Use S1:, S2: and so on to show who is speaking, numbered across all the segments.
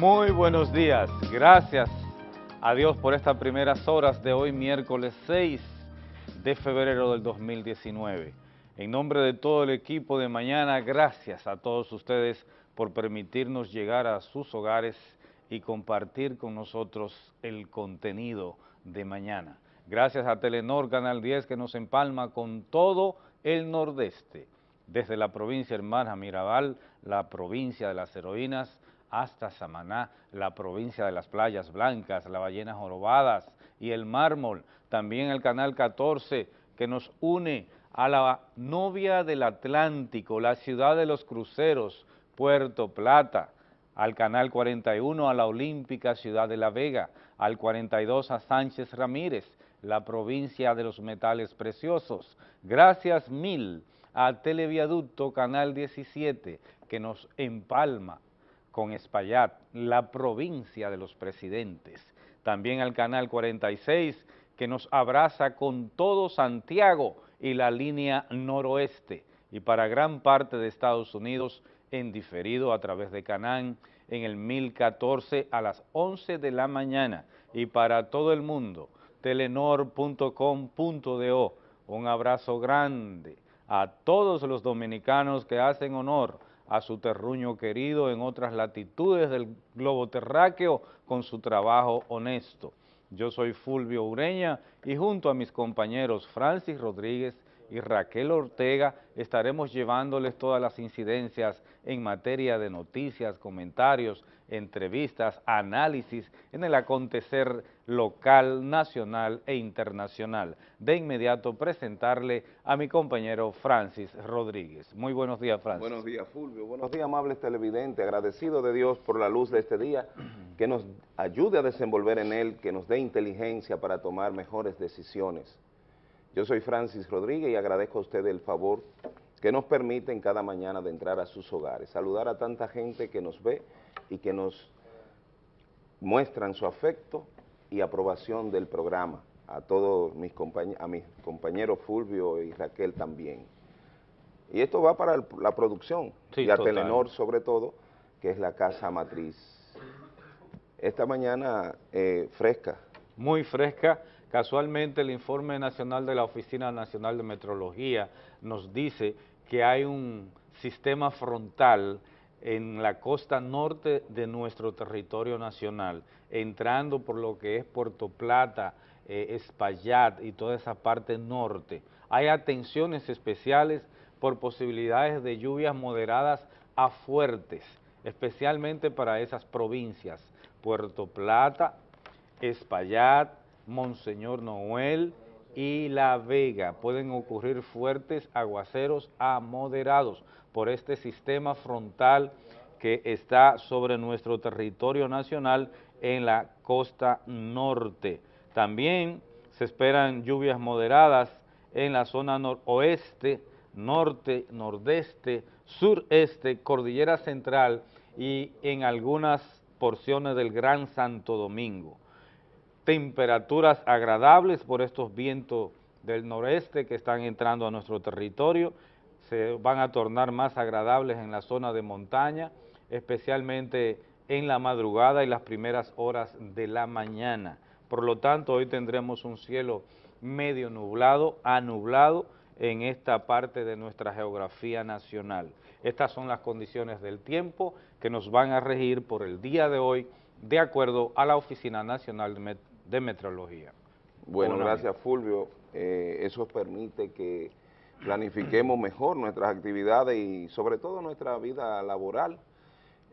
S1: Muy buenos días, gracias a Dios por estas primeras horas de hoy miércoles 6 de febrero del 2019. En nombre de todo el equipo de mañana, gracias a todos ustedes por permitirnos llegar a sus hogares y compartir con nosotros el contenido de mañana. Gracias a Telenor Canal 10 que nos empalma con todo el nordeste, desde la provincia hermana Mirabal, la provincia de las heroínas, hasta Samaná, la provincia de las playas blancas, las ballenas jorobadas y el mármol, también el canal 14 que nos une a la novia del Atlántico, la ciudad de los cruceros, Puerto Plata, al canal 41 a la olímpica ciudad de La Vega, al 42 a Sánchez Ramírez, la provincia de los metales preciosos. Gracias mil a Televiaducto Canal 17 que nos empalma con Espaillat, la provincia de los presidentes. También al Canal 46 que nos abraza con todo Santiago y la línea noroeste. Y para gran parte de Estados Unidos en diferido a través de Canán en el 1014 a las 11 de la mañana. Y para todo el mundo, telenor.com.do. Un abrazo grande a todos los dominicanos que hacen honor a su terruño querido en otras latitudes del globo terráqueo con su trabajo honesto. Yo soy Fulvio Ureña y junto a mis compañeros Francis Rodríguez y Raquel Ortega estaremos llevándoles todas las incidencias en materia de noticias, comentarios, entrevistas, análisis en el acontecer local, nacional e internacional. De inmediato presentarle a mi compañero Francis Rodríguez. Muy buenos días, Francis.
S2: Buenos días, Fulvio. Buenos días, amables televidentes. Agradecido de Dios por la luz de este día, que nos ayude a desenvolver en él, que nos dé inteligencia para tomar mejores decisiones. Yo soy Francis Rodríguez y agradezco a ustedes el favor que nos permiten cada mañana de entrar a sus hogares, saludar a tanta gente que nos ve y que nos muestran su afecto y aprobación del programa, a todos mis compañeros, a mis compañeros Fulvio y Raquel también. Y esto va para la producción y a Telenor sobre todo, que es la casa matriz. Esta mañana eh, fresca.
S1: Muy fresca. Casualmente el informe nacional de la Oficina Nacional de Metrología nos dice que hay un sistema frontal en la costa norte de nuestro territorio nacional, entrando por lo que es Puerto Plata, eh, Espaillat y toda esa parte norte. Hay atenciones especiales por posibilidades de lluvias moderadas a fuertes, especialmente para esas provincias, Puerto Plata, Espaillat, Monseñor Noel, y La Vega. Pueden ocurrir fuertes aguaceros a moderados por este sistema frontal que está sobre nuestro territorio nacional en la costa norte. También se esperan lluvias moderadas en la zona noroeste, norte, nordeste, sureste, cordillera central y en algunas porciones del Gran Santo Domingo temperaturas agradables por estos vientos del noreste que están entrando a nuestro territorio, se van a tornar más agradables en la zona de montaña, especialmente en la madrugada y las primeras horas de la mañana. Por lo tanto, hoy tendremos un cielo medio nublado, anublado en esta parte de nuestra geografía nacional. Estas son las condiciones del tiempo que nos van a regir por el día de hoy, de acuerdo a la Oficina Nacional de de metrología.
S2: Bueno, gracias Fulvio. Eh, eso permite que planifiquemos mejor nuestras actividades y sobre todo nuestra vida laboral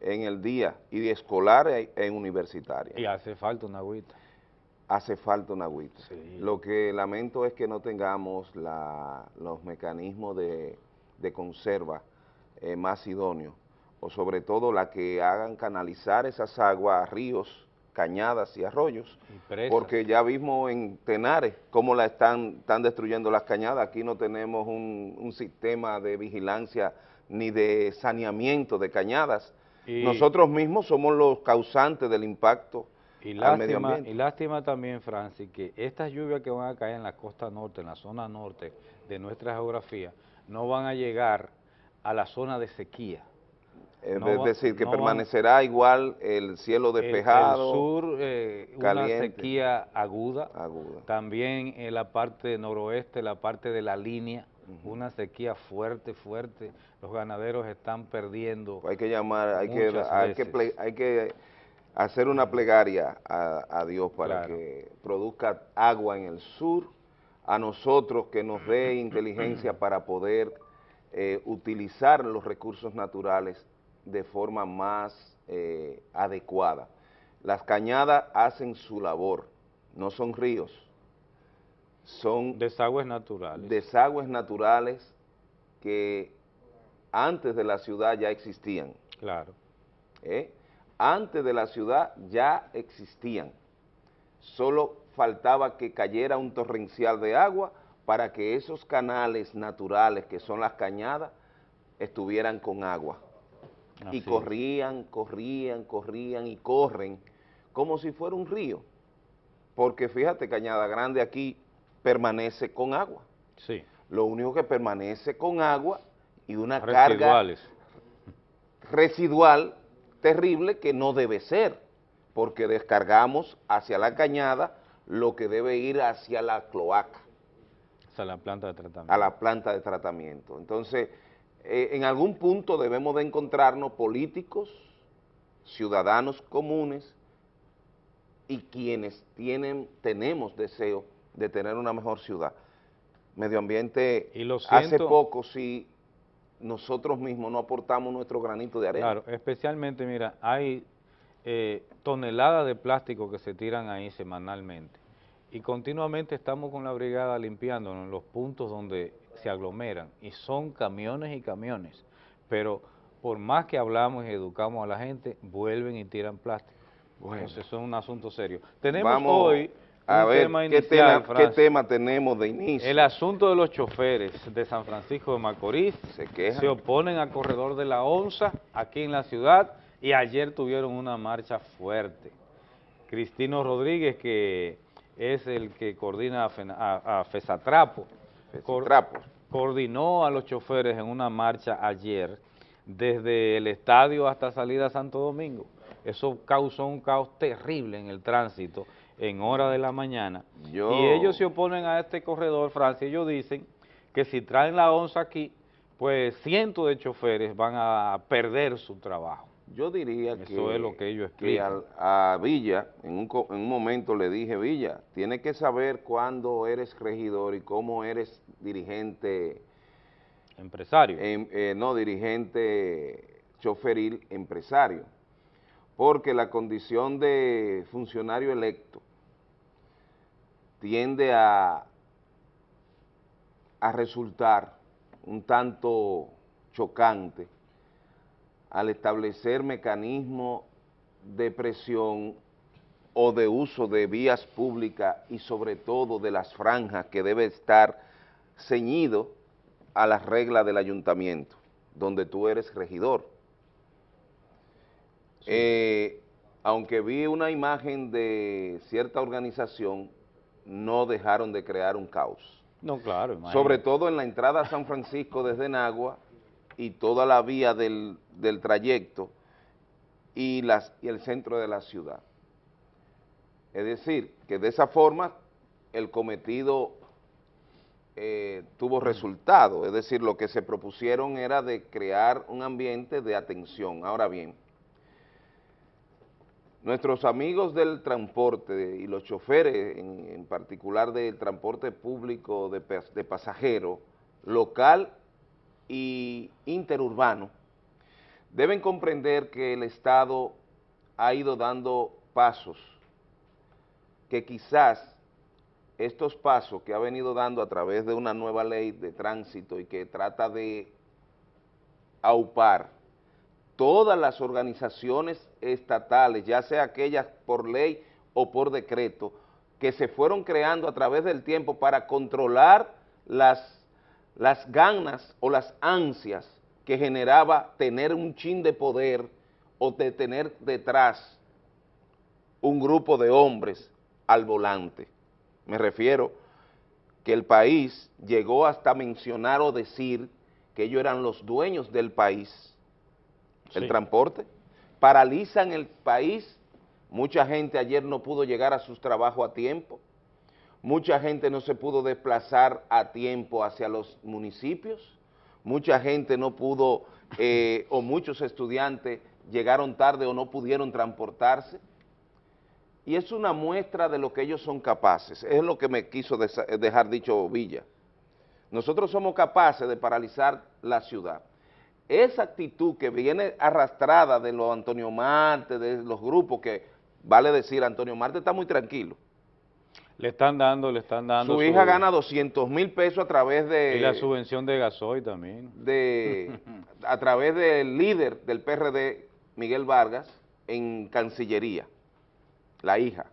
S2: en el día y de escolar e, e, universitaria.
S1: Y hace falta una agüita.
S2: Hace falta una agüita. Lo que lamento es que no tengamos los mecanismos de, conserva eh, más idóneos, o sobre todo la que hagan canalizar esas aguas a ríos cañadas y arroyos, porque ya vimos en Tenares cómo la están, están destruyendo las cañadas, aquí no tenemos un, sistema de vigilancia ni de saneamiento de cañadas, nosotros mismos somos los causantes del impacto
S1: y lástima, Y lástima también, Francis, que estas lluvias que van a caer en la costa norte, en la zona norte de nuestra geografía, no van a llegar a la zona de sequía,
S2: Es decir, que permanecerá igual el cielo despejado.
S1: El, sur, eh, una sequía aguda. aguda. También en la parte noroeste, la parte de la línea, una sequía fuerte, fuerte. Los ganaderos están perdiendo.
S2: Hay que llamar, hay que, hay que, hay que hacer una plegaria a, Dios para que produzca agua en el sur, a nosotros que nos dé inteligencia para poder eh, utilizar los recursos naturales de forma más eh, adecuada. Las cañadas hacen su labor, no son ríos, son...
S1: Desagües naturales.
S2: Desagües naturales que antes de la ciudad ya existían.
S1: Claro.
S2: ¿Eh? Antes de la ciudad ya existían. Solo faltaba que cayera un torrencial de agua para que esos canales naturales que son las cañadas estuvieran con agua. Y corrían, corrían, corrían y corren como si fuera un río. Porque fíjate, Cañada Grande aquí permanece con agua.
S1: Sí.
S2: Lo único que permanece con agua y una carga residual terrible que no debe ser, porque descargamos hacia la cañada lo que debe ir hacia la cloaca.
S1: A la planta de tratamiento.
S2: A la planta de tratamiento. Entonces, eh, en algún punto debemos de encontrarnos políticos, ciudadanos comunes y quienes tienen, tenemos deseo de tener una mejor ciudad. Medio ambiente, hace poco sí, nosotros mismos no aportamos nuestro granito de arena.
S1: Claro, especialmente, mira, hay eh, toneladas de plástico que se tiran ahí semanalmente y continuamente estamos con la brigada limpiando en los puntos donde se aglomeran y son camiones y camiones, pero por más que hablamos y educamos a la gente, vuelven y tiran plástico. Bueno. Entonces eso es un asunto serio. Tenemos hoy
S2: a un ver, tema inicial, ¿qué, tema, ¿qué tema tenemos de inicio?
S1: El asunto de los choferes de San Francisco de Macorís se, se oponen al corredor de la ONSA aquí en la ciudad y ayer tuvieron una marcha fuerte. Cristino Rodríguez, que es el que coordina a, FESATRAPO. Coordinó a los choferes en una marcha ayer desde el estadio hasta salida a Santo Domingo. Eso causó un caos terrible en el tránsito en hora de la mañana. Y ellos se oponen a este corredor, Francia, ellos dicen que si traen la onza aquí, pues cientos de choferes van a perder su trabajo.
S2: Yo diría que, es lo que, ellos a, Villa, en un, en un, momento le dije, Villa, tienes que saber cuándo eres regidor y cómo eres dirigente...
S1: Empresario.
S2: Em, eh, no, dirigente choferil empresario. Porque la condición de funcionario electo tiende a, a resultar un tanto chocante al establecer mecanismos de presión o de uso de vías públicas y sobre todo de las franjas que debe estar ceñido a las reglas del ayuntamiento, donde tú eres regidor. Eh, aunque vi una imagen de cierta organización, no dejaron de crear un caos.
S1: No, claro.
S2: Sobre todo en la entrada a San Francisco desde Nagua, y toda la vía del, trayecto y, las, y el centro de la ciudad. Es decir, que de esa forma el cometido eh, tuvo resultado, es decir, lo que se propusieron era de crear un ambiente de atención. Ahora bien, nuestros amigos del transporte y los choferes, en, particular del transporte público de, de pasajeros, local y interurbano, deben comprender que el Estado ha ido dando pasos que quizás estos pasos que ha venido dando a través de una nueva ley de tránsito y que trata de aupar todas las organizaciones estatales, ya sea aquellas por ley o por decreto, que se fueron creando a través del tiempo para controlar las las ganas o las ansias que generaba tener un chin de poder o de tener detrás un grupo de hombres al volante. Me refiero que el país llegó hasta mencionar o decir que ellos eran los dueños del país. El transporte, paralizan el país, mucha gente ayer no pudo llegar a sus trabajos a tiempo, mucha gente no se pudo desplazar a tiempo hacia los municipios, mucha gente no pudo, eh, o muchos estudiantes llegaron tarde o no pudieron transportarse, y es una muestra de lo que ellos son capaces, es lo que me quiso dejar dicho Villa. Nosotros somos capaces de paralizar la ciudad. Esa actitud que viene arrastrada de los Antonio Marte, de los grupos que, vale decir, Antonio Marte está muy tranquilo.
S1: Le están dando, le están dando.
S2: Su, hija gana 200 mil pesos a través de...
S1: Y la subvención de gasoil también.
S2: De, a través del líder del PRD, Miguel Vargas, en Cancillería, la hija.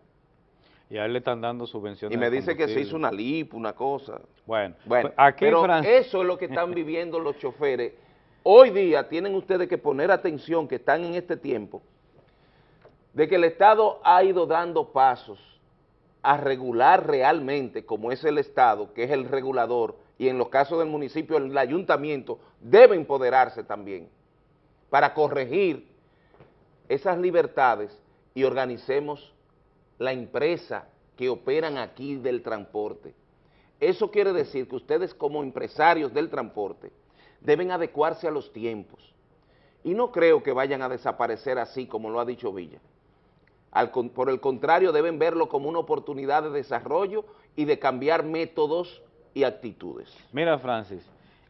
S1: Y a él le están dando subvenciones.
S2: Y me dice que se hizo una LIP, una cosa.
S1: Bueno,
S2: bueno pues, aquí pero eso es lo que están viviendo los choferes. Hoy día tienen ustedes que poner atención que están en este tiempo de que el Estado ha ido dando pasos a regular realmente, como es el Estado, que es el regulador, y en los casos del municipio, el ayuntamiento debe empoderarse también para corregir esas libertades y organicemos la empresa que operan aquí del transporte. Eso quiere decir que ustedes como empresarios del transporte deben adecuarse a los tiempos. Y no creo que vayan a desaparecer así como lo ha dicho Villa. Por el contrario, deben verlo como una oportunidad de desarrollo y de cambiar métodos y actitudes.
S1: Mira, Francis,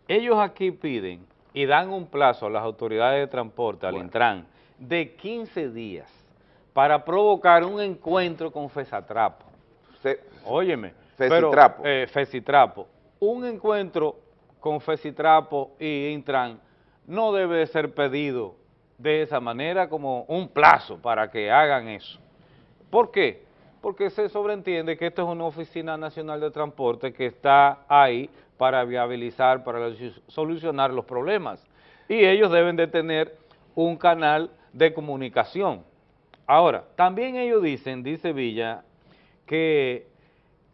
S1: ellos aquí piden y dan un plazo a las autoridades de transporte, al Intran, de 15 días para provocar un encuentro con Fesatrapo. Óyeme,
S2: Fesitrapo.
S1: Pero, eh, Fesitrapo. Un encuentro con Fesitrapo y Intran no debe ser pedido de esa manera como un plazo para que hagan eso. ¿Por qué? Porque se sobreentiende que esto es una oficina nacional de transporte que está ahí para viabilizar, para solucionar los problemas. Y ellos deben de tener un canal de comunicación Ahora, también ellos dicen, dice Villa, que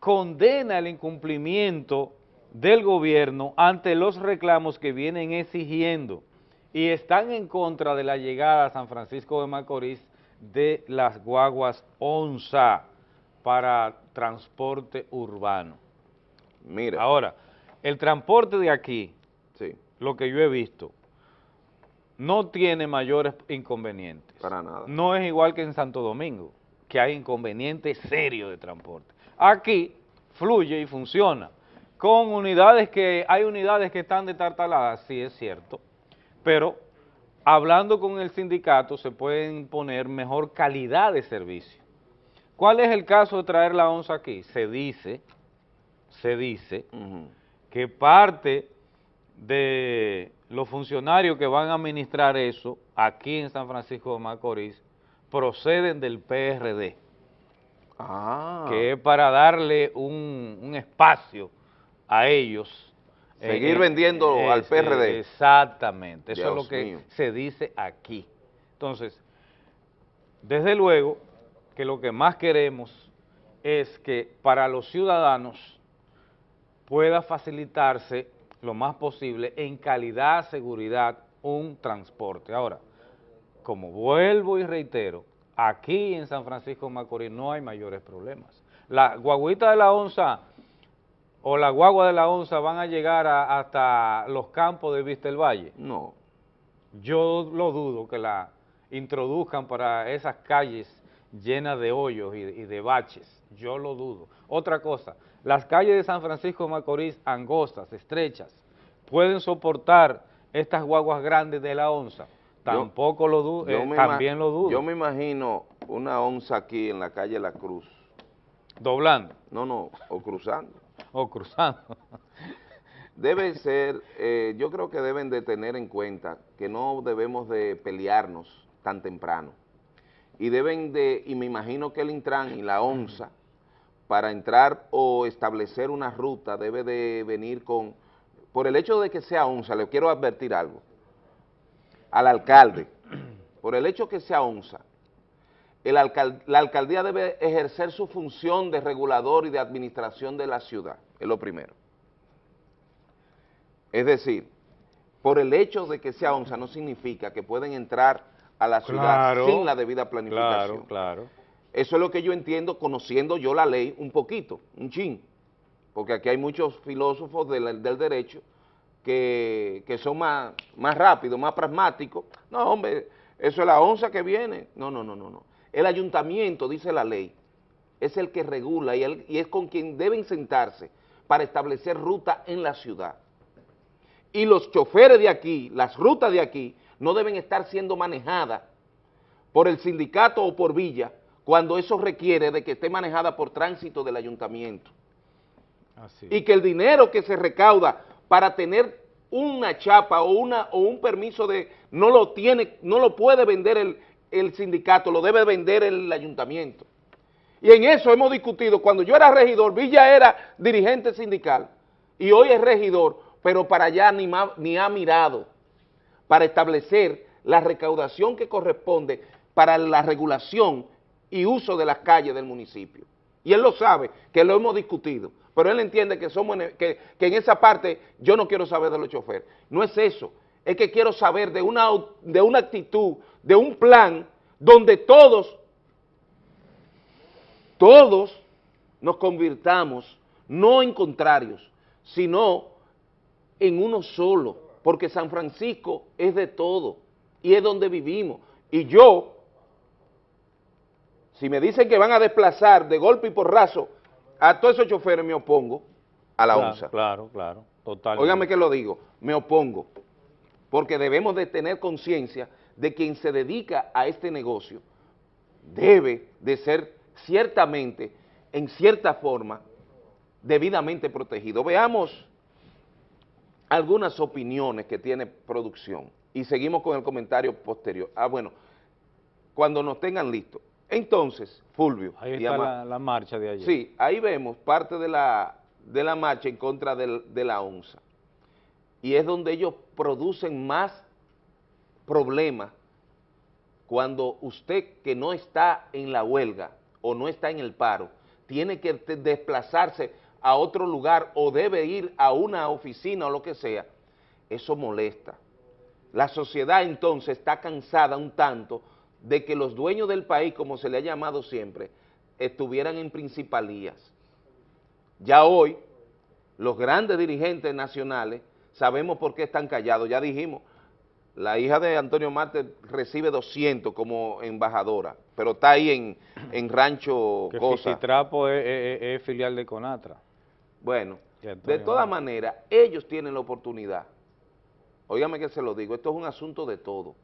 S1: condena el incumplimiento del gobierno ante los reclamos que vienen exigiendo y están en contra de la llegada a San Francisco de Macorís de las guaguas ONSA para transporte urbano.
S2: Mira.
S1: Ahora, el transporte de aquí, sí. lo que yo he visto, no tiene mayores inconvenientes.
S2: Para nada.
S1: No es igual que en Santo Domingo, que hay inconvenientes serios de transporte. Aquí fluye y funciona. Con unidades que, hay unidades que están detartaladas, sí es cierto, pero hablando con el sindicato se pueden poner mejor calidad de servicio. ¿Cuál es el caso de traer la onza aquí? Se dice, se dice, que parte de los funcionarios que van a administrar eso aquí en San Francisco de Macorís proceden del PRD, ah. que es para darle un, espacio a ellos.
S2: Seguir vendiendo al PRD.
S1: Exactamente, eso es lo que se dice aquí. Entonces, desde luego que lo que más queremos es que para los ciudadanos pueda facilitarse lo más posible en calidad, seguridad, un transporte. Ahora, como vuelvo y reitero, aquí en San Francisco de Macorís no hay mayores problemas. La guaguita de la onza o la guagua de la onza van a llegar hasta los campos de Vista del Valle.
S2: No.
S1: Yo lo dudo que la introduzcan para esas calles llenas de hoyos y, y de baches. Yo lo dudo. Otra cosa, las calles de San Francisco de Macorís, angostas, estrechas, pueden soportar estas guaguas grandes de la onza. Tampoco lo dudo, eh, también lo dudo.
S2: Yo me imagino una onza aquí en la calle La Cruz.
S1: ¿Doblando?
S2: No, no, o cruzando.
S1: o cruzando.
S2: Debe ser, eh, yo creo que deben de tener en cuenta que no debemos de pelearnos tan temprano. Y deben de, y me imagino que el Intran y la ONSA para entrar o establecer una ruta debe de venir con, por el hecho de que sea ONSA, le quiero advertir algo, al alcalde, por el hecho que sea ONSA, la alcaldía debe ejercer su función de regulador y de administración de la ciudad, es lo primero. Es decir, por el hecho de que sea onza no significa que pueden entrar a la ciudad sin la debida planificación.
S1: Claro, claro.
S2: Eso es lo que yo entiendo conociendo yo la ley un poquito, un chin, porque aquí hay muchos filósofos del, derecho que, son más, más rápidos, más pragmáticos. No, hombre, eso es la onza que viene. No, no, no, no, no. El ayuntamiento, dice la ley, es el que regula y, y es con quien deben sentarse para establecer ruta en la ciudad. Y los choferes de aquí, las rutas de aquí, no deben estar siendo manejadas por el sindicato o por Villa cuando eso requiere de que esté manejada por tránsito del ayuntamiento. Y que el dinero que se recauda para tener una chapa o, una, o un permiso de, no lo tiene, no lo puede vender el, el sindicato, lo debe vender el ayuntamiento. Y en eso hemos discutido, cuando yo era regidor, Villa era dirigente sindical, y hoy es regidor, pero para allá ni, ni ha mirado para establecer la recaudación que corresponde para la regulación y uso de las calles del municipio. Y él lo sabe, que lo hemos discutido, pero él entiende que, somos que, en esa parte yo no quiero saber de los choferes. No es eso, es que quiero saber de una, de una actitud, de un plan donde todos, todos nos convirtamos no en contrarios, sino en uno solo, porque San Francisco es de todo y es donde vivimos. Y yo, si me dicen que van a desplazar de golpe y porrazo a todos esos choferes, me opongo a la
S1: claro,
S2: onza.
S1: Claro, claro, totalmente.
S2: Óigame que lo digo, me opongo, porque debemos de tener conciencia de quien se dedica a este negocio debe de ser ciertamente, en cierta forma, debidamente protegido. Veamos algunas opiniones que tiene producción y seguimos con el comentario posterior. Ah, bueno, cuando nos tengan listos. Entonces, Fulvio.
S1: Ahí está la, marcha de ayer.
S2: Sí, ahí vemos parte de la, de la marcha en contra de la ONSA. Y es donde ellos producen más problemas cuando usted que no está en la huelga o no está en el paro, tiene que desplazarse a otro lugar o debe ir a una oficina o lo que sea, eso molesta. La sociedad entonces está cansada un tanto de que los dueños del país, como se le ha llamado siempre, estuvieran en principalías. Ya hoy, los grandes dirigentes nacionales, sabemos por qué están callados, ya dijimos, la hija de Antonio Marte recibe 200 como embajadora, pero está ahí en, en Rancho
S1: que
S2: Cosa.
S1: Trapo es filial de Conatra.
S2: Bueno, de todas maneras, ellos tienen la oportunidad. Óigame que se lo digo, esto es un asunto de todo.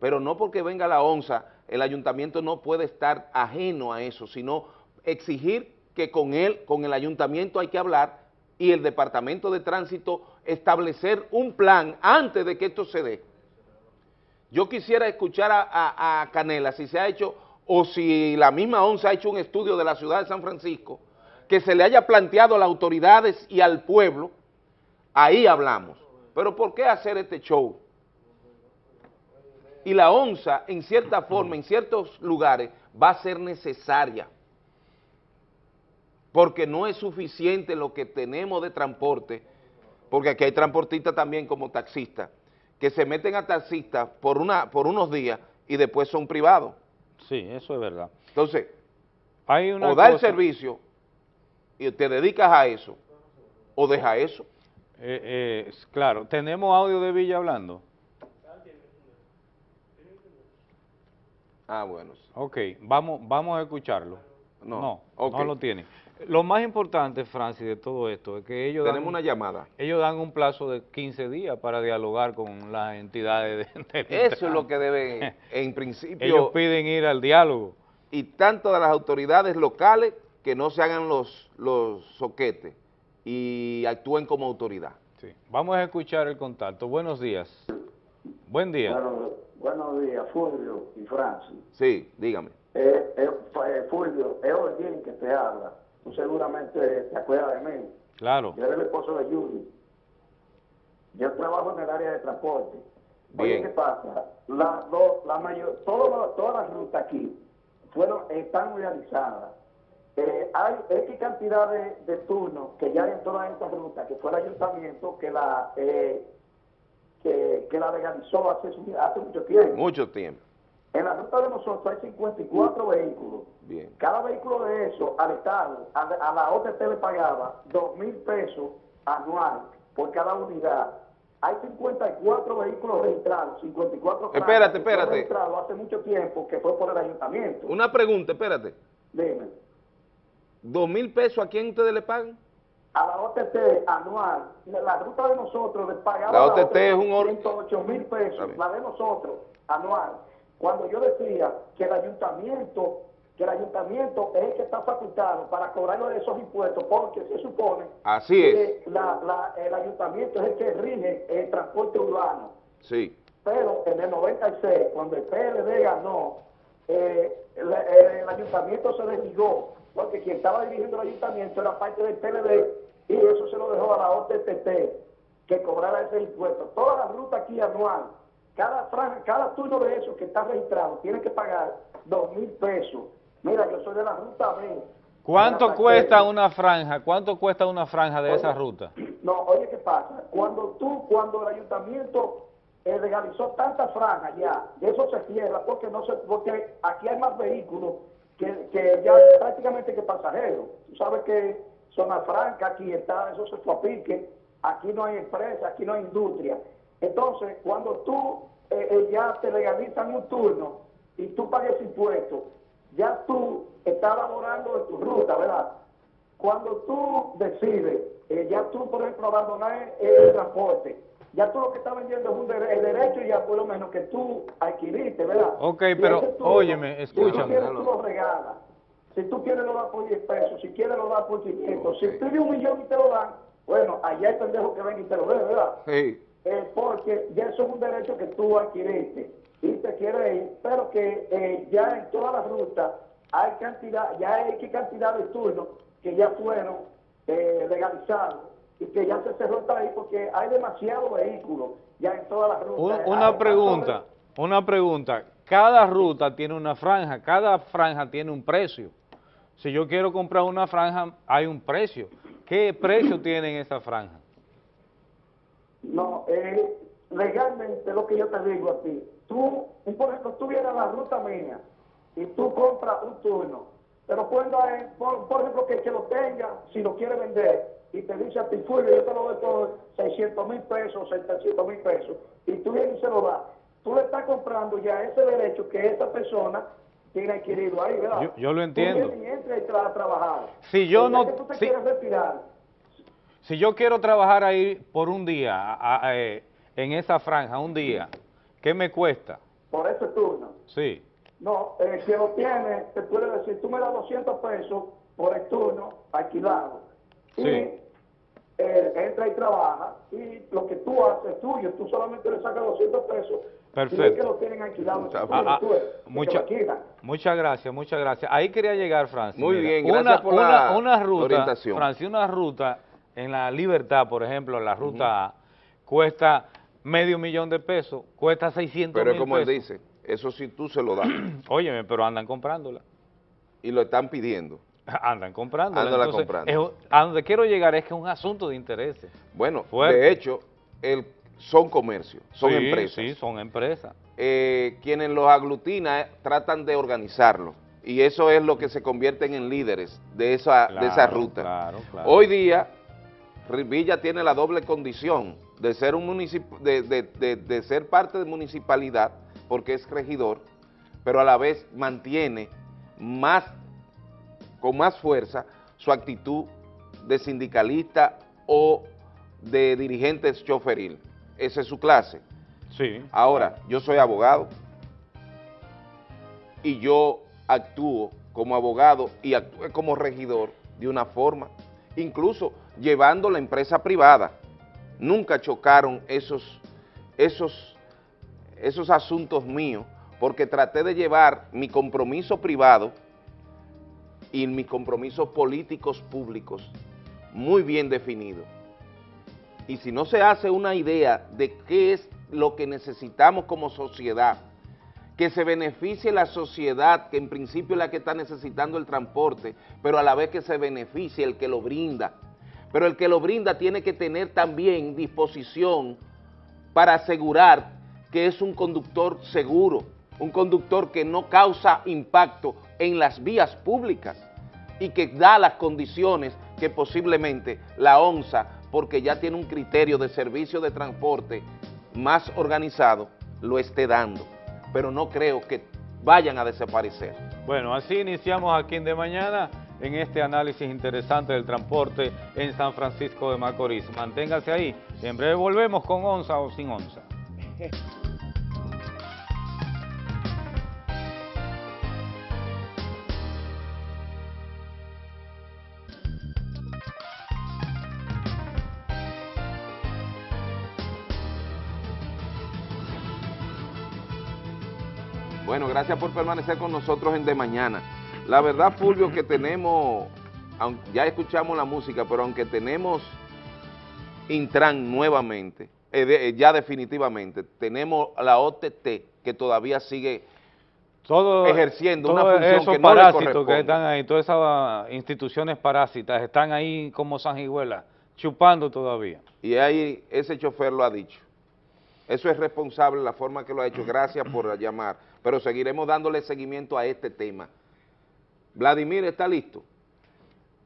S2: Pero no porque venga la onza, el ayuntamiento no puede estar ajeno a eso, sino exigir que con él, con el ayuntamiento hay que hablar y el departamento de tránsito establecer un plan antes de que esto se dé. Yo quisiera escuchar a, a Canela si se ha hecho o si la misma ONSA ha hecho un estudio de la ciudad de San Francisco que se le haya planteado a las autoridades y al pueblo, ahí hablamos. Pero ¿por qué hacer este show? Y la onza, en cierta forma, en ciertos lugares, va a ser necesaria, porque no es suficiente lo que tenemos de transporte, porque aquí hay transportistas también como taxistas, que se meten a taxistas por, una, por unos días y después son privados.
S1: Sí, eso es verdad.
S2: Entonces, hay una o da el servicio y te dedicas a eso, o deja eso.
S1: Eh, eh, claro, ¿tenemos audio de Villa hablando?
S2: Ah, bueno.
S1: Ok, vamos, vamos a escucharlo. No, no, lo tiene. Lo más importante, Francis, de todo esto es que ellos
S2: Tenemos una llamada.
S1: Ellos dan un plazo de 15 días para dialogar con las entidades
S2: de, Eso es lo que deben, en principio...
S1: ellos piden ir al diálogo.
S2: Y tanto de las autoridades locales que no se hagan los, los soquetes y actúen como autoridad.
S1: Sí. Vamos a escuchar el contacto. Buenos días. Buen día.
S3: buenos días, Fulvio y Francis.
S2: Sí, dígame.
S3: Eh, eh, eh Fulvio, es alguien que te habla. Tú seguramente te acuerdas de mí.
S1: Claro.
S3: Yo era el esposo de Judy. Yo trabajo en el área de transporte. Bien. ¿qué pasa? La, la mayor, todas las rutas aquí fueron, están realizadas eh, hay X cantidad de, turnos que ya en todas estas rutas, que fue el ayuntamiento que la, eh, que, la legalizó hace, hace mucho tiempo.
S2: Mucho tiempo.
S3: En la ruta de nosotros hay 54 vehículos. Bien. Cada vehículo de eso al Estado, a, la OTT le pagaba 2 mil pesos anual por cada unidad. Hay 54 vehículos registrados, 54
S2: Espérate, espérate.
S3: registrados hace mucho tiempo que fue por el ayuntamiento.
S2: Una pregunta, espérate.
S3: Dime.
S2: ¿2 mil pesos a quién ustedes le pagan?
S3: A la OTT anual. La ruta de nosotros le pagaba
S2: la OTT, es un
S3: 108 mil pesos, la de nosotros anual. Cuando yo decía que el ayuntamiento, que el ayuntamiento es el que está facultado para cobrar esos impuestos, porque se supone
S2: Así
S3: que el ayuntamiento es el que rige el transporte urbano.
S2: Sí.
S3: Pero en el 96, cuando el PLD ganó, eh, el, ayuntamiento se desligó, porque quien estaba dirigiendo el ayuntamiento era parte del PLD y eso se lo dejó a la OTTT que cobrara ese impuesto. Toda la ruta aquí anual cada, cada turno de esos que está registrado tiene que pagar dos mil pesos. Mira, yo soy de la ruta B.
S1: ¿Cuánto cuesta una franja? ¿Cuánto cuesta una franja de esa ruta?
S3: No, oye, ¿qué pasa? Cuando tú, cuando el ayuntamiento eh, legalizó tantas franjas ya, eso se cierra porque no se, porque aquí hay más vehículos que, que ya prácticamente que pasajeros. Tú sabes que zona franca, aquí está, eso se pique, aquí no hay empresa, aquí no hay industria. Entonces, cuando tú eh, eh, ya te legalizan un turno y tú pagues impuestos, ya tú estás laborando en tu ruta, ¿verdad? Cuando tú decides, eh, ya tú, por ejemplo, abandonar el, transporte, ya tú lo que estás vendiendo es un el derecho ya por lo menos que tú adquiriste, ¿verdad?
S1: Ok, pero óyeme, escúchame.
S3: Si tú, tú lo regalas, si tú quieres lo das por 10 pesos, si quieres lo das por 500, si pide un millón y te lo dan, bueno, allá hay pendejo que ven y te lo dé, ¿verdad?
S2: Sí.
S3: Eh, porque ya eso es un derecho que tú adquiriste y te quieres ir, pero que eh, ya en todas las rutas hay cantidad, ya hay cantidad de turnos que ya fueron eh, legalizados y que ya se cerró ahí porque hay demasiados vehículos ya en todas las rutas.
S1: Una, pregunta, una pregunta. Cada ruta tiene una franja, cada franja tiene un precio. Si yo quiero comprar una franja, hay un precio. ¿Qué precio tiene esa franja?
S3: No, eh, legalmente lo que yo te digo a ti, tú, por ejemplo, tú vienes a la ruta mía y tú compras un turno, pero cuando hay, por, ejemplo, que, que lo tenga, si lo quiere vender, y te dice a ti, Fulvio, yo te lo doy por 600 mil pesos, 700 mil pesos, y tú vienes y se lo das, tú le estás comprando ya ese derecho que esa persona tiene adquirido ahí, ¿verdad?
S1: Yo, lo entiendo.
S3: Tú vienes y entras a trabajar.
S1: Si yo no...
S3: Que tú te quieres retirar,
S1: si yo quiero trabajar ahí por un día, eh, en esa franja, un día, ¿qué me cuesta?
S3: Por ese turno.
S1: Sí.
S3: No, el que lo tiene, te puede decir, tú me das 200 pesos por el turno alquilado. Sí. Y eh, entra y trabaja, y lo que tú haces es tuyo, tú solamente le sacas 200 pesos.
S1: Perfecto.
S3: Y que lo tienen alquilado. Ah,
S1: mucha, muchas gracias, muchas gracias. Ahí quería llegar, Francis.
S2: Muy bien, gracias por la
S1: una ruta, orientación. Francis, una ruta en la Libertad, por ejemplo, la ruta A, cuesta medio millón de pesos, cuesta 600
S2: Pero
S1: es
S2: como él dice, eso sí tú se lo das.
S1: Óyeme, pero andan comprándola.
S2: Y lo están pidiendo.
S1: Andan comprándola.
S2: Andan comprando.
S1: a donde quiero llegar es que es un asunto de intereses.
S2: Bueno, de hecho, el, son comercios, son empresas.
S1: Sí, son empresas.
S2: Eh, quienes los aglutinan eh, tratan de organizarlo y eso es lo que se convierten en líderes de esa, de esa ruta.
S1: Claro, claro.
S2: Hoy día Villa tiene la doble condición de ser, un de, de, ser parte de municipalidad, porque es regidor, pero a la vez mantiene más, con más fuerza su actitud de sindicalista o de dirigente choferil. Esa es su clase.
S1: Sí.
S2: Ahora, yo soy abogado y yo actúo como abogado y actúo como regidor de una forma. Incluso llevando la empresa privada. Nunca chocaron esos, esos, esos asuntos míos porque traté de llevar mi compromiso privado y mis compromisos políticos públicos muy bien definidos. Y si no se hace una idea de qué es lo que necesitamos como sociedad, que se beneficie la sociedad, que en principio es la que está necesitando el transporte, pero a la vez que se beneficie el que lo brinda, pero el que lo brinda tiene que tener también disposición para asegurar que es un conductor seguro, un conductor que no causa impacto en las vías públicas y que da las condiciones que posiblemente la ONSA, porque ya tiene un criterio de servicio de transporte más organizado, lo esté dando. Pero no creo que vayan a desaparecer.
S1: Bueno, así iniciamos aquí en De Mañana en este análisis interesante del transporte en San Francisco de Macorís. Manténgase ahí, en breve volvemos con onza o sin onza.
S2: Bueno, gracias por permanecer con nosotros en De Mañana. La verdad, Fulvio, que tenemos, ya escuchamos la música, pero aunque tenemos Intran nuevamente, eh, eh, ya definitivamente, tenemos la OTT que todavía sigue ejerciendo una función que no
S1: parásitos que están ahí, todas esas instituciones parásitas están ahí como sanguijuelas, chupando todavía.
S2: Y ahí ese chofer lo ha dicho. Eso es responsable la forma que lo ha hecho. Gracias por llamar. Pero seguiremos dándole seguimiento a este tema. Vladimir, ¿está listo?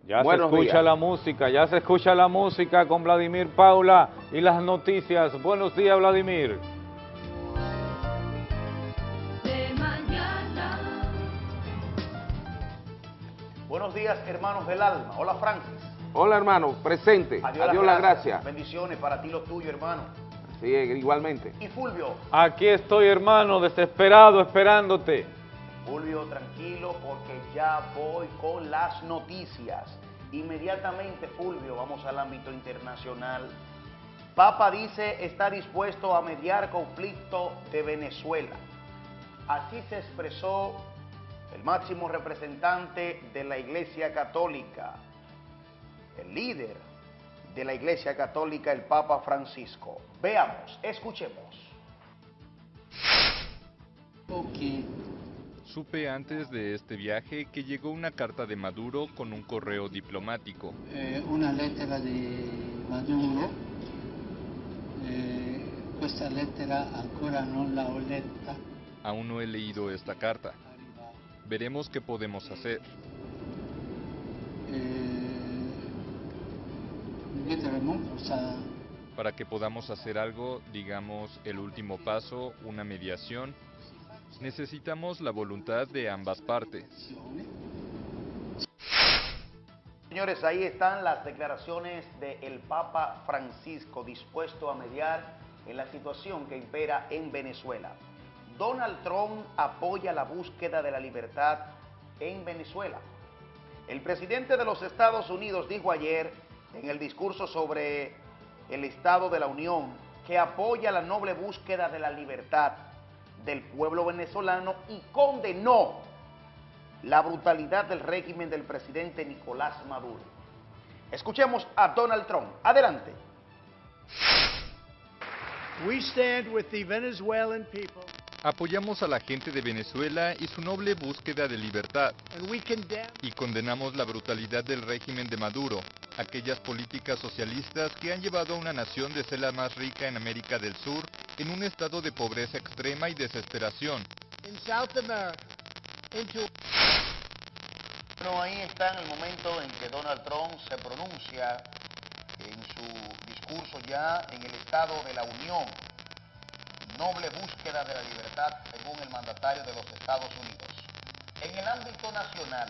S1: Ya se escucha la música, ya se escucha la música con Vladimir Paula y las noticias. Buenos días, Vladimir.
S4: Buenos días, hermanos del alma. Hola, Francis.
S2: Hola, hermano. Presente. Adiós, las gracias.
S4: Bendiciones para ti, lo tuyo, hermano.
S2: Sí, igualmente.
S4: ¿Y Fulvio?
S1: Aquí estoy, hermano, desesperado, esperándote.
S4: Fulvio, tranquilo, porque ya voy con las noticias. Inmediatamente, Fulvio, vamos al ámbito internacional. Papa dice está dispuesto a mediar conflicto de Venezuela. Así se expresó el máximo representante de la Iglesia Católica, el líder de la Iglesia Católica, el Papa Francisco. Veamos, escuchemos.
S5: Supe antes de este viaje que llegó una carta de Maduro con un correo diplomático.
S6: Eh, una letra de Maduro. Eh, esta letra ancora non la ho letta.
S5: Aún no he leído esta carta. Veremos qué podemos hacer. Para que podamos hacer algo, digamos, el último paso, una mediación, necesitamos la voluntad de ambas partes.
S4: Señores, ahí están las declaraciones del Papa Francisco dispuesto a mediar en la situación que impera en Venezuela. Donald Trump apoya la búsqueda de la libertad en Venezuela. El presidente de los Estados Unidos dijo ayer en el discurso sobre el Estado de la Unión que apoya la noble búsqueda de la libertad del pueblo venezolano y condenó la brutalidad del régimen del presidente Nicolás Maduro. Escuchemos a Donald Trump. Adelante.
S7: We stand with the Venezuelan people.
S5: Apoyamos a la gente de Venezuela y su noble búsqueda de libertad. Y condenamos la brutalidad del régimen de Maduro, aquellas políticas socialistas que han llevado a una nación de ser la más rica en América del Sur en un estado de pobreza extrema y desesperación.
S4: Bueno, ahí está en el momento en que Donald Trump se pronuncia en su discurso ya en el Estado de la Unión noble búsqueda de la libertad según el mandatario de los Estados Unidos. En el ámbito nacional,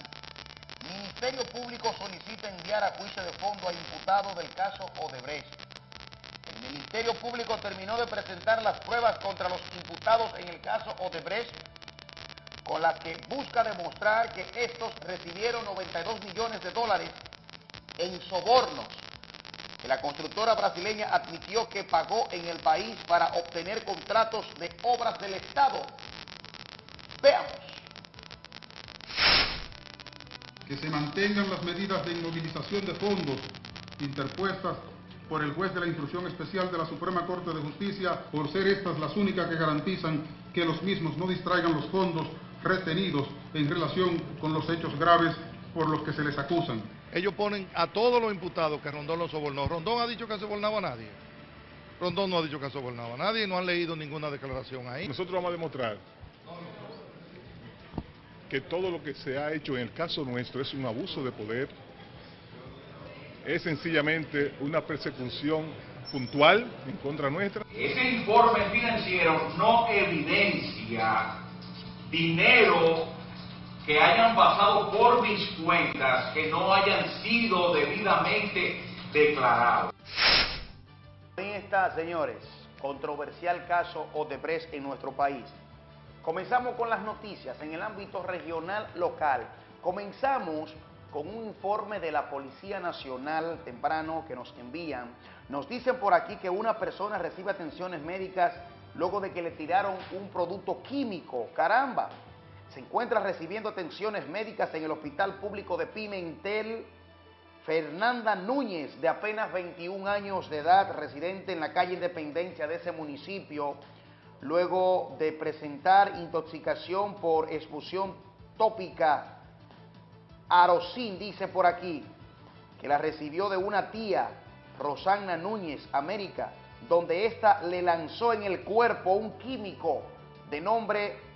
S4: Ministerio Público solicita enviar a juicio de fondo a imputados del caso Odebrecht. El Ministerio Público terminó de presentar las pruebas contra los imputados en el caso Odebrecht, con las que busca demostrar que estos recibieron 92 millones de dólares en sobornos la constructora brasileña admitió que pagó en el país para obtener contratos de obras del Estado. Veamos.
S8: Que se mantengan las medidas de inmovilización de fondos interpuestas por el juez de la Instrucción Especial de la Suprema Corte de Justicia, por ser estas las únicas que garantizan que los mismos no distraigan los fondos retenidos en relación con los hechos graves por los que se les acusan
S9: ellos ponen a todos los imputados que Rondón los sobornó. Rondón ha dicho que ha sobornado a nadie. Rondón no ha dicho que ha sobornado a nadie, no han leído ninguna declaración ahí.
S10: Nosotros vamos a demostrar que todo lo que se ha hecho en el caso nuestro es un abuso de poder, es sencillamente una persecución puntual en contra nuestra.
S11: Ese informe financiero no evidencia dinero que hayan pasado por mis cuentas que no hayan sido debidamente declarados.
S4: Ahí está, señores, controversial caso Odebrecht en nuestro país. Comenzamos con las noticias en el ámbito regional local. Comenzamos con un informe de la Policía Nacional temprano que nos envían. Nos dicen por aquí que una persona recibe atenciones médicas luego de que le tiraron un producto químico. ¡Caramba! Se encuentra recibiendo atenciones médicas en el Hospital Público de Pimentel. Fernanda Núñez, de apenas 21 años de edad, residente en la calle Independencia de ese municipio, luego de presentar intoxicación por expulsión tópica Arocín dice por aquí que la recibió de una tía, Rosana Núñez, América, donde ésta le lanzó en el cuerpo un químico de nombre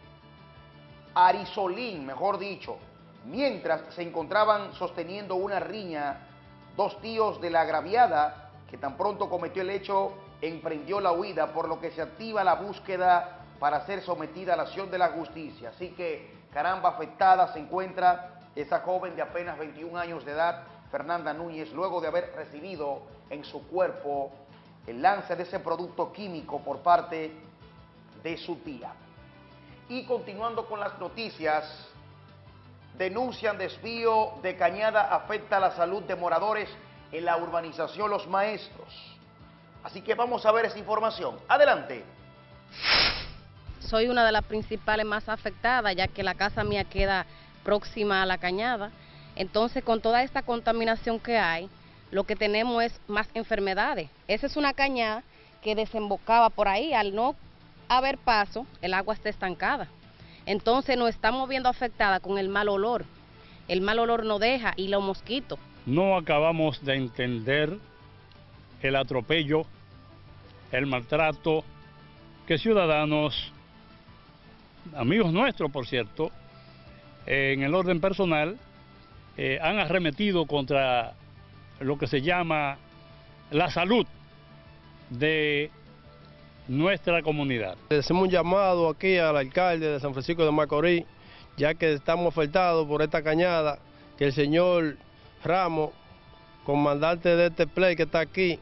S4: Arisolín, mejor dicho, mientras se encontraban sosteniendo una riña, dos tíos de la agraviada, que tan pronto cometió el hecho, emprendió la huida, por lo que se activa la búsqueda para ser sometida a la acción de la justicia. Así que, caramba, afectada se encuentra esa joven de apenas 21 años de edad, Fernanda Núñez, luego de haber recibido en su cuerpo el lance de ese producto químico por parte de su tía. Y continuando con las noticias, denuncian desvío de cañada afecta la salud de moradores en la urbanización Los Maestros. Así que vamos a ver esa información. Adelante.
S12: Soy una de las principales más afectadas, ya que la casa mía queda próxima a la cañada. Entonces, con toda esta contaminación que hay, lo que tenemos es más enfermedades. Esa es una cañada que desembocaba por ahí. Al no haber paso, el agua está estancada. Entonces nos estamos viendo afectada con el mal olor. El mal olor no deja y los mosquitos.
S13: No acabamos de entender el atropello, el maltrato que ciudadanos, amigos nuestros por cierto, en el orden personal, eh, han arremetido contra lo que se llama la salud de nuestra comunidad.
S14: Hacemos un llamado aquí al alcalde de San Francisco de Macorís, ya que estamos afectados por esta cañada, que el señor Ramos, comandante de este play que está aquí,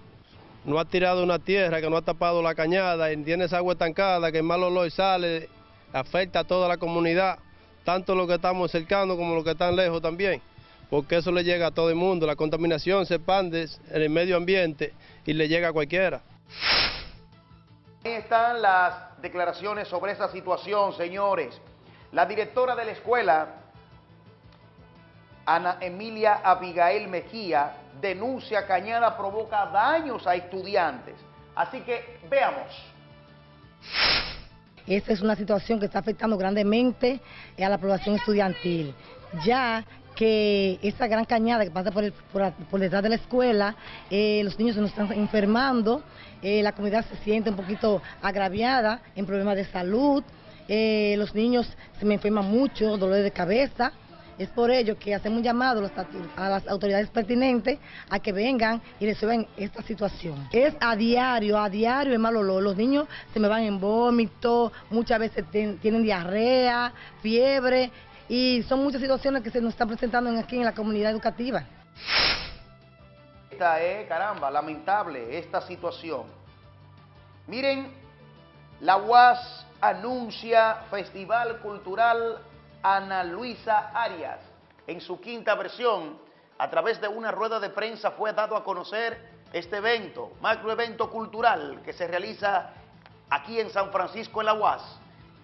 S14: no ha tirado una tierra, que no ha tapado la cañada, tiene esa agua estancada, que el mal olor sale, afecta a toda la comunidad tanto los que estamos cercanos como los que están lejos también, porque eso le llega a todo el mundo, la contaminación se expande en el medio ambiente y le llega a cualquiera.
S4: Ahí están las declaraciones sobre esa situación, señores. La directora de la escuela, Ana Emilia Abigail Mejía, denuncia Cañada provoca daños a estudiantes. Así que veamos.
S15: Esta es una situación que está afectando grandemente a la población estudiantil, ya que esa gran cañada que pasa por, por, detrás de la escuela, eh, los niños se nos están enfermando, eh, la comunidad se siente un poquito agraviada en problemas de salud, eh, los niños se me enferman mucho, dolor de cabeza, es por ello que hacemos un llamado a las autoridades pertinentes a que vengan y resuelvan esta situación. Es a diario, a diario el mal olor. Los niños se me van en vómito, muchas veces tienen diarrea, fiebre y son muchas situaciones que se nos están presentando aquí en la comunidad educativa.
S4: Es, caramba, lamentable esta situación. Miren, la UAS anuncia Festival Cultural Ana Luisa Arias. En su quinta versión, a través de una rueda de prensa fue dado a conocer este evento, macroevento cultural que se realiza aquí en San Francisco en la UAS.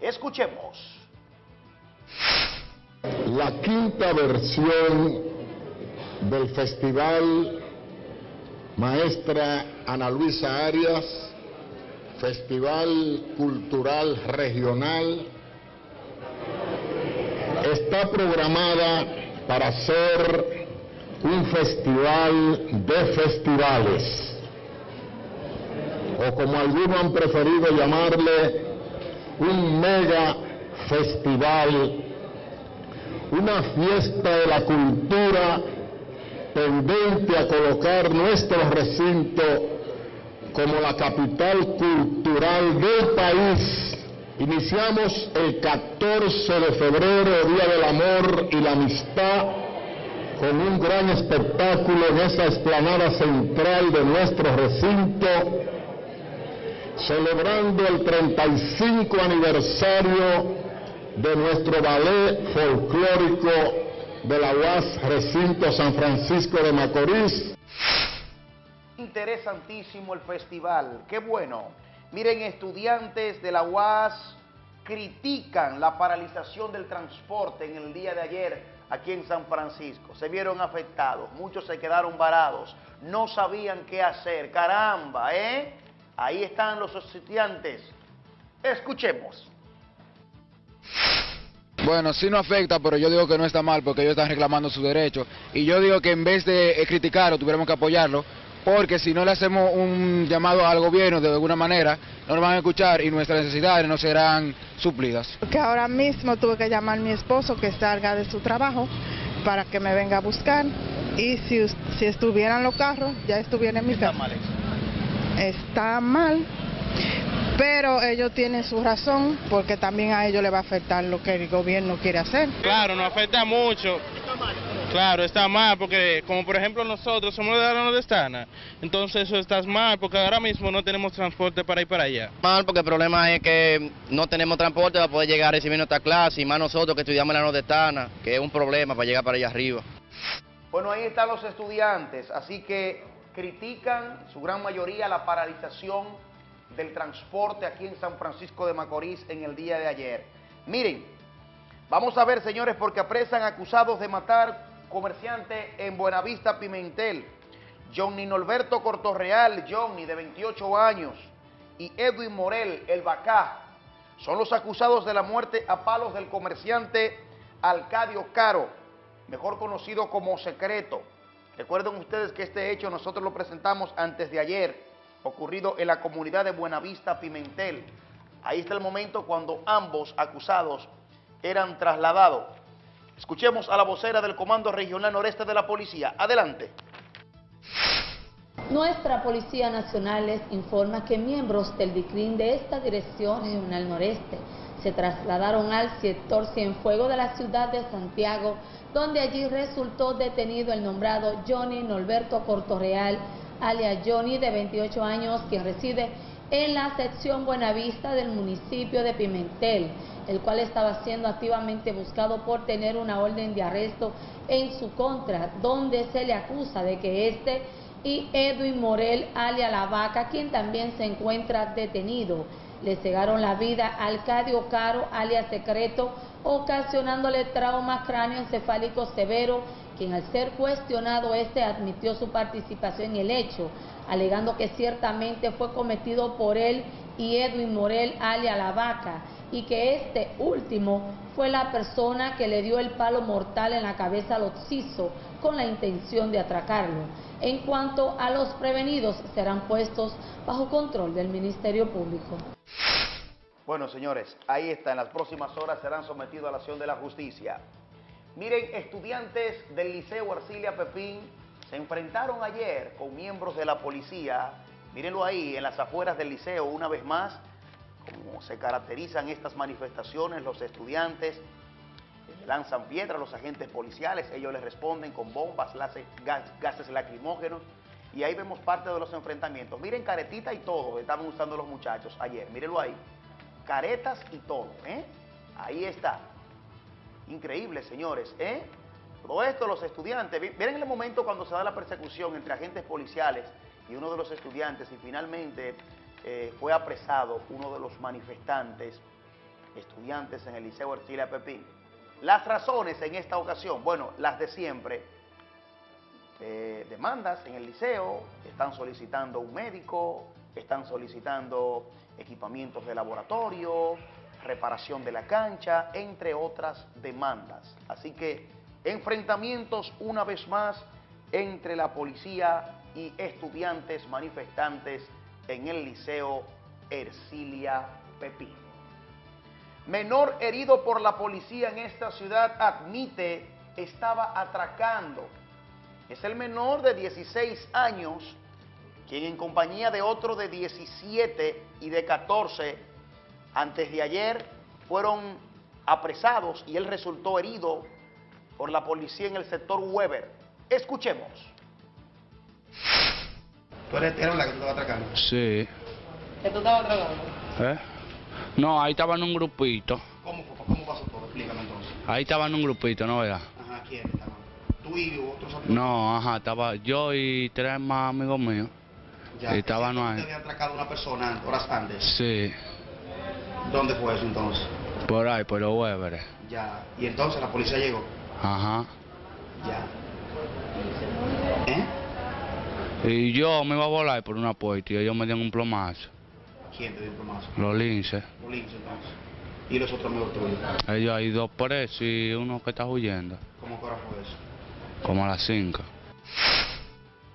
S4: Escuchemos.
S16: La quinta versión del Festival Maestra Ana Luisa Arias, Festival Cultural Regional está programada para ser un festival de festivales. o como algunos han preferido llamarle, un mega festival, una fiesta de la cultura tendente a colocar nuestro recinto como la capital cultural del país. Iniciamos el 14 de febrero, Día del Amor y la Amistad, con un gran espectáculo en esa explanada central de nuestro recinto, celebrando el 35 aniversario de nuestro ballet folclórico de la UAS Recinto San Francisco de Macorís.
S4: Interesantísimo el festival, qué bueno. Miren, estudiantes de la UAS critican la paralización del transporte en el día de ayer aquí en San Francisco. Se vieron afectados, muchos se quedaron varados, no sabían qué hacer. Caramba, ¿eh? Ahí están los estudiantes. Escuchemos.
S17: Bueno, sí no afecta, pero yo digo que no está mal porque ellos están reclamando su derecho. Y yo digo que en vez de criticarlo, tuviéramos que apoyarlo, porque si no le hacemos un llamado al gobierno de alguna manera, no nos van a escuchar y nuestras necesidades no serán suplidas.
S18: Que ahora mismo tuve que llamar a mi esposo que salga de su trabajo para que me venga a buscar y si, si estuvieran los carros, ya estuvieran en mi casa. Está mal Está mal, pero ellos tienen su razón porque también a ellos les va a afectar lo que el gobierno quiere hacer.
S19: Claro, nos afecta mucho. Claro, está mal porque como por ejemplo nosotros somos de la nordestana, entonces eso está mal porque ahora mismo no tenemos transporte para ir para allá.
S20: Mal porque el problema es que no tenemos transporte para poder llegar a recibir nuestra clase y más nosotros que estudiamos en la nordestana, que es un problema para llegar para allá arriba.
S4: Bueno, ahí están los estudiantes, así que critican su gran mayoría la paralización del transporte aquí en San Francisco de Macorís en el día de ayer. Miren, vamos a ver, señores, porque apresan acusados de matar comerciante en Buenavista Pimentel. Johnny Norberto Cortorreal, Johnny, de 28 años, y Edwin Morel, el Bacá, son los acusados de la muerte a palos del comerciante Alcadio Caro, mejor conocido como Secreto. Recuerden ustedes que este hecho nosotros lo presentamos antes de ayer ocurrido en la comunidad de Buenavista Pimentel. Ahí está el momento cuando ambos acusados eran trasladados. Escuchemos a la vocera del Comando Regional Noreste de la Policía. Adelante.
S21: Nuestra Policía Nacional les informa que miembros del DICRIN de esta Dirección Regional Noreste se trasladaron al sector Cienfuego de la ciudad de Santiago, donde allí resultó detenido el nombrado Johnny Norberto Cortorreal, alias Johnny, de 28 años, quien reside en la sección Buenavista del municipio de Pimentel, el cual estaba siendo activamente buscado por tener una orden de arresto en su contra, donde se le acusa de que este y Edwin Morel, alias La Vaca, quien también se encuentra detenido, le cegaron la vida a Alcadio Caro, alias Secreto, ocasionándole traumas cráneoencefálicos severos quien al ser cuestionado este admitió su participación en el hecho, alegando que ciertamente fue cometido por él y Edwin Morel alia La Vaca, y que este último fue la persona que le dio el palo mortal en la cabeza al occiso con la intención de atracarlo. En cuanto a los prevenidos, serán puestos bajo control del Ministerio Público.
S4: Bueno, señores, ahí está. En las próximas horas serán sometidos a la acción de la justicia. Miren, estudiantes del Liceo Arcilia Pepín se enfrentaron ayer con miembros de la policía. Mírenlo ahí, en las afueras del liceo, una vez más, como se caracterizan estas manifestaciones, los estudiantes lanzan piedras a los agentes policiales, ellos les responden con bombas, gases lacrimógenos, y ahí vemos parte de los enfrentamientos. Miren, caretita y todo, estaban usando los muchachos ayer, mírenlo ahí, caretas y todo, ¿eh? Ahí está. Increíble, señores, ¿eh? Todo esto los estudiantes, miren el momento cuando se da la persecución entre agentes policiales y uno de los estudiantes y finalmente eh, fue apresado uno de los manifestantes, estudiantes en el Liceo Ercilia Pepín. Las razones en esta ocasión, bueno, las de siempre, eh, demandas en el liceo, están solicitando un médico, están solicitando equipamientos de laboratorio, reparación de la cancha, entre otras demandas. Así que enfrentamientos una vez más entre la policía y estudiantes manifestantes en el Liceo Ercilia Pepín. Menor herido por la policía en esta ciudad admite estaba atracando. Es el menor de 16 años, quien en compañía de otro de 17 y de 14, antes de ayer, fueron apresados y él resultó herido por la policía en el sector Weber. Escuchemos.
S6: ¿Tú eres, la que tú estabas atracando?
S22: Sí.
S6: ¿Que tú estabas atracando?
S22: ¿Eh? No, ahí estaba en un grupito.
S6: ¿Cómo, cómo pasó todo? Explícame entonces.
S22: Ahí estaba en un grupito, ¿no veas?
S6: Ajá, ¿quién estaba? ¿Tú y otros amigos?
S22: No, ajá, estaba yo y tres más amigos míos.
S6: Ya,
S22: y estaban ahí.
S6: ¿Te había atracado una persona horas antes?
S22: Sí.
S6: ¿Dónde fue eso entonces?
S22: Por ahí, por los Weberes.
S6: Ya, y entonces la policía llegó.
S22: Ajá.
S6: Ya. ¿Eh?
S22: Y yo me iba a volar por una puerta y ellos me dieron un plomazo.
S6: ¿Quién te dio un plomazo?
S22: Los linces.
S6: Los linces entonces. ¿Y los otros amigos tuyos?
S22: Ellos hay dos presos y uno que está huyendo.
S6: ¿Cómo que hora fue eso?
S22: Como a las 5.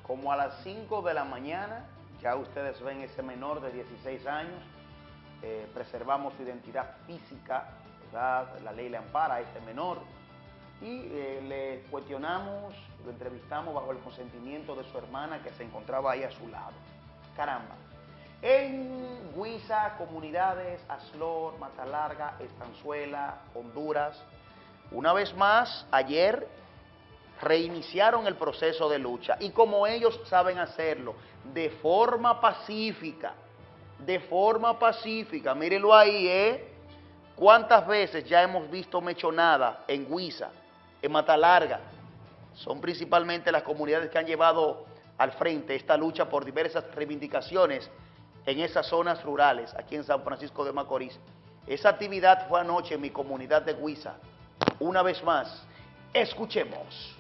S4: Como a las 5 de la mañana, ya ustedes ven ese menor de 16 años, eh, preservamos su identidad física, ¿verdad? la ley le ampara a este menor, y eh, le cuestionamos, lo entrevistamos bajo el consentimiento de su hermana que se encontraba ahí a su lado. Caramba. En Huiza, comunidades, Aslor, Matalarga, Estanzuela, Honduras, una vez más, ayer reiniciaron el proceso de lucha y como ellos saben hacerlo, de forma pacífica, de forma pacífica, mírenlo ahí, ¿eh? ¿Cuántas veces ya hemos visto mechonada en Huiza, en Matalarga? Son principalmente las comunidades que han llevado al frente esta lucha por diversas reivindicaciones en esas zonas rurales, aquí en San Francisco de Macorís. Esa actividad fue anoche en mi comunidad de Huiza. Una vez más, escuchemos.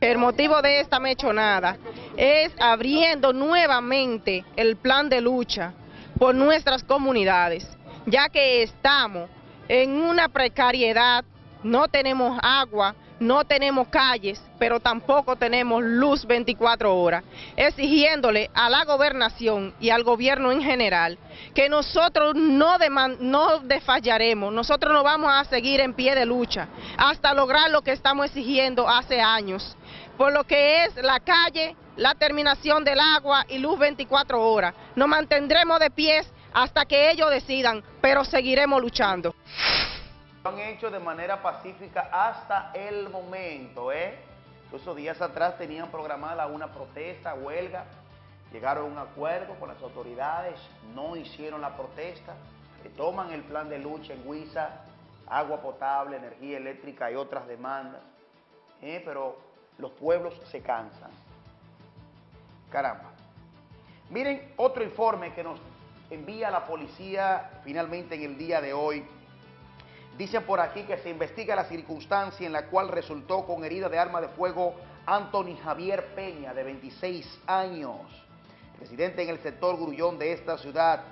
S23: El motivo de esta mechonada es abriendo nuevamente el plan de lucha por nuestras comunidades, ya que estamos en una precariedad, no tenemos agua, no tenemos calles, pero tampoco tenemos luz 24 horas, exigiéndole a la gobernación y al gobierno en general que nosotros no, no desfallaremos, nosotros no vamos a seguir en pie de lucha hasta lograr lo que estamos exigiendo hace años, por lo que es la calle, la terminación del agua y luz 24 horas. Nos mantendremos de pies hasta que ellos decidan, pero seguiremos luchando.
S4: Lo han hecho de manera pacífica hasta el momento, ¿eh? Incluso días atrás tenían programada una protesta, huelga, llegaron a un acuerdo con las autoridades, no hicieron la protesta, toman el plan de lucha en Huiza, agua potable, energía eléctrica y otras demandas, ¿eh? pero los pueblos se cansan. Caramba. Miren otro informe que nos envía la policía finalmente en el día de hoy Dice por aquí que se investiga la circunstancia en la cual resultó con herida de arma de fuego Anthony Javier Peña, de 26 años, residente en el sector Grullón de esta ciudad,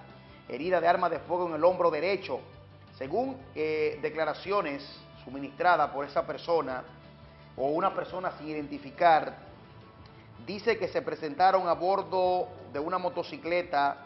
S4: herida de arma de fuego en el hombro derecho. Según eh, declaraciones suministradas por esa persona o una persona sin identificar, dice que se presentaron a bordo de una motocicleta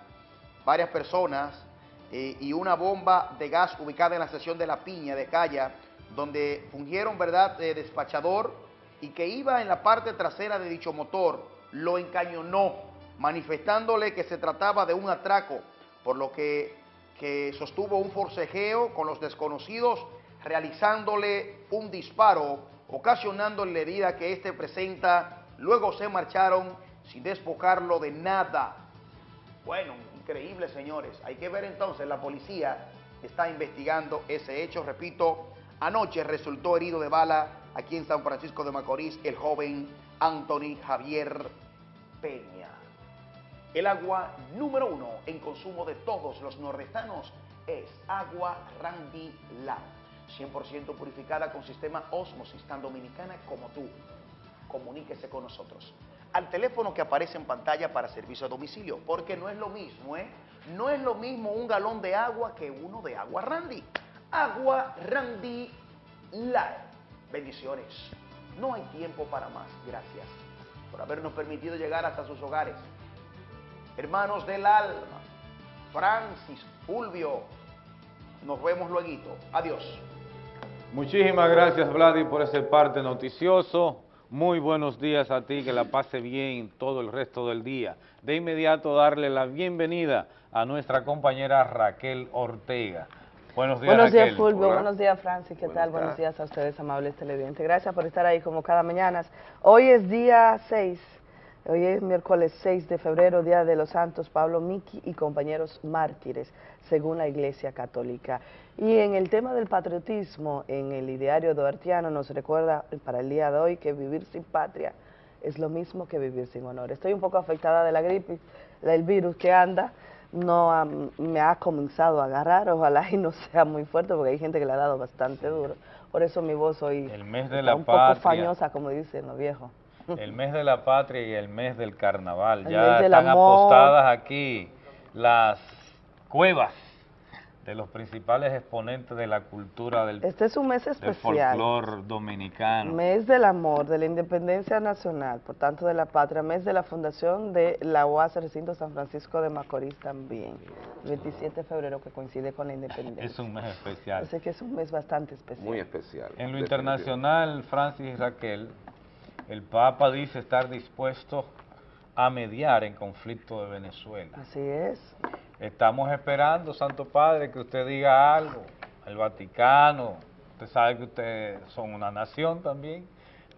S4: varias personas eh, y una bomba de gas ubicada en la sección de La Piña de Calla, donde fungieron, ¿verdad?, despachador y que iba en la parte trasera de dicho motor, lo encañonó, manifestándole que se trataba de un atraco, por lo que, que sostuvo un forcejeo con los desconocidos, realizándole un disparo, ocasionándole herida que éste presenta, luego se marcharon sin despojarlo de nada. Bueno, increíble, señores. Hay que ver entonces, la policía está investigando ese hecho. Repito, anoche resultó herido de bala aquí en San Francisco de Macorís el joven Anthony Javier Peña. El agua número uno en consumo de todos los nordestanos es agua Randy Land, 100% purificada con sistema Osmosis, tan dominicana como tú. Comuníquese con nosotros al teléfono que aparece en pantalla para servicio a domicilio, porque no es lo mismo, ¿eh? No es lo mismo un galón de agua que uno de agua Randy. Agua Randy Light. Bendiciones. No hay tiempo para más. Gracias por habernos permitido llegar hasta sus hogares. hermanos del alma, Francis, Fulvio, nos vemos luego. Adiós.
S1: Muchísimas gracias, Vladi, por ese parte noticioso. Muy buenos días a ti, que la pase bien todo el resto del día. De inmediato darle la bienvenida a nuestra compañera Raquel Ortega. Buenos días,
S24: Buenos días,
S1: Raquel.
S24: Fulvio. Buenos días, Francis. ¿Qué tal? Buenos días a ustedes, amables televidentes. Gracias por estar ahí como cada mañana. Hoy es día 6. Hoy es miércoles 6 de febrero, Día de los Santos Pablo Miki y compañeros mártires, según la Iglesia Católica. Y en el tema del patriotismo, en el ideario duartiano nos recuerda para el día de hoy que vivir sin patria es lo mismo que vivir sin honor. Estoy un poco afectada de la gripe, del virus que anda, no ha- me ha comenzado a agarrar, ojalá y no sea muy fuerte porque hay gente que le ha dado bastante duro. Por eso mi voz hoy
S1: El mes de
S24: está
S1: la
S24: un poco fañosa, como dicen los viejos.
S1: El mes de la patria y el mes del carnaval.
S24: El
S1: ya están
S24: amor.
S1: apostadas aquí las cuevas de los principales exponentes de la cultura del,
S24: Este es un mes
S1: del
S24: especial.
S1: folclor dominicano.
S24: Mes del amor, de la independencia nacional, por tanto de la patria, mes de la fundación de la UAS Recinto San Francisco de Macorís también, 27 de febrero que coincide con la independencia.
S1: Es un mes especial.
S24: Así que es un mes bastante especial.
S2: Muy especial.
S1: En lo internacional, Francis y Raquel, el Papa dice estar dispuesto a mediar en conflicto de Venezuela.
S24: Así es.
S1: Estamos esperando, Santo Padre, que usted diga algo. El Vaticano, usted sabe que ustedes son una nación también.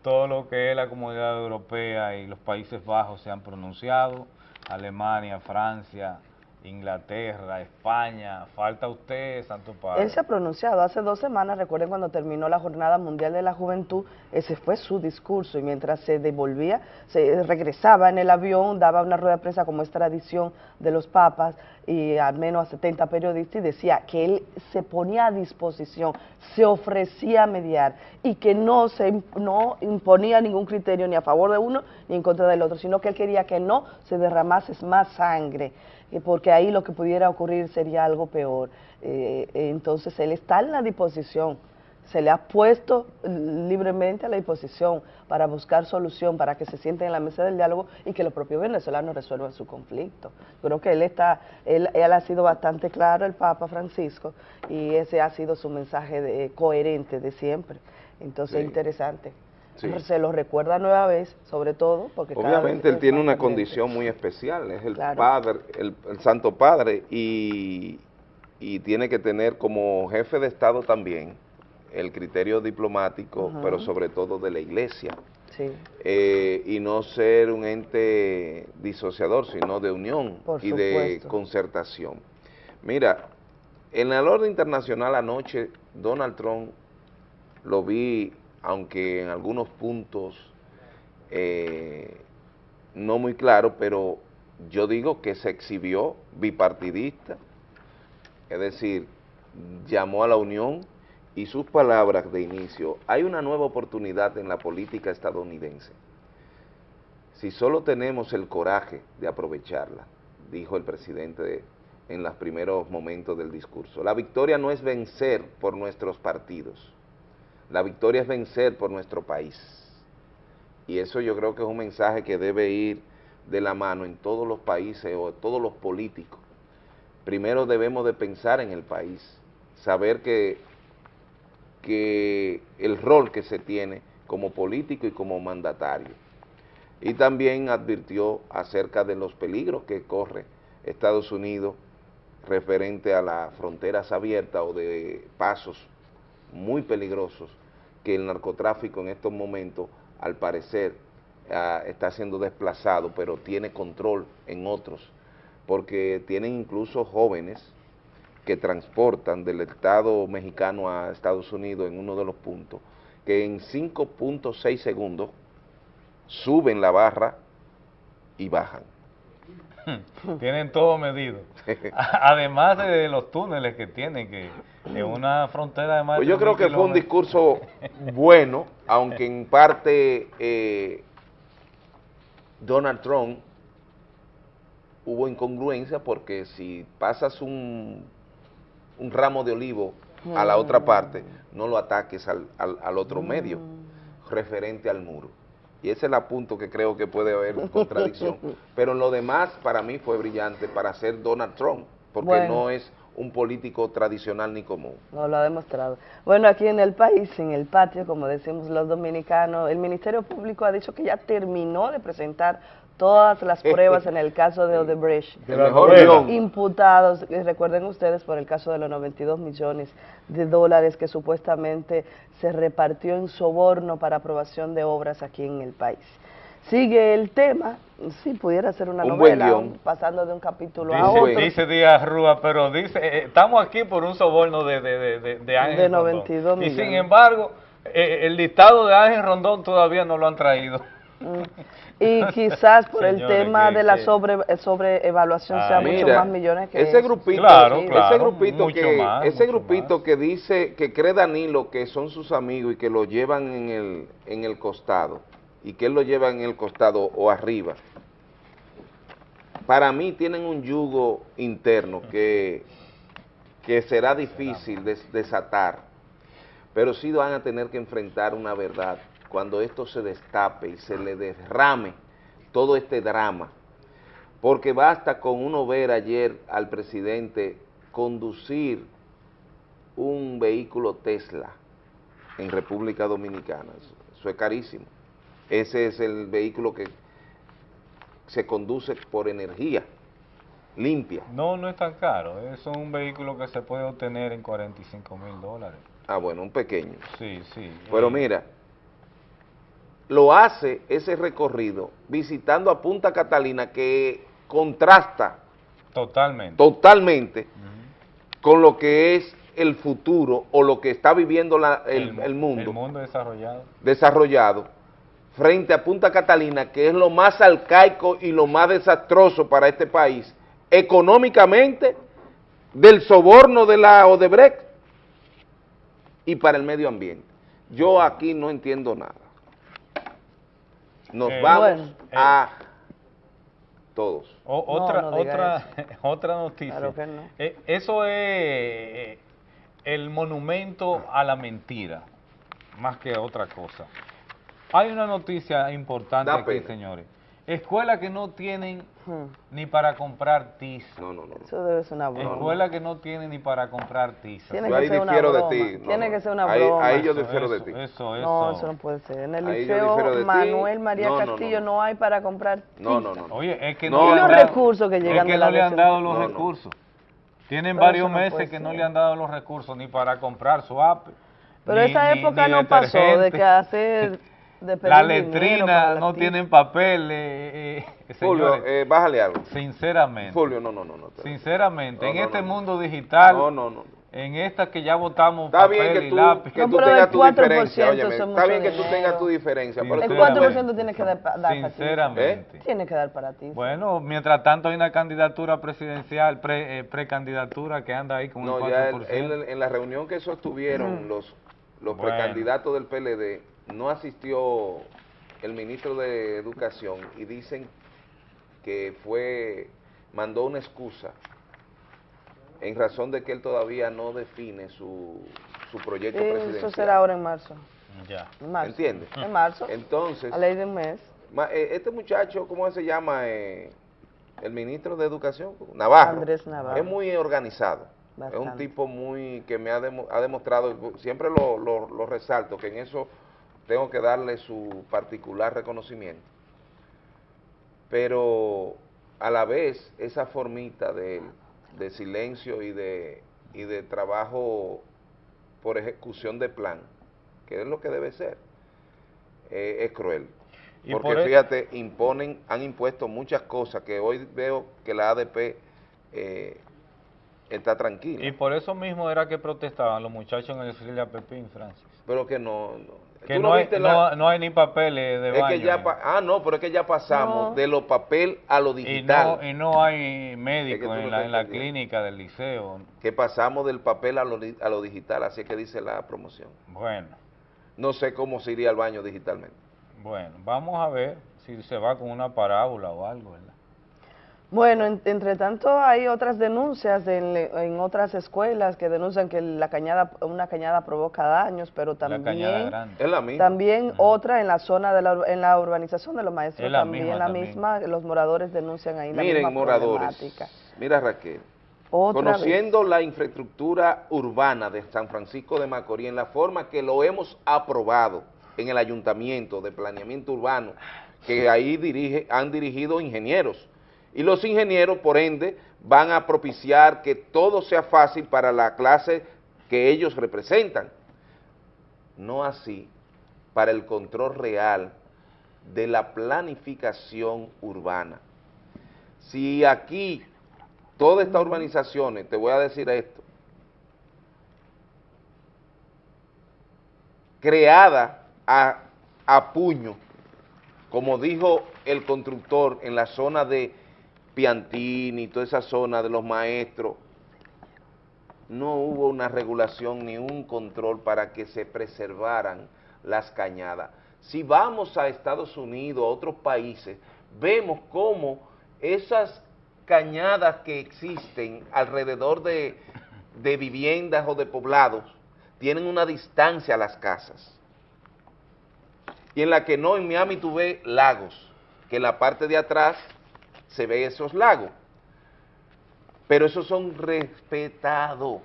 S1: Todo lo que es la comunidad europea y los Países Bajos se han pronunciado. Alemania, Francia, Inglaterra, España. Falta usted, Santo Padre.
S24: Él se ha pronunciado hace dos semanas, recuerden cuando terminó la Jornada Mundial de la Juventud, ese fue su discurso y mientras se devolvía, se regresaba en el avión, daba una rueda de prensa como es tradición de los papas y al menos a 70 periodistas y decía que él se ponía a disposición, se ofrecía a mediar y que no se no imponía ningún criterio ni a favor de uno ni en contra del otro, sino que él quería que no se derramase más sangre porque ahí lo que pudiera ocurrir sería algo peor. Eh, eh, entonces él está en la disposición, se le ha puesto libremente a la disposición para buscar solución, para que se sienten en la mesa del diálogo y que los propios venezolanos resuelvan su conflicto. Creo que él está, él, él ha sido bastante claro, el Papa Francisco, y ese ha sido su mensaje de- coherente de siempre. Entonces
S2: Sí.
S24: interesante.
S2: Sí.
S24: Se lo recuerda nueva vez, sobre todo, porque
S2: Obviamente él tiene una condición muy especial, es el
S24: Claro.
S2: padre, el, el Santo Padre, y, y tiene que tener como jefe de Estado también el criterio diplomático, pero sobre todo de la Iglesia,
S24: Sí.
S2: eh, y no ser un ente disociador, sino de unión
S24: Por
S2: y de concertación. Mira, en el orden internacional anoche, Donald Trump lo vi, aunque en algunos puntos eh, no muy claro, pero yo digo que se exhibió bipartidista, es decir, llamó a la unión y sus palabras de inicio, hay una nueva oportunidad en la política estadounidense. Si solo tenemos el coraje de aprovecharla, dijo el presidente en los primeros momentos del discurso. La victoria no es vencer por nuestros partidos, la victoria es vencer por nuestro país. Y eso yo creo que es un mensaje que debe ir de la mano en todos los países o todos los políticos. Primero debemos de pensar en el país, saber que, que el rol que se tiene como político y como mandatario. Y también advirtió acerca de los peligros que corre Estados Unidos referente a las fronteras abiertas o de pasos muy peligrosos que el narcotráfico en estos momentos, al parecer, ah, está siendo desplazado, pero tiene control en otros, porque tienen incluso jóvenes que transportan del Estado mexicano a Estados Unidos en uno de los puntos, que en 5.6 segundos suben la barra y bajan.
S1: Tienen todo medido. Además de los túneles que tienen, que en una frontera de más
S2: Pues yo creo
S1: 3.000
S2: que fue un discurso bueno, aunque en parte eh, Donald Trump hubo incongruencia porque si pasas un, un ramo de olivo a la otra parte, no lo ataques al, al- al otro medio, referente al muro. Y ese es el punto que creo que puede haber contradicción. Pero en lo demás, para mí fue brillante para ser Donald Trump, porque
S24: Bueno.
S2: no es un político tradicional ni común.
S24: No lo ha demostrado. Bueno, aquí en el país, en el patio, como decimos los dominicanos, el Ministerio Público ha dicho que ya terminó de presentar todas las pruebas en el caso de Odebrecht.
S2: El mejor.
S24: Imputados, recuerden ustedes, por el caso de los 92 millones de dólares que supuestamente se repartió en soborno para aprobación de obras aquí en el país. Sigue el tema, si pudiera ser una
S1: Un
S24: novela, pasando de un capítulo a otro.
S1: Dice, Díaz Rúa, pero dice, eh, estamos aquí por un soborno de, de, de, de, de Ángel
S24: De
S1: Rondón.
S24: 92
S1: Y sin embargo, eh, el listado de Ángel Rondón todavía no lo han traído.
S24: Y quizás por el
S1: Señores,
S24: tema
S1: que-
S24: de la sobre, eh, sobreevaluación sea
S2: Ah,
S24: mucho
S2: mira,
S24: más millones que
S2: ese grupito,
S1: Claro,
S2: ese
S1: claro,
S2: grupito
S1: mucho
S2: que
S1: más,
S2: ese grupito que dice que cree Danilo que son sus amigos y que lo llevan en el en el costado y que él lo lleva en el costado o arriba. Para mí tienen un yugo interno que que será difícil des- desatar, pero sí van a tener que enfrentar una verdad cuando esto se destape y se le derrame todo este drama porque basta con uno ver ayer al presidente conducir un vehículo Tesla en República Dominicana. Eso, es carísimo. Ese es el vehículo que se conduce por energía limpia.
S1: No, no es tan caro. Es un vehículo que se puede obtener en 45 mil dólares.
S2: Ah, bueno, un pequeño.
S1: Sí, sí.
S2: Pero
S1: Eh,
S2: mira, lo hace ese recorrido visitando a Punta Catalina que contrasta
S1: Totalmente.
S2: totalmente con lo que es el futuro o lo que está viviendo la- el, el mundo
S1: El mundo desarrollado.
S2: desarrollado frente a Punta Catalina, que es lo más arcaico y lo más desastroso para este país, económicamente, del soborno de la Odebrecht y para el medio ambiente. Yo aquí no entiendo nada. Nos
S1: Eh,
S2: vamos
S1: bueno, eh,
S2: a todos.
S1: O- otra,
S24: no
S1: otra, otra noticia.
S24: Claro que no.
S1: Eh, eso es el monumento a la mentira, más que otra cosa. Hay una noticia importante
S2: Da
S1: aquí,
S2: pena.
S1: señores. Escuelas que no tienen ni para comprar tiza.
S2: No, no, no.
S24: Eso debe ser una broma.
S1: Escuelas que no tienen ni para comprar tiza.
S24: Tiene
S2: Yo
S24: que
S2: ahí
S24: ser una
S2: difiero de
S24: broma.
S2: ti. No,
S24: Tiene
S2: no.
S24: que ser una broma.
S2: ahí yo
S1: Eso,
S2: difiero de
S1: eso,
S2: ti.
S1: Eso,
S24: No,
S1: eso.
S24: eso no puede ser. En el
S2: Ahí
S24: liceo. Manuel María
S2: No, no, no,
S24: Castillo
S2: no.
S24: no, hay para comprar
S2: No, no,
S24: tiza.
S2: no.
S1: Oye, es que
S2: No,
S1: no,
S24: los recursos que llegan
S1: es que no le han dado los
S2: No, no.
S1: recursos. Tienen
S24: Pero
S1: varios
S24: eso no
S1: meses que no
S24: ser.
S1: le han dado los recursos ni para comprar su app.
S24: Pero
S1: ni-
S24: esa
S1: ni-
S24: época
S1: ni
S24: no pasó de que hacer de pedir
S1: La
S24: dinero para
S1: letrina
S24: la
S1: no tienen papel, eh, eh,
S2: Fulvio, eh, bájale algo.
S1: Sinceramente.
S2: Fulvio, no, no, no. no.
S1: Sinceramente,
S2: No,
S1: en
S2: no,
S1: este
S2: no.
S1: mundo digital,
S2: No, no, no.
S1: en esta que ya votamos
S2: Está
S1: papel
S2: bien que
S1: y
S2: tú,
S1: lápiz.
S2: que
S24: No,
S2: tú
S24: pero
S2: tengas
S24: el
S2: tu
S24: 4%
S2: diferencia, óyeme, está bien que tú tengas tu diferencia, pero
S24: El
S2: tú
S24: 4% tiene que dar, dar para ti.
S1: Sinceramente.
S24: Tiene que dar para ti.
S1: Bueno, mientras tanto hay una candidatura presidencial, pre, eh, precandidatura que anda ahí con
S2: No,
S1: un
S2: ya
S1: 4%.
S2: él- él- en la reunión que sostuvieron
S24: Mm.
S2: los, los
S1: Bueno.
S2: precandidatos del PLD, no asistió el ministro de Educación y dicen que fue, mandó una excusa en razón de que él todavía no define su, su proyecto presidencial.
S24: Eso será ahora en marzo.
S1: Ya.
S24: En marzo.
S2: ¿Entiendes?
S24: En marzo.
S2: Entonces,
S24: A ley de un mes.
S2: ma- eh, este muchacho, ¿cómo se llama? Eh, el ministro de Educación, Navarro.
S24: Andrés Navarro.
S2: Es muy organizado. Es un
S24: Bastante.
S2: tipo muy que me ha, demo- ha demostrado, siempre lo, lo- lo resalto, que en eso tengo que darle su particular reconocimiento. Pero a la vez, esa formita de, de silencio y de, y de trabajo por ejecución de plan, que es lo que debe ser, eh, es cruel.
S1: Y
S2: Porque
S1: por e-
S2: fíjate, imponen, han impuesto muchas cosas que hoy veo que la ADP eh, está tranquila.
S1: Y por eso mismo era que protestaban los muchachos en el Cilia Pepín, Francis.
S2: pero que no, no.
S1: Que
S2: ¿Tú
S1: no, hay,
S2: viste
S1: no,
S2: la-
S1: no hay ni papeles de
S2: es
S1: baño.
S2: que ya
S1: eh.
S2: pa- ah no pero es que ya pasamos
S24: No.
S2: de lo papel a lo
S1: y,
S2: digital
S1: no, y no hay
S2: Es que no
S1: en, la, en la clínica del liceo.
S2: que pasamos del papel a lo, a lo digital así es que dice la promoción
S1: Bueno,
S2: no sé cómo se iría al baño digitalmente
S1: bueno, vamos a ver si se va con una parábola o algo, ¿verdad?
S24: Bueno, en- entre tanto hay otras denuncias en, en otras escuelas que denuncian que la cañada, una cañada provoca daños, pero también
S1: grande.
S2: Es la misma.
S24: también otra en la zona de la, en la urbanización de los maestros
S2: Es la
S24: también
S2: misma
S24: la
S2: también.
S24: misma, los moradores denuncian ahí la
S2: Miren,
S24: misma
S2: moradores,
S24: problemática.
S2: mira Raquel,
S24: Otra
S2: conociendo la infraestructura urbana de San Francisco de Macorís en la forma que lo hemos aprobado en el ayuntamiento de planeamiento urbano, que ahí dirige, han dirigido ingenieros, y los ingenieros, por ende, van a propiciar que todo sea fácil para la clase que ellos representan. No así para el control real de la planificación urbana. Si aquí, todas estas urbanizaciones, te voy a decir esto, creada a, a puño, como dijo el constructor en la zona de Piantini, toda esa zona de los maestros, no hubo una regulación ni un control para que se preservaran las cañadas. Si vamos a Estados Unidos, a otros países, vemos cómo esas cañadas que existen alrededor de, viviendas o de poblados tienen una distancia a las casas. Y en la que no, en Miami tú ves lagos, que en la parte de atrás se ve esos lagos. Pero esos son respetados.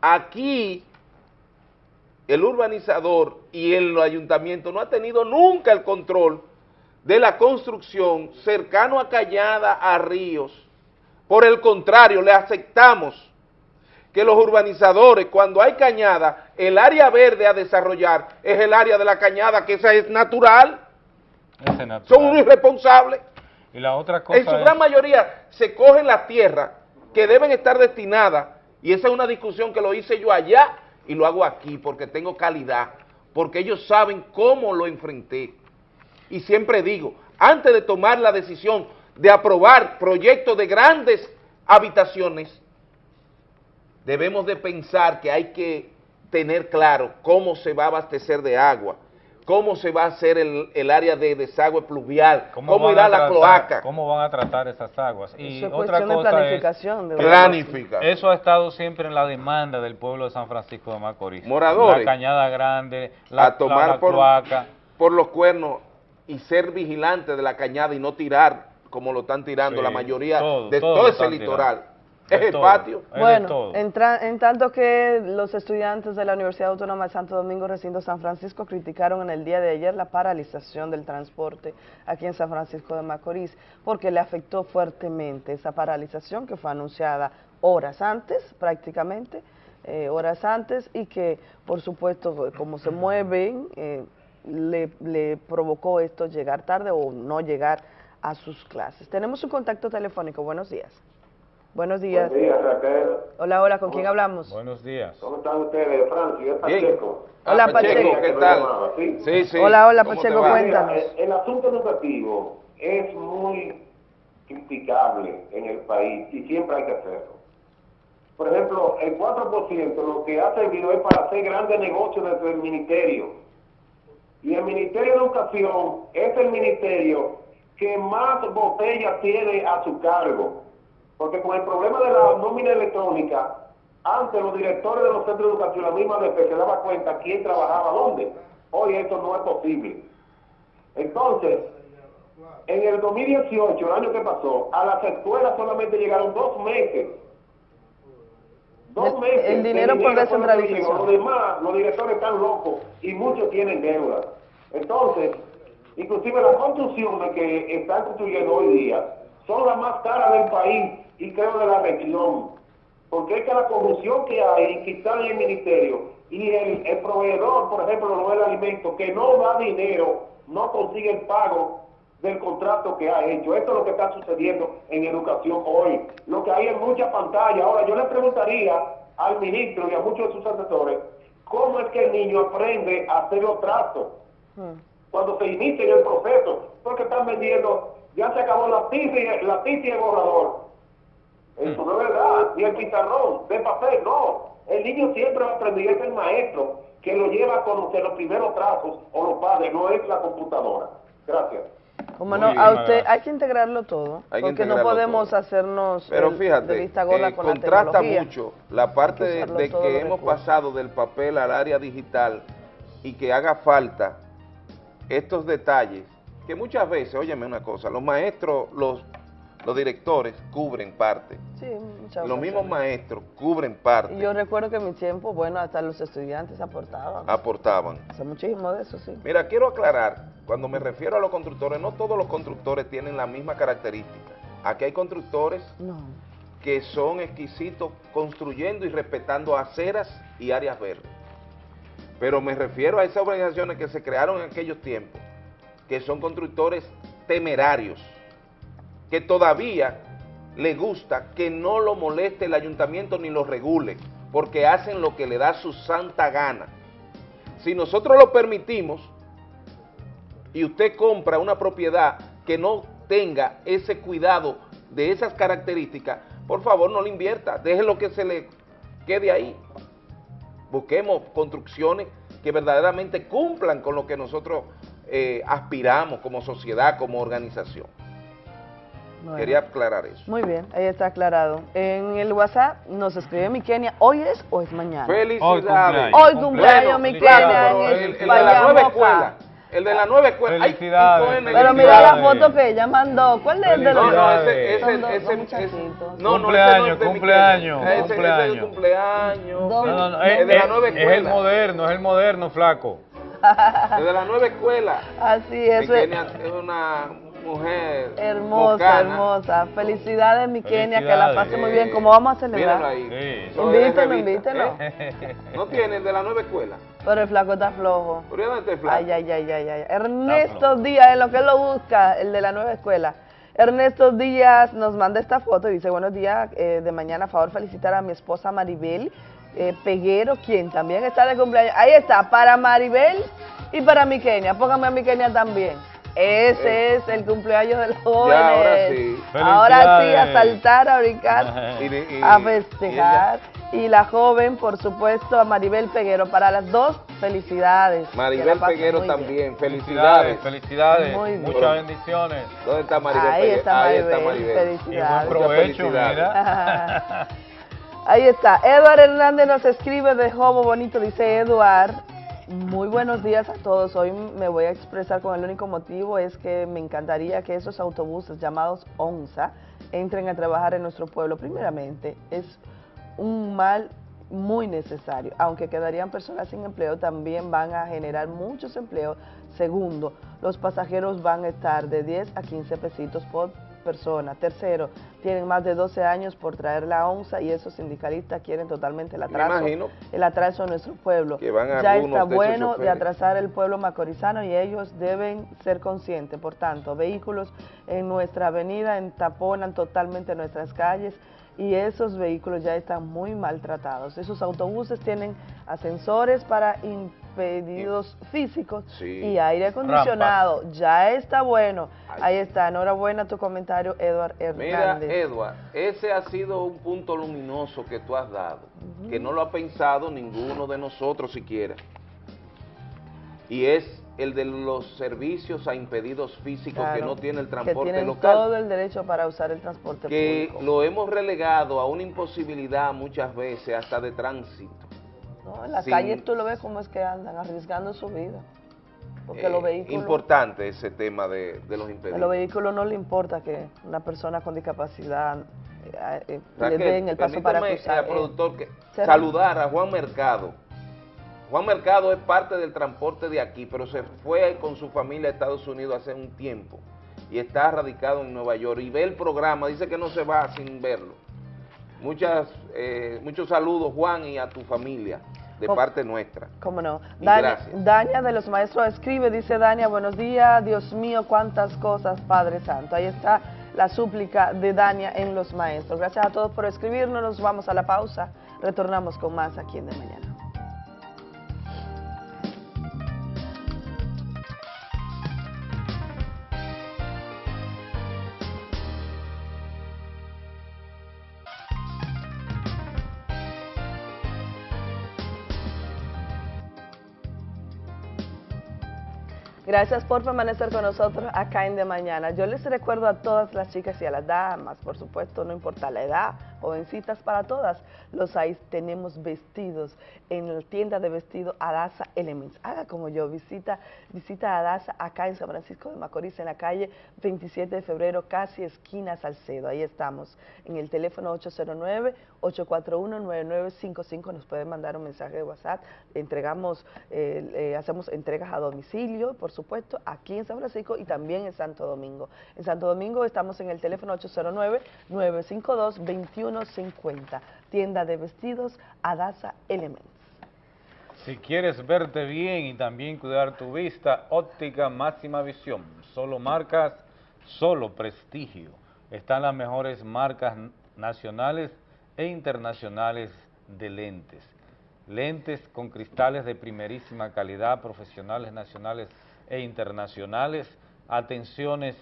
S2: Aquí el urbanizador y el ayuntamiento no ha tenido nunca el control de la construcción cercano a Cañada, a ríos. Por el contrario, le aceptamos que los urbanizadores, cuando hay cañada, el área verde a desarrollar es el área de la cañada, que esa es natural. Son unos irresponsables.
S1: Y la otra cosa
S2: En su
S1: es-
S2: gran mayoría se cogen las tierras que deben estar destinadas, y esa es una discusión que lo hice yo allá y lo hago aquí porque tengo calidad, porque ellos saben cómo lo enfrenté. Y siempre digo, antes de tomar la decisión de aprobar proyectos de grandes habitaciones, debemos de pensar que hay que tener claro cómo se va a abastecer de agua, cómo se va a hacer el, el área de desagüe pluvial, cómo, irá la cloaca.
S1: ¿Cómo van a tratar esas aguas? Y
S24: Eso es
S1: otra
S24: cuestión de
S1: cosa
S24: planificación, de
S1: es,
S24: verdad.
S2: Planifica.
S1: Eso ha estado siempre en la demanda del pueblo de San Francisco de Macorís.
S2: Moradores.
S1: La cañada grande, la,
S2: a tomar
S1: la- la
S2: por,
S1: cloaca.
S2: por los cuernos y ser vigilante de la cañada y no tirar como lo están tirando
S1: Sí,
S2: la mayoría
S1: todo,
S2: de
S1: todo
S2: ese litoral.
S1: tirando.
S2: Es el
S1: todo.
S2: patio.
S24: Bueno, en, tanto que los estudiantes de la Universidad Autónoma de Santo Domingo, recinto San Francisco, criticaron en el día de ayer la paralización del transporte aquí en San Francisco de Macorís, porque le afectó fuertemente esa paralización que fue anunciada horas antes, prácticamente, eh, horas antes, y que, por supuesto, como se mueven, eh, le, le provocó esto llegar tarde o no llegar a sus clases. Tenemos un contacto telefónico. Buenos días. Buenos días.
S3: Buenos días, Raquel.
S24: Hola, hola, ¿con quién hablamos?
S1: Buenos días.
S3: ¿Cómo están ustedes, Francis? Es
S2: Bien.
S3: Pacheco.
S24: Hola, Ah, Pacheco,
S3: Pacheco,
S2: ¿qué tal?
S3: ¿sí?
S2: Sí, sí.
S24: Hola, hola,
S2: ¿Cómo
S24: Pacheco, cuéntanos.
S3: Mira, el, el asunto educativo es muy criticable en el país y siempre hay que hacerlo. Por ejemplo, el 4% lo que ha servido es para hacer grandes negocios dentro del ministerio. Y el Ministerio de Educación es el ministerio que más botellas tiene a su cargo. Porque con el problema de la nómina electrónica, antes los directores de los centros de educación, la misma DP, se daba cuenta quién trabajaba dónde. Hoy esto no es posible. Entonces, en el 2018, el año que pasó, a las escuelas solamente llegaron dos meses. Dos meses.
S24: el dinero por descentralización.
S3: Los demás, los directores están locos y muchos tienen deuda. Entonces, inclusive las construcciones que están construyendo hoy día son las más caras del país y creo de la región. Porque es que la corrupción que hay, que está en el ministerio, y el, el proveedor, por ejemplo, no del alimento, que no da dinero, no consigue el pago del contrato que ha hecho. Esto es lo que está sucediendo en educación hoy. Lo que hay en mucha pantalla. Ahora, yo le preguntaría al ministro y a muchos de sus asesores, ¿cómo es que el niño aprende a hacer los tratos? cuando se inicia en el proceso, porque están vendiendo, ya se acabó la tiza y, la tiza y el borrador. Eso no es verdad, ni el pizarrón de papel, no. El niño siempre va a aprender, es el maestro que lo lleva a conocer los primeros trazos o los padres, no es la computadora. Gracias.
S24: Como no, a usted hay que integrarlo todo,
S2: Hay que
S24: porque no podemos
S2: todo.
S24: hacernos
S2: Pero
S24: el-
S2: fíjate,
S24: de vista gorda
S2: eh,
S24: con la
S2: contrasta
S24: tecnología.
S2: mucho la parte de, de que hemos
S24: recursos.
S2: pasado del papel al área digital y que haga falta estos detalles, que muchas veces, óyeme una cosa, los maestros, los, los directores cubren parte,
S24: Sí, muchas
S2: los mismos maestros cubren parte,
S24: Y yo recuerdo que en mi tiempo, bueno, hasta los estudiantes aportaban.
S2: aportaban.
S24: Hace muchísimo de eso, sí.
S2: Mira, quiero aclarar, cuando me refiero a los constructores, no todos los constructores tienen la misma característica. Aquí hay constructores
S24: No.
S2: que son exquisitos construyendo y respetando aceras y áreas verdes. Pero me refiero a esas organizaciones que se crearon en aquellos tiempos, que son constructores temerarios, que todavía les gusta que no lo moleste el ayuntamiento ni lo regule, porque hacen lo que le da su santa gana. Si nosotros lo permitimos y usted compra una propiedad que no tenga ese cuidado de esas características, por favor no le invierta, déjelo que se le quede ahí. Busquemos construcciones que verdaderamente cumplan con lo que nosotros eh, aspiramos como sociedad, como organización.
S24: Bueno.
S2: Quería aclarar eso.
S24: Muy bien, ahí está aclarado. En el WhatsApp nos escribe mi Kenia, ¿hoy es o es mañana?
S2: Felicidades.
S24: Hoy cumpleaños, mi Kenia,
S2: Claro,
S24: en
S2: el,
S24: el
S2: el de la nueva escuela. El de la nueva escuela. Ay,
S25: Felicidades.
S24: Pero mira la foto que ella mandó. ¿Cuál es el de los
S2: No, no, ese, ese,
S24: dos-
S2: ese,
S24: dos
S2: ese-
S24: muchachitos.
S2: no, no,
S25: Cumpleaños,
S2: ese no es
S25: cumpleaños,
S2: Kenia. Ese- ese es
S25: cumpleaños.
S2: de cumpleaños.
S24: Dos-
S25: No, no, no,
S2: Es
S25: es,
S2: de la
S25: es-
S2: nueva
S25: es el
S2: escuela.
S25: moderno, es el moderno, flaco.
S2: Desde la nueva escuela.
S24: Así
S2: Mi
S24: es.
S2: Kenia es una mujer
S24: Hermosa, hermosa. Felicidades, mi Kenia, que la pase muy bien. ¿Cómo vamos a celebrar?
S2: ahí.
S24: Invítelo,
S2: revista,
S24: invítelo.
S2: ¿eh? No tiene el de la nueva escuela.
S24: Pero el flaco está flojo.
S2: ¿Por dónde está el flaco?
S24: Ay, ay, ay, ay, ay. Ernesto Díaz, en lo que él lo busca, el de la nueva escuela. Ernesto Díaz nos manda esta foto y dice, buenos días, eh, de mañana, a favor, felicitar a mi esposa Maribel eh, Peguero, quien también está de cumpleaños. Ahí está, para Maribel y para mi Kenia. Póngame a mi Kenia también. Ese es el cumpleaños de los jóvenes.
S2: ahora sí.
S24: Ahora sí, a saltar, a brincar,
S2: Y de- y-
S24: a festejar. Y la joven, por supuesto, a Maribel Peguero. Para las dos, felicidades.
S2: Maribel Peguero también,
S25: Felicidades,
S2: felicidades.
S25: felicidades.
S24: Muy bien.
S25: Muchas bendiciones.
S2: ¿Dónde está Maribel
S24: Ahí
S2: Peguero?
S24: está
S2: Ahí
S24: Maribel,
S2: está Maribel.
S24: felicidades.
S25: Y buen provecho, mira.
S24: Ahí está. Eduard Hernández nos escribe de Jobo Bonito. Dice Eduard, muy buenos días a todos. Hoy me voy a expresar con el único motivo es que me encantaría que esos autobuses llamados ONSA entren a trabajar en nuestro pueblo. Primeramente, es un mal muy necesario. Aunque quedarían personas sin empleo, también van a generar muchos empleos. Segundo, los pasajeros van a estar de 10 a 15 pesitos por persona. Tercero, tienen más de 12 años por traer la onza y esos sindicalistas quieren totalmente el atraso,
S2: imagino.
S24: el atraso de nuestro pueblo.
S2: Que van
S24: ya está bueno de atrasar el pueblo macorizano y ellos deben ser conscientes. Por tanto, vehículos en nuestra avenida entaponan totalmente nuestras calles y esos vehículos ya están muy maltratados. Esos autobuses tienen ascensores para impedidos físicos
S2: Sí.
S24: y aire acondicionado. Ya está bueno. Ahí está. Enhorabuena tu comentario, Eduard
S2: Mira,
S24: Hernández.
S2: Edward, ese ha sido un punto luminoso que tú has dado, que no lo ha pensado ninguno de nosotros siquiera. Y es el de los servicios a impedidos físicos que no tiene el
S24: que
S2: transporte
S24: tienen
S2: local.
S24: todo el derecho para usar el transporte
S2: que
S24: público.
S2: lo hemos relegado a una imposibilidad muchas veces hasta de tránsito.
S24: No, en la calle tú lo ves como es que andan arriesgando su vida. Porque
S2: Eh,
S24: los vehículos,
S2: Importante ese tema de, de los
S24: a
S2: impedidos.
S24: los vehículos no le importa que una persona con discapacidad eh, eh,
S2: Raquel,
S24: le den el paso para cruzar.
S2: eh,
S24: eh,
S2: productor, que- saludar a Juan Mercado. Juan Mercado es parte del transporte de aquí, pero se fue con su familia a Estados Unidos hace un tiempo y está radicado en Nueva York y ve el programa, dice que no se va sin verlo. Muchas, eh, muchos saludos Juan y a tu familia de parte nuestra.
S24: ¿Cómo no? Dania,
S2: gracias.
S24: Dania de los maestros escribe, dice Dania, buenos días, Dios mío, cuántas cosas, Padre Santo. Ahí está la súplica de Dania en los maestros. Gracias a todos por escribirnos, nos vamos a la pausa, retornamos con más aquí en De Mañana. Gracias por permanecer con nosotros acá en De Mañana. Yo les recuerdo a todas las chicas y a las damas, por supuesto, no importa la edad, jovencitas para todas, los hay, tenemos vestidos en la tienda de vestido Adasa Elements. Haga como yo, visita, visita Adasa acá en San Francisco de Macorís, en la calle 27 de febrero, casi esquina Salcedo. Ahí estamos, en el teléfono 809-841-9955, nos pueden mandar un mensaje de WhatsApp, entregamos, eh, eh, hacemos entregas a domicilio, por supuesto, aquí en San Francisco y también en Santo Domingo. En Santo Domingo estamos en el teléfono 809-952-2150, tienda de vestidos Adasa Elements.
S25: Si quieres verte bien y también cuidar tu vista, óptica máxima visión, solo marcas, solo prestigio. Están las mejores marcas nacionales e internacionales de lentes. Lentes con cristales de primerísima calidad, profesionales nacionales e internacionales, atenciones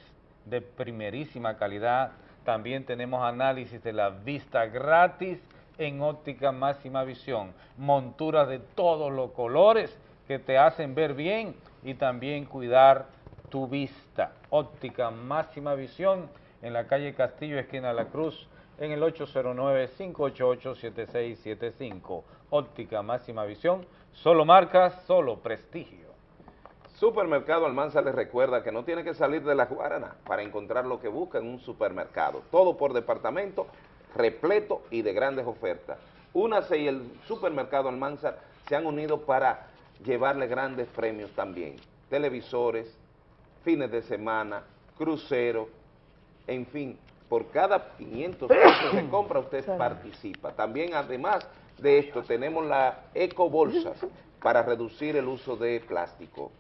S25: de primerísima calidad, también tenemos análisis de la vista gratis en óptica máxima visión, monturas de todos los colores que te hacen ver bien y también cuidar tu vista. Óptica máxima visión en la calle Castillo, esquina La Cruz, en el 809-588-7675. Óptica máxima visión, solo marcas, solo prestigio.
S2: Supermercado Almanza les recuerda que no tiene que salir de la Guarana para encontrar lo que busca en un supermercado. Todo por departamento, repleto y de grandes ofertas. UNACE y el Supermercado Almanza se han unido para llevarle grandes premios también. Televisores, fines de semana, cruceros, en fin, por cada 500 pesos que compra usted participa. También además de esto tenemos la ecobolsas para reducir el uso de plástico.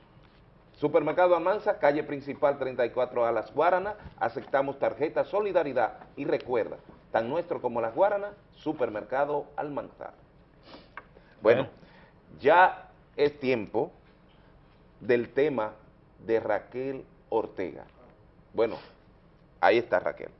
S2: Supermercado Almanza, calle principal 34 a Las Guaranas, aceptamos tarjeta Solidaridad y recuerda, tan nuestro como Las Guaranas, Supermercado Almanza. Bueno, ya es tiempo del tema de Raquel Ortega. Bueno, ahí está Raquel.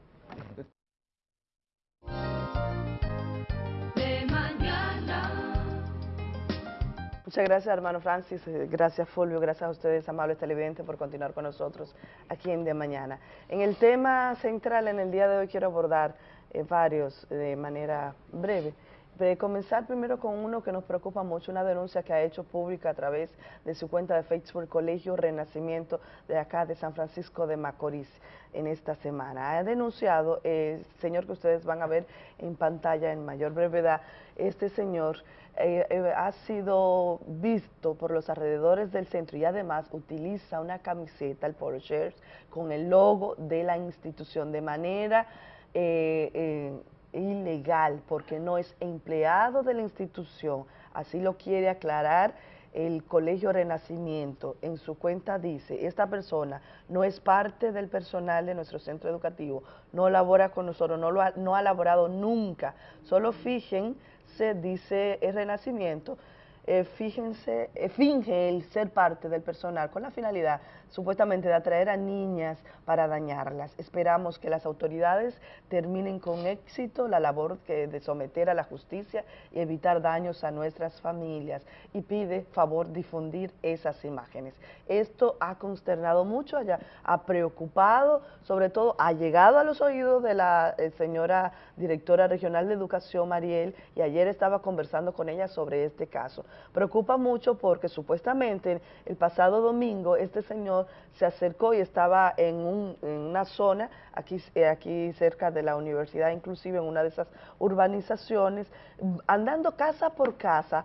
S24: Muchas gracias, hermano Francis. Eh, gracias, Fulvio. Gracias a ustedes, amables televidentes, por continuar con nosotros aquí en De Mañana. En el tema central, en el día de hoy, quiero abordar eh, varios de manera breve. De comenzar primero con uno que nos preocupa mucho, una denuncia que ha hecho pública a través de su cuenta de Facebook Colegio Renacimiento de acá de San Francisco de Macorís en esta semana. Ha denunciado, el señor que ustedes van a ver en pantalla en mayor brevedad, este señor eh, eh, ha sido visto por los alrededores del centro y además utiliza una camiseta, el Shirts, con el logo de la institución de manera eh, ilegal porque no es empleado de la institución, así lo quiere aclarar el Colegio Renacimiento. En su cuenta dice, esta persona no es parte del personal de nuestro centro educativo, no labora con nosotros, no, lo ha, no ha laborado nunca, solo fíjense se dice el Renacimiento, eh, fíjense, eh, finge el ser parte del personal con la finalidad supuestamente de atraer a niñas para dañarlas. Esperamos que las autoridades terminen con éxito la labor que de someter a la justicia y evitar daños a nuestras familias y pide favor difundir esas imágenes. Esto ha consternado mucho, ha preocupado, sobre todo ha llegado a los oídos de la eh, señora directora regional de educación, Mariel, y ayer estaba conversando con ella sobre este caso. Preocupa mucho porque supuestamente el pasado domingo este señor se acercó y estaba en, una zona aquí, eh, aquí cerca de la universidad, inclusive en una de esas urbanizaciones, andando casa por casa,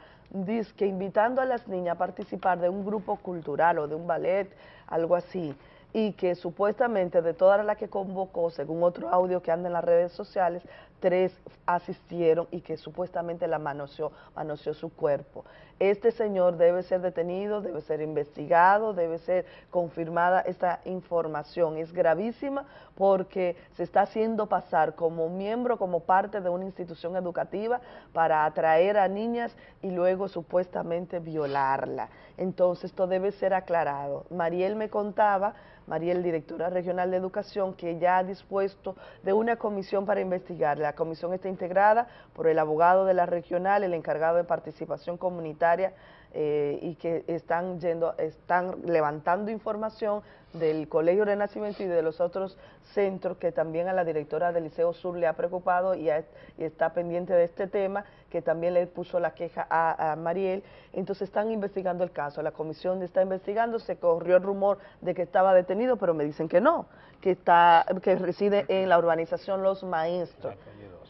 S24: que invitando a las niñas a participar de un grupo cultural o de un ballet, algo así y que supuestamente de todas las que convocó, según otro audio que anda en las redes sociales, tres asistieron y que supuestamente la manoseó, manoseó su cuerpo. Este señor debe ser detenido, debe ser investigado, debe ser confirmada esta información. Es gravísima porque se está haciendo pasar como miembro, como parte de una institución educativa para atraer a niñas y luego supuestamente violarla. Entonces esto debe ser aclarado. Mariel me contaba Mariel, directora regional de educación, que ya ha dispuesto de una comisión para investigar. Comisión está integrada por el abogado de la regional, el encargado de participación comunitaria eh, y que están yendo, están levantando información del Colegio Renacimiento y de los otros centros que también a la directora del Liceo Sur le ha preocupado y, está pendiente de este tema, que también le puso la queja a, a, Mariel. Entonces están investigando el caso, la comisión está investigando, se corrió el rumor de que estaba detenido, pero me dicen que no, que, está, que reside en la urbanización Los Maestros,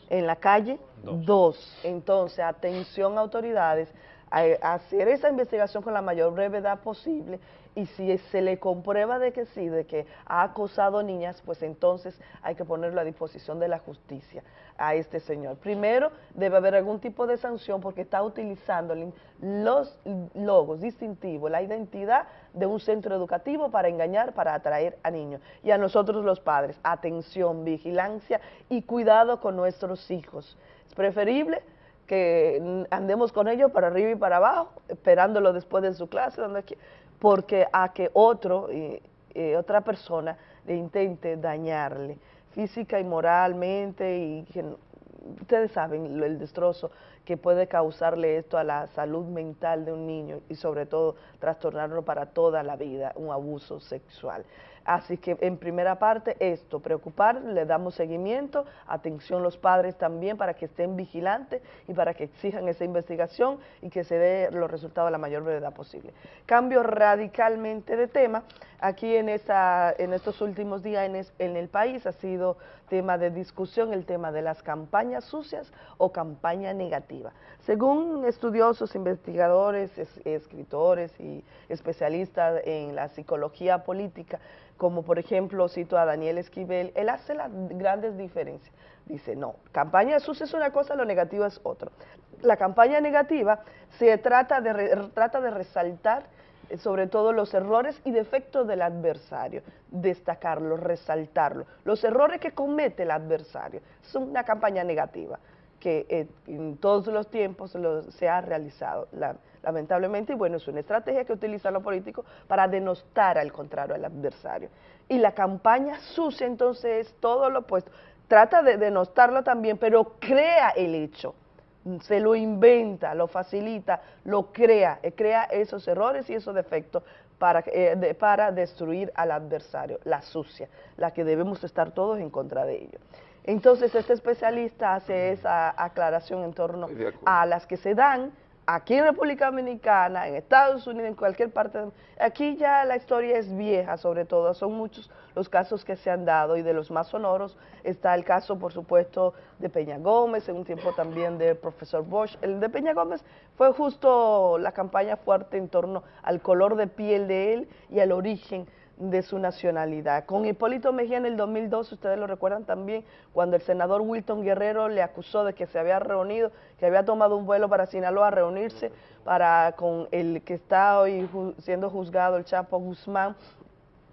S24: en la calle 2. Entonces, atención autoridades, a hacer esa investigación con la mayor brevedad posible y si se le comprueba de que sí, de que ha acosado niñas, pues entonces hay que ponerlo a disposición de la justicia a este señor. Primero, debe haber algún tipo de sanción porque está utilizando los logos distintivos, la identidad de un centro educativo para engañar, para atraer a niños. Y a nosotros los padres, atención, vigilancia y cuidado con nuestros hijos. Es preferible que andemos con ellos para arriba y para abajo, esperándolo después de su clase, donde porque a que otro, otra persona le intente dañarle física y moralmente y que ustedes saben el destrozo que puede causarle esto a la salud mental de un niño y sobre todo trastornarlo para toda la vida, un abuso sexual. Así que en primera parte esto, preocupar, le damos seguimiento, atención los padres también para que estén vigilantes y para que exijan esa investigación y que se dé los resultados a la mayor brevedad posible. Cambio radicalmente de tema, aquí en, esa, en estos últimos días en, en el país ha sido tema de discusión el tema de las campañas sucias o campaña negativa. Según estudiosos, investigadores, escritores y especialistas en la psicología política, como por ejemplo cito a Daniel Esquivel, él hace las grandes diferencias. Dice, no, campaña sucia es una cosa, lo negativo es otro. La campaña negativa se trata de, trata de resaltar sobre todo los errores y defectos del adversario, destacarlos, resaltarlos. Los errores que comete el adversario son una campaña negativa que eh, en todos los tiempos se ha realizado, lamentablemente, y bueno, es una estrategia que utilizan los políticos para denostar al contrario al adversario. Y la campaña sucia entonces es todo lo opuesto, trata de denostarlo también, pero crea el hecho, se lo inventa, lo facilita, lo crea, eh, crea esos errores y esos defectos para, eh, para destruir al adversario, la sucia, la que debemos estar todos en contra de ello. Entonces, este especialista hace esa aclaración en torno a las que se dan aquí en República Dominicana, en Estados Unidos, en cualquier parte. aquí ya la historia es vieja, sobre todo, son muchos los casos que se han dado y de los más sonoros está el caso, por supuesto, de Peña Gómez, en un tiempo también del profesor Bosch. El de Peña Gómez fue justo la campaña fuerte en torno al color de piel de él y al origen de su nacionalidad. Con Hipólito Mejía en el 2002, ustedes lo recuerdan también, cuando el senador Wilton Guerrero le acusó de que se había reunido, que había tomado un vuelo para Sinaloa a reunirse para con el que está hoy siendo juzgado, el Chapo Guzmán,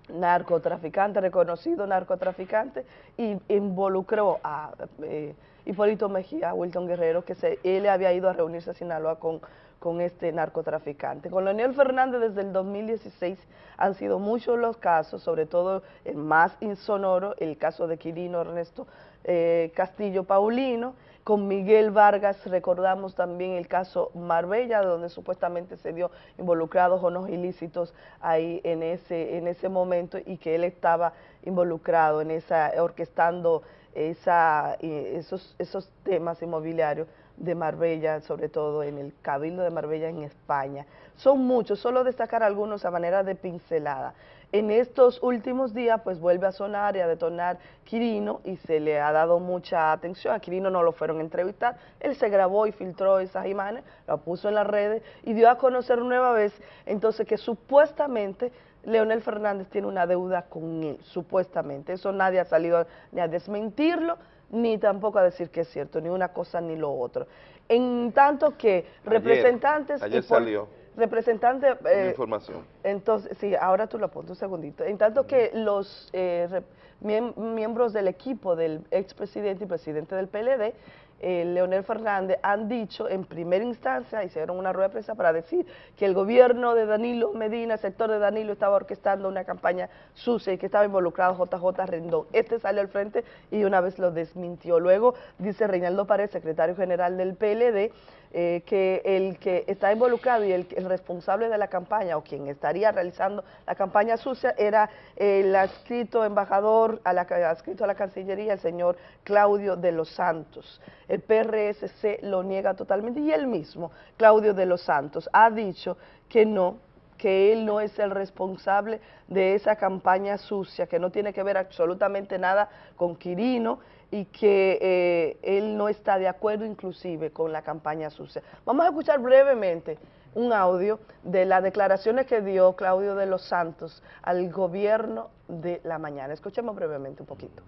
S24: narcotraficante, reconocido narcotraficante, y involucró a eh, Hipólito Mejía, Wilton Guerrero, que se, él había ido a reunirse a Sinaloa con con este narcotraficante. Con Leonel Fernández desde el 2016 han sido muchos los casos, sobre todo el más insonoro, el caso de Quirino Ernesto eh, Castillo Paulino, con Miguel Vargas recordamos también el caso Marbella, donde supuestamente se dio involucrados o no ilícitos ahí en ese, en ese momento y que él estaba involucrado en esa, orquestando esa, eh, esos, esos temas inmobiliarios de Marbella, sobre todo en el Cabildo de Marbella en España. Son muchos, solo destacar algunos a manera de pincelada. En estos últimos días, pues vuelve a sonar y a detonar Quirino y se le ha dado mucha atención. A Quirino no lo fueron a entrevistar, él se grabó y filtró esas imágenes, lo puso en las redes y dio a conocer nueva vez, entonces que supuestamente Leonel Fernández tiene una deuda con él, supuestamente. Eso nadie ha salido ni a desmentirlo, ni tampoco a decir que es cierto, ni una cosa ni lo otro. En tanto que representantes...
S2: Ayer salió.
S24: Representantes... Eh,
S2: información.
S24: Entonces, sí, ahora tú lo pones un segundito. En tanto que los eh, miembros del equipo del expresidente y presidente del PLD eh, Leonel Fernández han dicho en primera instancia, hicieron una rueda de prensa para decir que el gobierno de Danilo Medina, el sector de Danilo, estaba orquestando una campaña sucia y que estaba involucrado JJ Rendón. Este salió al frente y una vez lo desmintió. Luego dice Reinaldo Pared, secretario general del PLD, eh, que el que está involucrado y el, el, responsable de la campaña o quien estaría realizando la campaña sucia era el adscrito embajador, a la, adscrito a la Cancillería, el señor Claudio de los Santos. El PRSC lo niega totalmente y él mismo, Claudio de los Santos, ha dicho que no, que él no es el responsable de esa campaña sucia, que no tiene que ver absolutamente nada con Quirino y que eh, él no está de acuerdo inclusive con la campaña sucia. Vamos a escuchar brevemente un audio de las declaraciones que dio Claudio de los Santos al gobierno de la mañana. Escuchemos brevemente un poquito.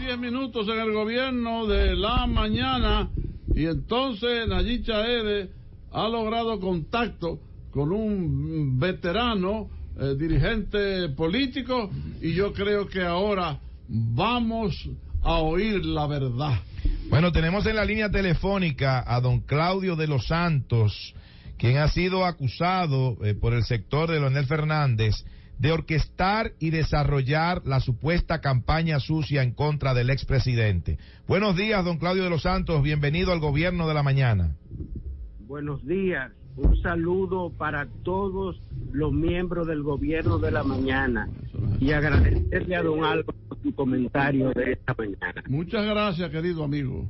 S26: diez minutos en el gobierno de la mañana y entonces Nayib Chaede ha logrado contacto con un veterano eh, dirigente político y yo creo que ahora vamos a oír la verdad.
S27: Bueno, tenemos en la línea telefónica a don Claudio de los Santos, quien ha sido acusado eh, por el sector de Leonel Fernández de orquestar y desarrollar la supuesta campaña sucia en contra del expresidente. Buenos días, don Claudio de los Santos, bienvenido al gobierno de la mañana.
S28: Buenos días, un saludo para todos los miembros del gobierno de la mañana y agradecerle a don Álvaro su comentario de esta mañana.
S26: Muchas gracias, querido amigo.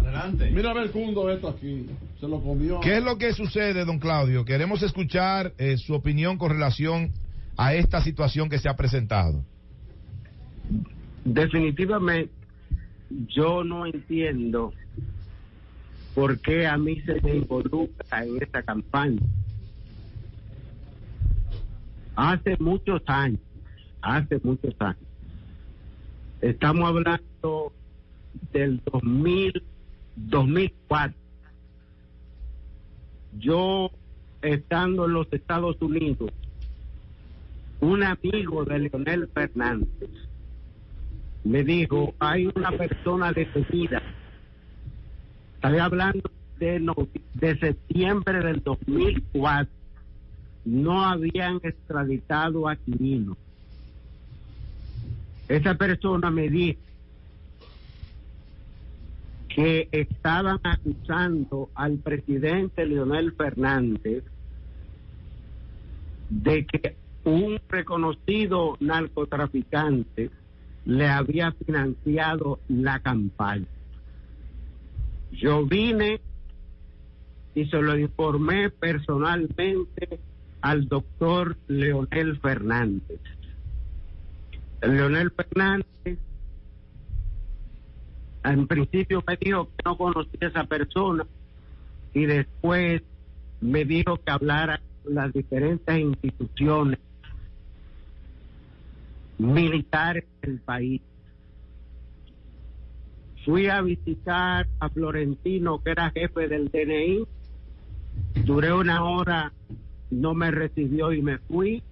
S27: Adelante.
S26: Mira a ver Cundo esto aquí. Se lo comió.
S27: ¿Qué es lo que sucede, don Claudio? Queremos escuchar eh, su opinión con relación a esta situación que se ha presentado.
S28: Definitivamente, yo no entiendo por qué a mí se me involucra en esta campaña. Hace muchos años, hace muchos años, estamos hablando del 2000, 2004. Yo, estando en los Estados Unidos, un amigo de Leonel Fernández me dijo, hay una persona detenida Estoy hablando de, de septiembre del 2004. No habían extraditado a Quirino. Esa persona me dijo que estaban acusando al presidente Leonel Fernández de que un reconocido narcotraficante le había financiado la campaña. Yo vine y se lo informé personalmente al doctor Leonel Fernández. Leonel Fernández en principio me dijo que no conocía a esa persona y después me dijo que hablara con las diferentes instituciones militares del país Fui a visitar a Florentino, que era jefe del DNI. Duré una hora, no me recibió y me fui.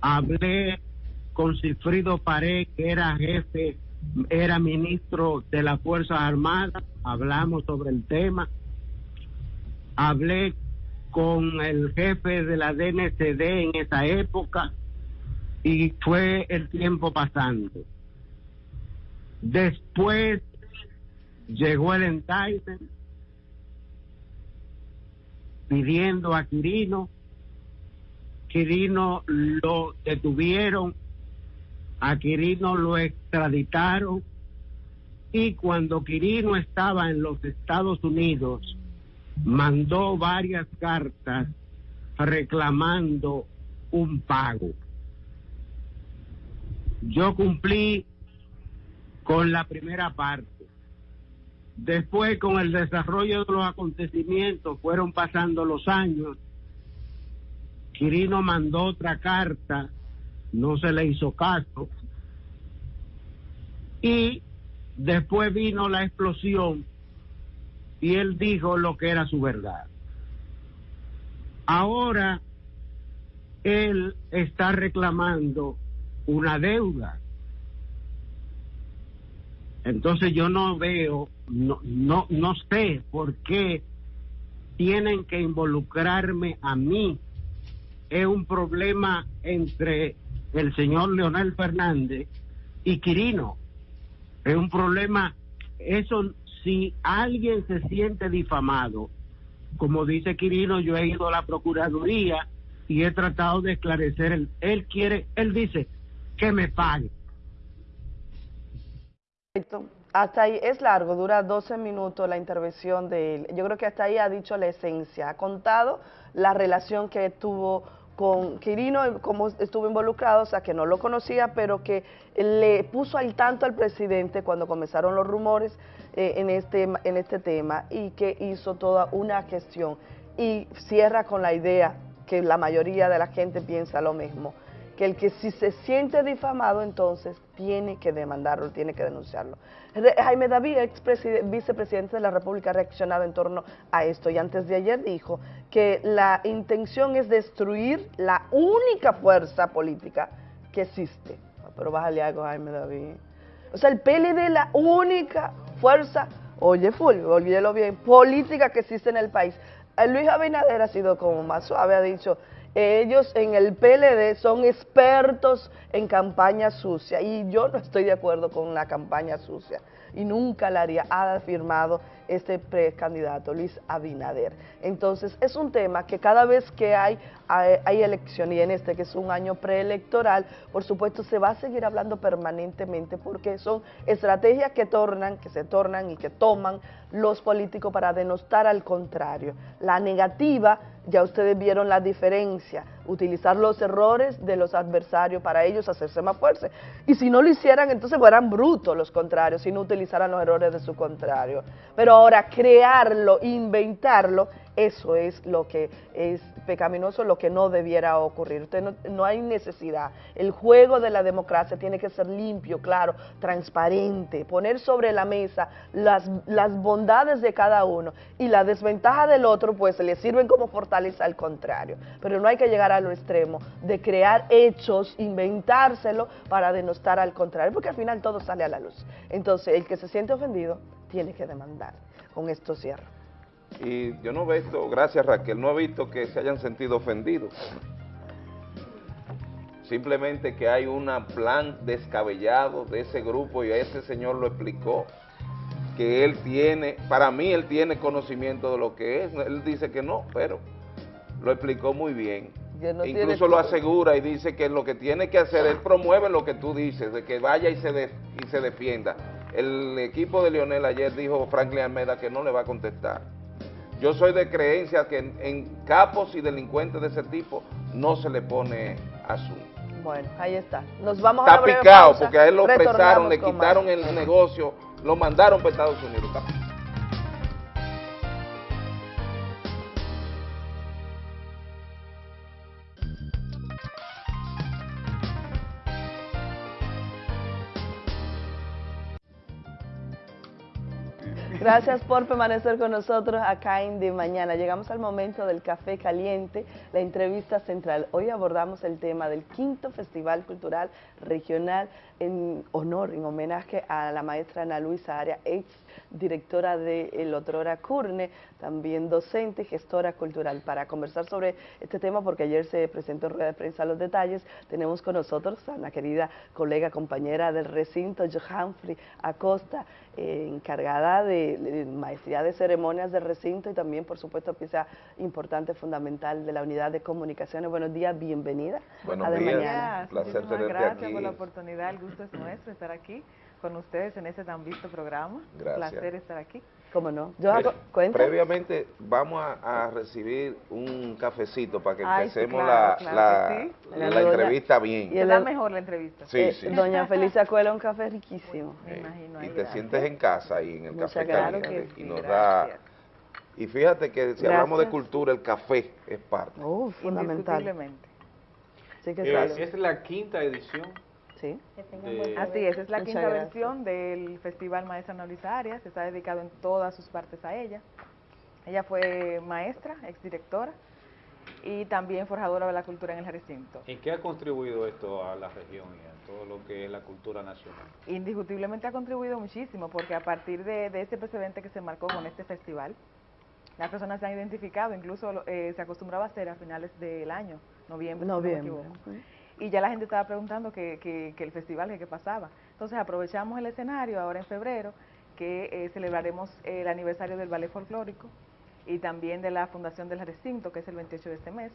S28: Hablé con Cifrido Pared, que era jefe, era ministro de las Fuerzas Armadas. Hablamos sobre el tema. Hablé con el jefe de la DNCD en esa época y fue el tiempo pasando. Después llegó el indictment pidiendo a Quirino. Quirino lo detuvieron, a Quirino lo extraditaron y cuando Quirino estaba en los Estados Unidos mandó varias cartas reclamando un pago. Yo cumplí con la primera parte. Después, con el desarrollo de los acontecimientos, fueron pasando los años. Quirino mandó otra carta, no se le hizo caso. Y después vino la explosión y él dijo lo que era su verdad. Ahora él está reclamando una deuda entonces yo no veo, no, no, no sé por qué tienen que involucrarme a mí. Es un problema entre el señor Leonel Fernández y Quirino. Es un problema, eso si alguien se siente difamado, como dice Quirino, yo he ido a la Procuraduría y he tratado de esclarecer, él, él quiere, él dice que me pague.
S24: Hasta ahí es largo, dura 12 minutos la intervención de él. Yo creo que hasta ahí ha dicho la esencia, ha contado la relación que tuvo con Quirino, cómo estuvo involucrado, o sea, que no lo conocía, pero que le puso al tanto al presidente cuando comenzaron los rumores eh, en, este, en este tema y que hizo toda una gestión. Y cierra con la idea que la mayoría de la gente piensa lo mismo, que el que si se siente difamado, entonces tiene que demandarlo, tiene que denunciarlo. Jaime David, ex vicepresidente de la República, ha reaccionado en torno a esto y antes de ayer dijo que la intención es destruir la única fuerza política que existe. Pero bájale algo, Jaime David. O sea, el PLD es la única fuerza, oye, Fulvio, olvídelo bien, política que existe en el país. Eh, Luis Abinader ha sido como más suave, ha dicho, ellos en el PLD son expertos en campaña sucia. Y yo no estoy de acuerdo con la campaña sucia. Y nunca la haría, ha afirmado este precandidato Luis Abinader. Entonces es un tema que cada vez que hay, hay, elección y en este que es un año preelectoral, por supuesto se va a seguir hablando permanentemente porque son estrategias que tornan, que se tornan y que toman los políticos para denostar al contrario. La negativa, ya ustedes vieron la diferencia, utilizar los errores de los adversarios para ellos hacerse más fuertes. Y si no lo hicieran, entonces fueran brutos los contrarios, si no utilizaran los errores de su contrario. Pero ahora crearlo, inventarlo, eso es lo que es pecaminoso, lo que no debiera ocurrir. Usted no, no, hay necesidad. El juego de la democracia tiene que ser limpio, claro, transparente, poner sobre la mesa las, las bondades de cada uno y la desventaja del otro, pues le sirven como fortaleza al contrario. Pero no hay que llegar a lo extremo de crear hechos, inventárselo para denostar al contrario, porque al final todo sale a la luz. Entonces, el que se siente ofendido tiene que demandar. Con esto cierro.
S2: Y yo no he visto, gracias Raquel, no he visto que se hayan sentido ofendidos. Simplemente que hay un plan descabellado de ese grupo y ese señor lo explicó, que él tiene, para mí él tiene conocimiento de lo que es, él dice que no, pero lo explicó muy bien. No Incluso lo asegura y dice que lo que tiene que hacer, él promueve lo que tú dices, de que vaya y se, de, y se defienda. El equipo de Lionel ayer dijo Franklin Almeida que no le va a contestar. Yo soy de creencia que en, capos y delincuentes de ese tipo no se le pone asunto.
S24: Bueno, ahí está. Nos vamos
S2: está
S24: a
S2: picado porque a él lo presaron, le quitaron el negocio, lo mandaron para Estados Unidos.
S24: Gracias por permanecer con nosotros acá en De Mañana. Llegamos al momento del café caliente, la entrevista central. Hoy abordamos el tema del quinto Festival Cultural Regional en honor, en homenaje a la maestra Ana Luisa Aria, ex directora de El Otrora Curne, también docente y gestora cultural. Para conversar sobre este tema, porque ayer se presentó en rueda de prensa los detalles, tenemos con nosotros a una querida colega, compañera del recinto, Johanfrey Acosta, eh, encargada de, maestría de ceremonias del recinto y también, por supuesto, pieza importante, fundamental de la unidad de comunicaciones. Buenos días, bienvenida.
S2: Buenos
S24: a de
S2: días,
S24: mañana.
S29: placer tenerte gracias por la oportunidad, el gusto es nuestro estar aquí con ustedes en ese tan visto programa.
S2: Gracias.
S29: Un placer estar aquí.
S24: ¿Cómo no?
S2: Yo hago, cuenta. Previamente vamos a, a, recibir un cafecito para que
S29: Ay,
S2: empecemos
S29: sí, claro,
S2: la,
S29: claro
S2: la,
S29: sí.
S2: la, la entrevista bien.
S29: Y es la mejor la entrevista.
S2: Sí,
S24: eh,
S2: sí.
S24: Doña Felicia Cuela, un café riquísimo.
S29: Me imagino.
S2: Y te
S29: gracias.
S2: sientes en casa ahí en el
S24: Muchas
S2: café
S24: gracias.
S2: caliente
S29: Claro que
S2: y
S29: sí,
S2: nos
S29: gracias.
S2: da... Y fíjate que si hablamos de
S24: Gracias.
S2: cultura, el café es parte.
S24: Uh, fundamental.
S29: Indiscutiblemente.
S24: Sí que
S25: Eh,
S24: claro.
S25: es la quinta edición.
S24: Sí.
S25: de-
S29: Así es, es la
S24: Muchas
S29: quinta
S24: gracias.
S29: versión del Festival Maestra Ana Luisa Arias, está dedicado en todas sus partes a ella. Ella fue maestra, exdirectora y también forjadora de la cultura en el recinto.
S25: ¿En qué ha contribuido esto a la región y a todo lo que es la cultura nacional?
S29: Indiscutiblemente ha contribuido muchísimo porque a partir de, de ese precedente que se marcó con este festival, las personas se han identificado, incluso eh, se acostumbraba a hacer a finales del año, noviembre. si no me
S24: Noviembre.
S29: equivoco. Y ya la gente estaba preguntando que, que, que el festival, que qué pasaba. Entonces aprovechamos el escenario ahora en febrero, que eh, celebraremos el aniversario del ballet folclórico y también de la fundación del recinto, que es el 28 de este mes,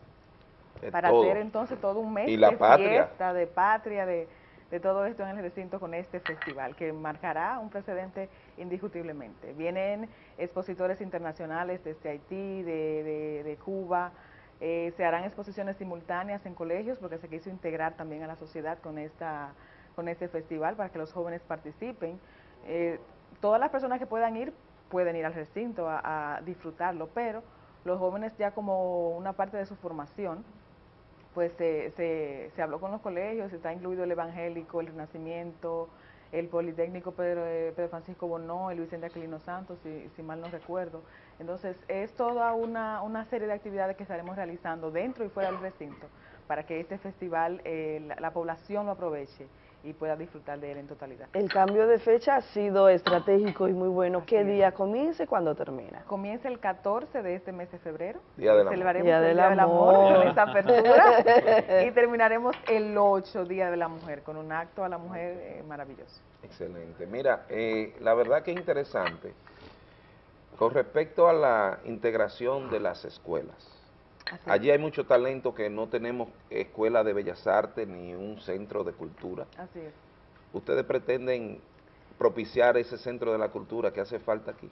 S2: De
S29: para
S2: todo.
S29: hacer entonces todo un mes
S2: Y la
S29: de
S2: patria.
S29: fiesta, de patria, de, de todo esto en el recinto con este festival, que marcará un precedente indiscutiblemente. Vienen expositores internacionales desde Haití, de, de- de Cuba, eh, se harán exposiciones simultáneas en colegios porque se quiso integrar también a la sociedad con, esta, con este festival para que los jóvenes participen. Eh, todas las personas que puedan ir pueden ir al recinto a, disfrutarlo, pero los jóvenes ya como una parte de su formación, pues se, se, se habló con los colegios, está incluido el evangélico, el renacimiento, el Politécnico Pedro, eh, Pedro Francisco Bonó, el Vicente Aquilino Santos, si, si mal no recuerdo. Entonces, es toda una, una serie de actividades que estaremos realizando dentro y fuera del recinto para que este festival eh, la, la población lo aproveche y pueda disfrutar de él en totalidad.
S24: El cambio de fecha ha sido estratégico y muy bueno. ¿Qué día comienza y cuándo termina?
S29: Comienza el 14 de este mes de febrero.
S2: Día del amor.
S29: Celebraremos
S24: Día
S29: el Día del Amor
S24: Amor.
S29: con esta apertura y terminaremos el 8 Día de la Mujer con un acto a la mujer eh, maravilloso.
S2: Excelente. Mira, eh, la verdad que es interesante con respecto a la integración de las escuelas.
S29: Así
S2: Allí hay mucho talento que no tenemos escuela de bellas artes ni un centro de cultura.
S29: Así es.
S2: ¿Ustedes pretenden propiciar ese centro de la cultura que hace falta aquí?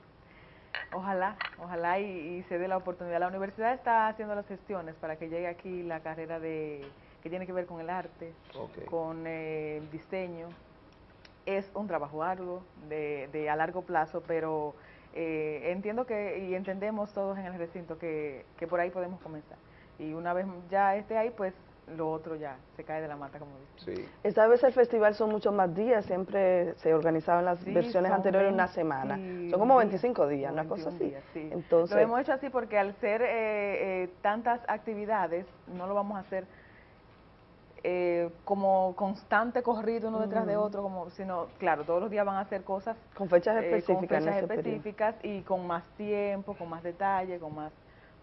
S29: Ojalá, ojalá y, y se dé la oportunidad. La universidad está haciendo las gestiones para que llegue aquí la carrera de que tiene que ver con el arte, con eh, el diseño. Es un trabajo arduo, de, de a largo plazo, pero eh, entiendo que y entendemos todos en el recinto que, que por ahí podemos comenzar. Y una vez ya esté ahí, pues lo otro ya se cae de la mata, como dicen.
S2: Sí.
S24: Esta vez el festival son muchos más días, siempre se organizaban las
S29: Sí,
S24: versiones anteriores una semana.
S29: 21
S24: Son como
S29: días,
S24: 25 días, una cosa
S29: 21
S24: así.
S29: días, sí.
S24: Entonces,
S29: lo hemos hecho así porque al ser eh, eh, tantas actividades, no lo vamos a hacer eh, como constante corrido uno detrás de otro, como sino, claro, todos los días van a hacer cosas
S24: con fechas
S29: eh,
S24: específicas.
S29: con
S24: en
S29: fechas específicas y con más tiempo, con más detalle, con más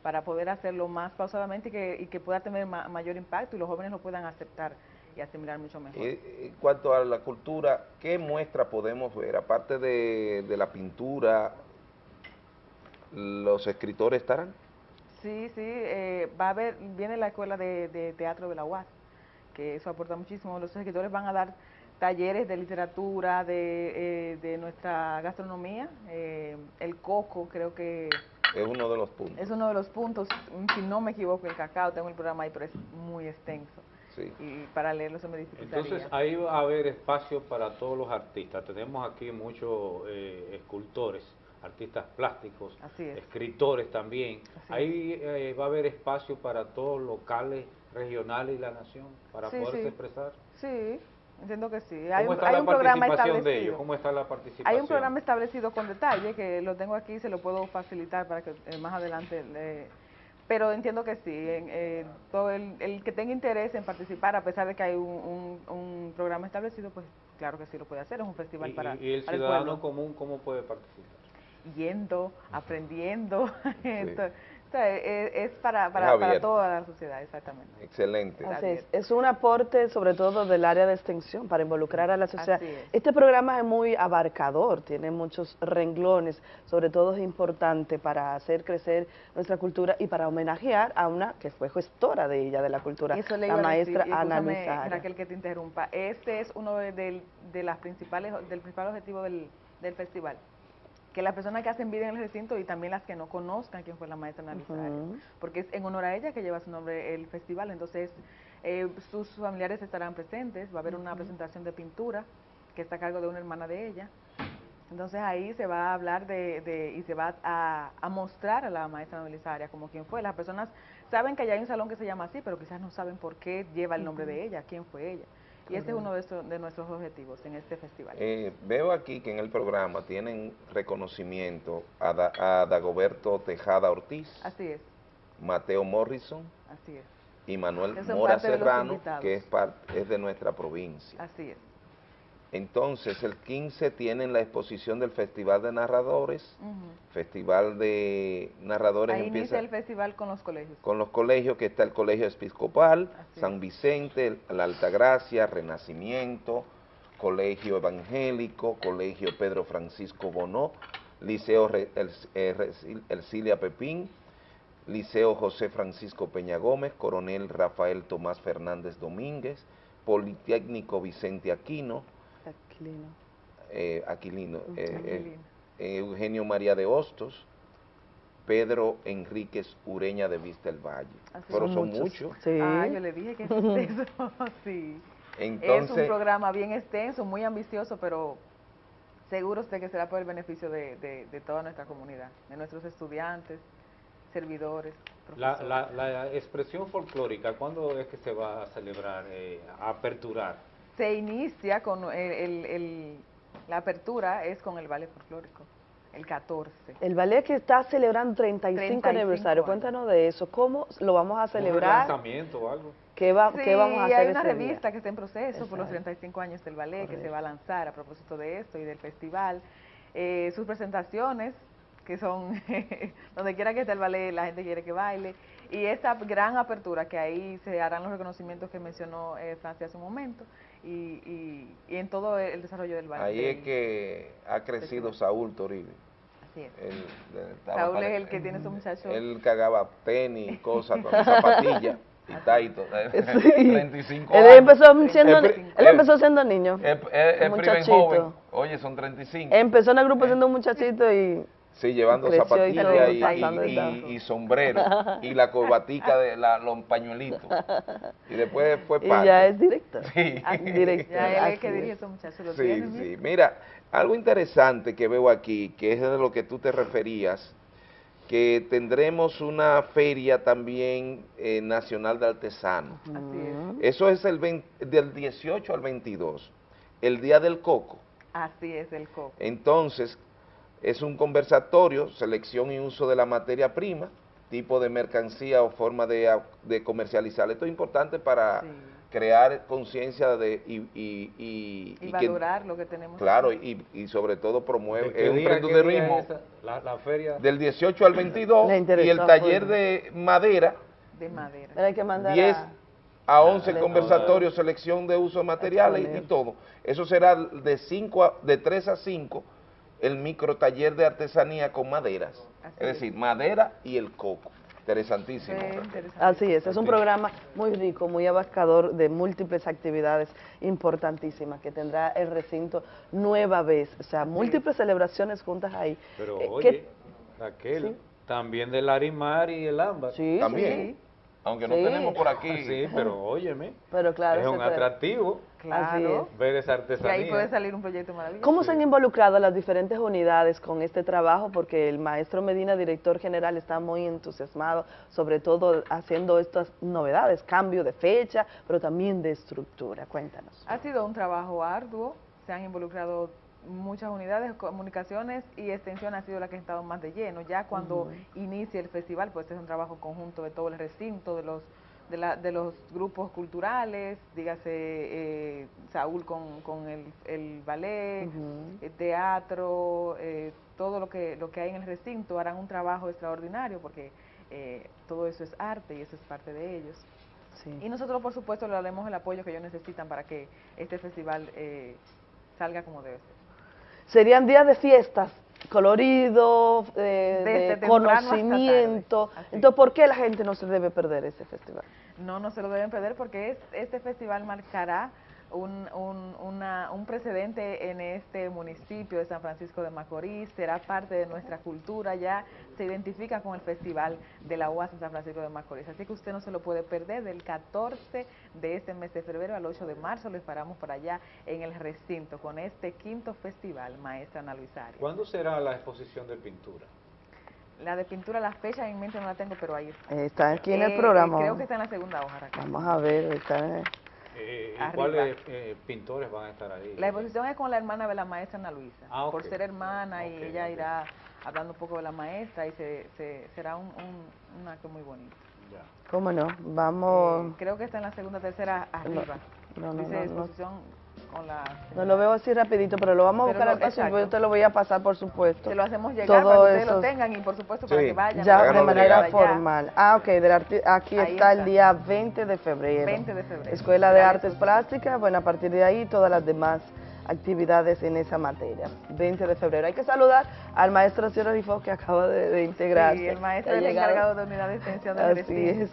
S29: para poder hacerlo más pausadamente y que, y que pueda tener ma- mayor impacto y los jóvenes lo puedan aceptar y asimilar mucho mejor.
S2: Eh, En cuanto a la cultura, ¿qué muestra podemos ver? Aparte de, de la pintura, ¿los escritores estarán?
S29: Sí, sí, eh, va a haber, viene la escuela de, de teatro de la UAS, que eso aporta muchísimo. Los escritores van a dar talleres de literatura, de, eh, de nuestra gastronomía. eh, el coco, creo que
S2: Es uno de los puntos.
S29: es uno de los puntos, si no me equivoco, el cacao, tengo el programa ahí, pero es muy extenso.
S2: Sí.
S29: Y para leerlo se me dificultaría.
S25: Entonces ahí va a haber espacio para todos los artistas. Tenemos aquí muchos eh, escultores, artistas plásticos,
S29: Así es.
S25: escritores también.
S29: Así
S25: ahí eh, va a haber espacio para todos locales, regionales y la nación para
S29: Sí,
S25: poderse
S29: sí.
S25: expresar.
S29: Sí, entiendo que sí.
S25: ¿Cómo
S29: Hay, un-
S25: está
S29: hay
S25: la
S29: un programa
S25: participación de
S29: establecido.
S25: ellos? ¿Cómo está la participación?
S29: Hay un programa establecido con detalle que lo tengo aquí, se lo puedo facilitar para que eh, más adelante. le- pero entiendo que sí, en, eh, todo el, el que tenga interés en participar, a pesar de que hay un, un- un programa establecido, pues claro que sí lo puede hacer. Es un festival
S25: Y,
S29: para,
S25: y- y el
S29: para
S25: ciudadano común cómo puede participar?
S29: Yendo, aprendiendo. o sea, es, es para, para,
S2: Es
S29: para
S2: abierto.
S29: toda la sociedad, exactamente.
S2: Excelente.
S24: Así es. Es un aporte sobre todo del área de extensión para involucrar a la sociedad.
S29: Es.
S24: Este programa es muy abarcador, tiene muchos renglones, sobre todo es importante para hacer crecer nuestra cultura y para homenajear a una que fue gestora de ella, de la cultura,
S29: Eso le
S24: la
S29: decir,
S24: maestra
S29: y
S24: Ana Arias.
S29: Raquel, que te interrumpa. Este es uno de, del- de las principales, del principal objetivo del, del festival. Que las personas que hacen vida en el recinto y también las que no conozcan quién fue la maestra Ana.
S24: Ujú.
S29: Porque es en honor a ella que lleva su nombre el festival. Entonces, eh, sus familiares estarán presentes. Va a haber una presentación de pintura que está a cargo de una hermana de ella. Entonces ahí se va a hablar de, de- y se va a, a mostrar a la maestra Belisaria como quién fue. Las personas saben que allá hay un salón que se llama así, pero quizás no saben por qué lleva el nombre de ella, quién fue ella. Y este es uno de, nuestros objetivos en este festival.
S2: Eh, veo aquí que en el programa tienen reconocimiento a, Da- a Dagoberto Tejada Ortiz,
S29: Así es,
S2: Mateo Morrison
S29: así es,
S2: y Manuel Mora Serrano, que es, es de nuestra provincia.
S29: así es.
S2: Entonces, el 15 tienen la exposición del Festival de Narradores. Festival de Narradores
S29: Ahí
S2: empieza
S29: inicia el festival con los colegios.
S2: con los colegios, que está el Colegio Episcopal,
S29: Así
S2: San Vicente, la Altagracia, Renacimiento, Colegio Evangélico, Colegio Pedro Francisco Bonó, Liceo Re- El- Resil- Ercilia Pepín, Liceo José Francisco Peña Gómez, Coronel Rafael Tomás Fernández Domínguez, Politécnico Vicente Aquino,
S24: Aquilino.
S2: eh, Aquilino, eh,
S29: Aquilino.
S2: eh, Eugenio María de Hostos, Pedro Enríquez Ureña de Vista el Valle.
S29: Así
S2: Pero
S29: es.
S2: son
S29: Muchos.
S2: muchos.
S29: Ah, yo le dije que es extenso, sí. es un programa bien extenso, muy ambicioso, pero seguros de que será por el beneficio de, de- de toda nuestra comunidad, de nuestros estudiantes, servidores,
S25: La,
S29: profesores.
S25: la, la expresión folclórica, ¿cuándo es que se va a celebrar, eh, a aperturar?
S29: Se inicia con el, el- el- la apertura es con el ballet folclórico, el 14.
S24: El ballet que está celebrando 35,
S29: 35
S24: aniversario,
S29: años.
S24: cuéntanos de eso, ¿cómo lo vamos a
S25: ¿Un
S24: celebrar?
S25: lanzamiento o algo?
S24: ¿Qué, va,
S29: Sí,
S24: qué vamos a hacer
S29: hay una
S24: ese día?
S29: revista que está en proceso por los
S24: Exacto.
S29: 35 años del ballet que se va a lanzar a propósito de esto y del festival. Eh, sus presentaciones, que son donde quiera que esté el ballet, la gente quiere que baile. Y esa gran apertura que ahí se harán los reconocimientos que mencionó eh, Francia hace un momento y, y, y en todo el desarrollo del ballet.
S2: ahí es que ha crecido Saúl Toribio.
S29: Así es.
S2: Él, él
S29: Saúl
S2: para-
S29: es el que tiene su muchacho.
S2: Él cagaba tenis y cosas con zapatillas y taito.
S24: Sí.
S2: 35
S24: Él
S2: años.
S24: empezó siendo,
S2: pri-
S24: él empezó siendo niño,
S2: es- joven. Oye, son 35.
S24: Empezó en el grupo siendo un muchachito y
S2: Sí, llevando
S24: creció y
S2: zapatillas
S24: todo,
S2: y, y- y- y sombrero y la corbatica de la, los pañuelitos. Y después fue
S24: Y
S2: parte.
S24: ya es director.
S2: Sí.
S24: Ah, director,
S29: Ya es el que dirige
S24: es.
S29: esos muchachos. Lo
S2: Sí, sí.
S29: mira.
S2: Mira, algo interesante que veo aquí, que es de lo que tú te referías, que tendremos una feria también eh, nacional de artesanos.
S29: Así es.
S2: Eso es el 20 del 18 al 22, el Día del Coco.
S29: Así es el coco.
S2: Entonces, es un conversatorio, selección y uso de la materia prima, tipo de mercancía o forma de, de comercializar. Esto es importante para crear conciencia de y, y, y-
S29: Y,
S2: y que-
S29: valorar lo que tenemos.
S2: claro, y, y sobre todo promueve
S25: ¿De qué
S2: es un
S25: día, qué día
S2: emprendedurismo?
S25: La, la feria.
S2: del 18 al 22
S24: Le
S2: y el taller
S24: full.
S2: de madera,
S29: de madera.
S24: Pero hay que mandar
S2: 10
S24: a-
S2: a 11
S24: Le-
S2: conversatorios, selección de uso de materiales y, todo. Eso será de 5 a, de 3 a 5 el micro taller de artesanía con maderas.
S29: Así
S2: es decir, madera y el coco. Interesantísimo.
S24: Así es, es un programa muy rico, muy abarcador de múltiples actividades importantísimas que tendrá el recinto nueva vez, o sea, múltiples celebraciones juntas ahí.
S25: Pero
S24: Eh,
S25: oye,
S24: ¿qué-
S25: Raquel, también del Larimar y el Ámbar.
S24: Sí,
S2: También. Aunque no
S24: Sí.
S2: tenemos por aquí.
S25: Sí, pero óyeme,
S24: Pero claro,
S25: es un
S24: puede-
S25: atractivo
S29: Claro.
S25: ver esa
S29: Y ahí
S25: artesanía.
S29: puede salir un proyecto maravilloso.
S24: ¿Cómo se han involucrado las diferentes unidades con este trabajo? Porque el maestro Medina, director general, está muy entusiasmado, sobre todo haciendo estas novedades, cambio de fecha, pero también de estructura. Cuéntanos.
S29: Ha sido un trabajo arduo, se han involucrado muchas unidades, comunicaciones y extensión ha sido la que ha estado más de lleno. Ya cuando
S24: Ujú.
S29: inicie el festival, pues es un trabajo conjunto de todo el recinto, de los de, la, de los grupos culturales, dígase eh, Saúl con, con el, el ballet,
S24: Ujú.
S29: eh, teatro, eh, todo lo que, lo que hay en el recinto, harán un trabajo extraordinario porque eh, todo eso es arte y eso es parte de ellos.
S24: Sí.
S29: Y nosotros, por supuesto, le daremos el apoyo que ellos necesitan para que este festival eh, salga como debe ser.
S24: Serían días de fiestas, colorido, eh, de
S29: hasta
S24: conocimiento. Entonces, ¿por qué la gente no se debe perder ese festival?
S29: No, no se lo deben perder porque es, este festival marcará un, un, una- un precedente en este municipio de San Francisco de Macorís, será parte de nuestra cultura, ya se identifica con el festival de la UAS en San Francisco de Macorís. Así que usted no se lo puede perder del 14 de este mes de febrero al 8 de marzo, lo esperamos por allá en el recinto con este quinto festival, Maestra Ana Luis Arias.
S25: ¿Cuándo será la exposición de pintura?
S29: La de pintura, la fecha en mente no la tengo, pero ahí está.
S24: Eh, Está aquí en el
S29: Eh,
S24: programa.
S29: Creo que está en la segunda hoja, Raquel.
S24: Vamos a ver, está en-
S25: Eh, ¿Y cuáles eh, pintores van a estar ahí?
S29: La exposición es con la hermana de la maestra Ana Luisa.
S25: Ah, ok.
S29: Por ser hermana y
S25: Ok,
S29: ella
S25: ok.
S29: irá hablando un poco de la maestra y se, se- será un, un- un acto muy bonito.
S24: ¿Cómo no? Vamos...
S29: Eh, creo que está en la segunda, tercera arriba.
S24: no, no,
S29: Dice
S24: no, no.
S29: exposición con la...
S24: No lo veo así rapidito, pero lo vamos a buscar
S29: lo-
S24: al paso yo te lo voy a pasar, por supuesto.
S29: Se lo hacemos llegar
S24: Todo
S29: para que ustedes
S24: eso-
S29: lo tengan y por supuesto para
S2: Sí.
S29: que vayan.
S24: Ya de manera formal. Ah, ok, del arti- aquí
S29: Ahí
S24: está, el
S29: está.
S24: día 20 de febrero.
S29: 20 de febrero.
S24: Escuela de Artes Plásticas, bueno, a partir de ahí todas las demás actividades en esa materia. 20 de febrero. Hay que saludar al maestro Ciro Rifo que acaba de, de integrarse.
S29: Sí, el maestro es el encargado de unidad de extensión del
S24: Así.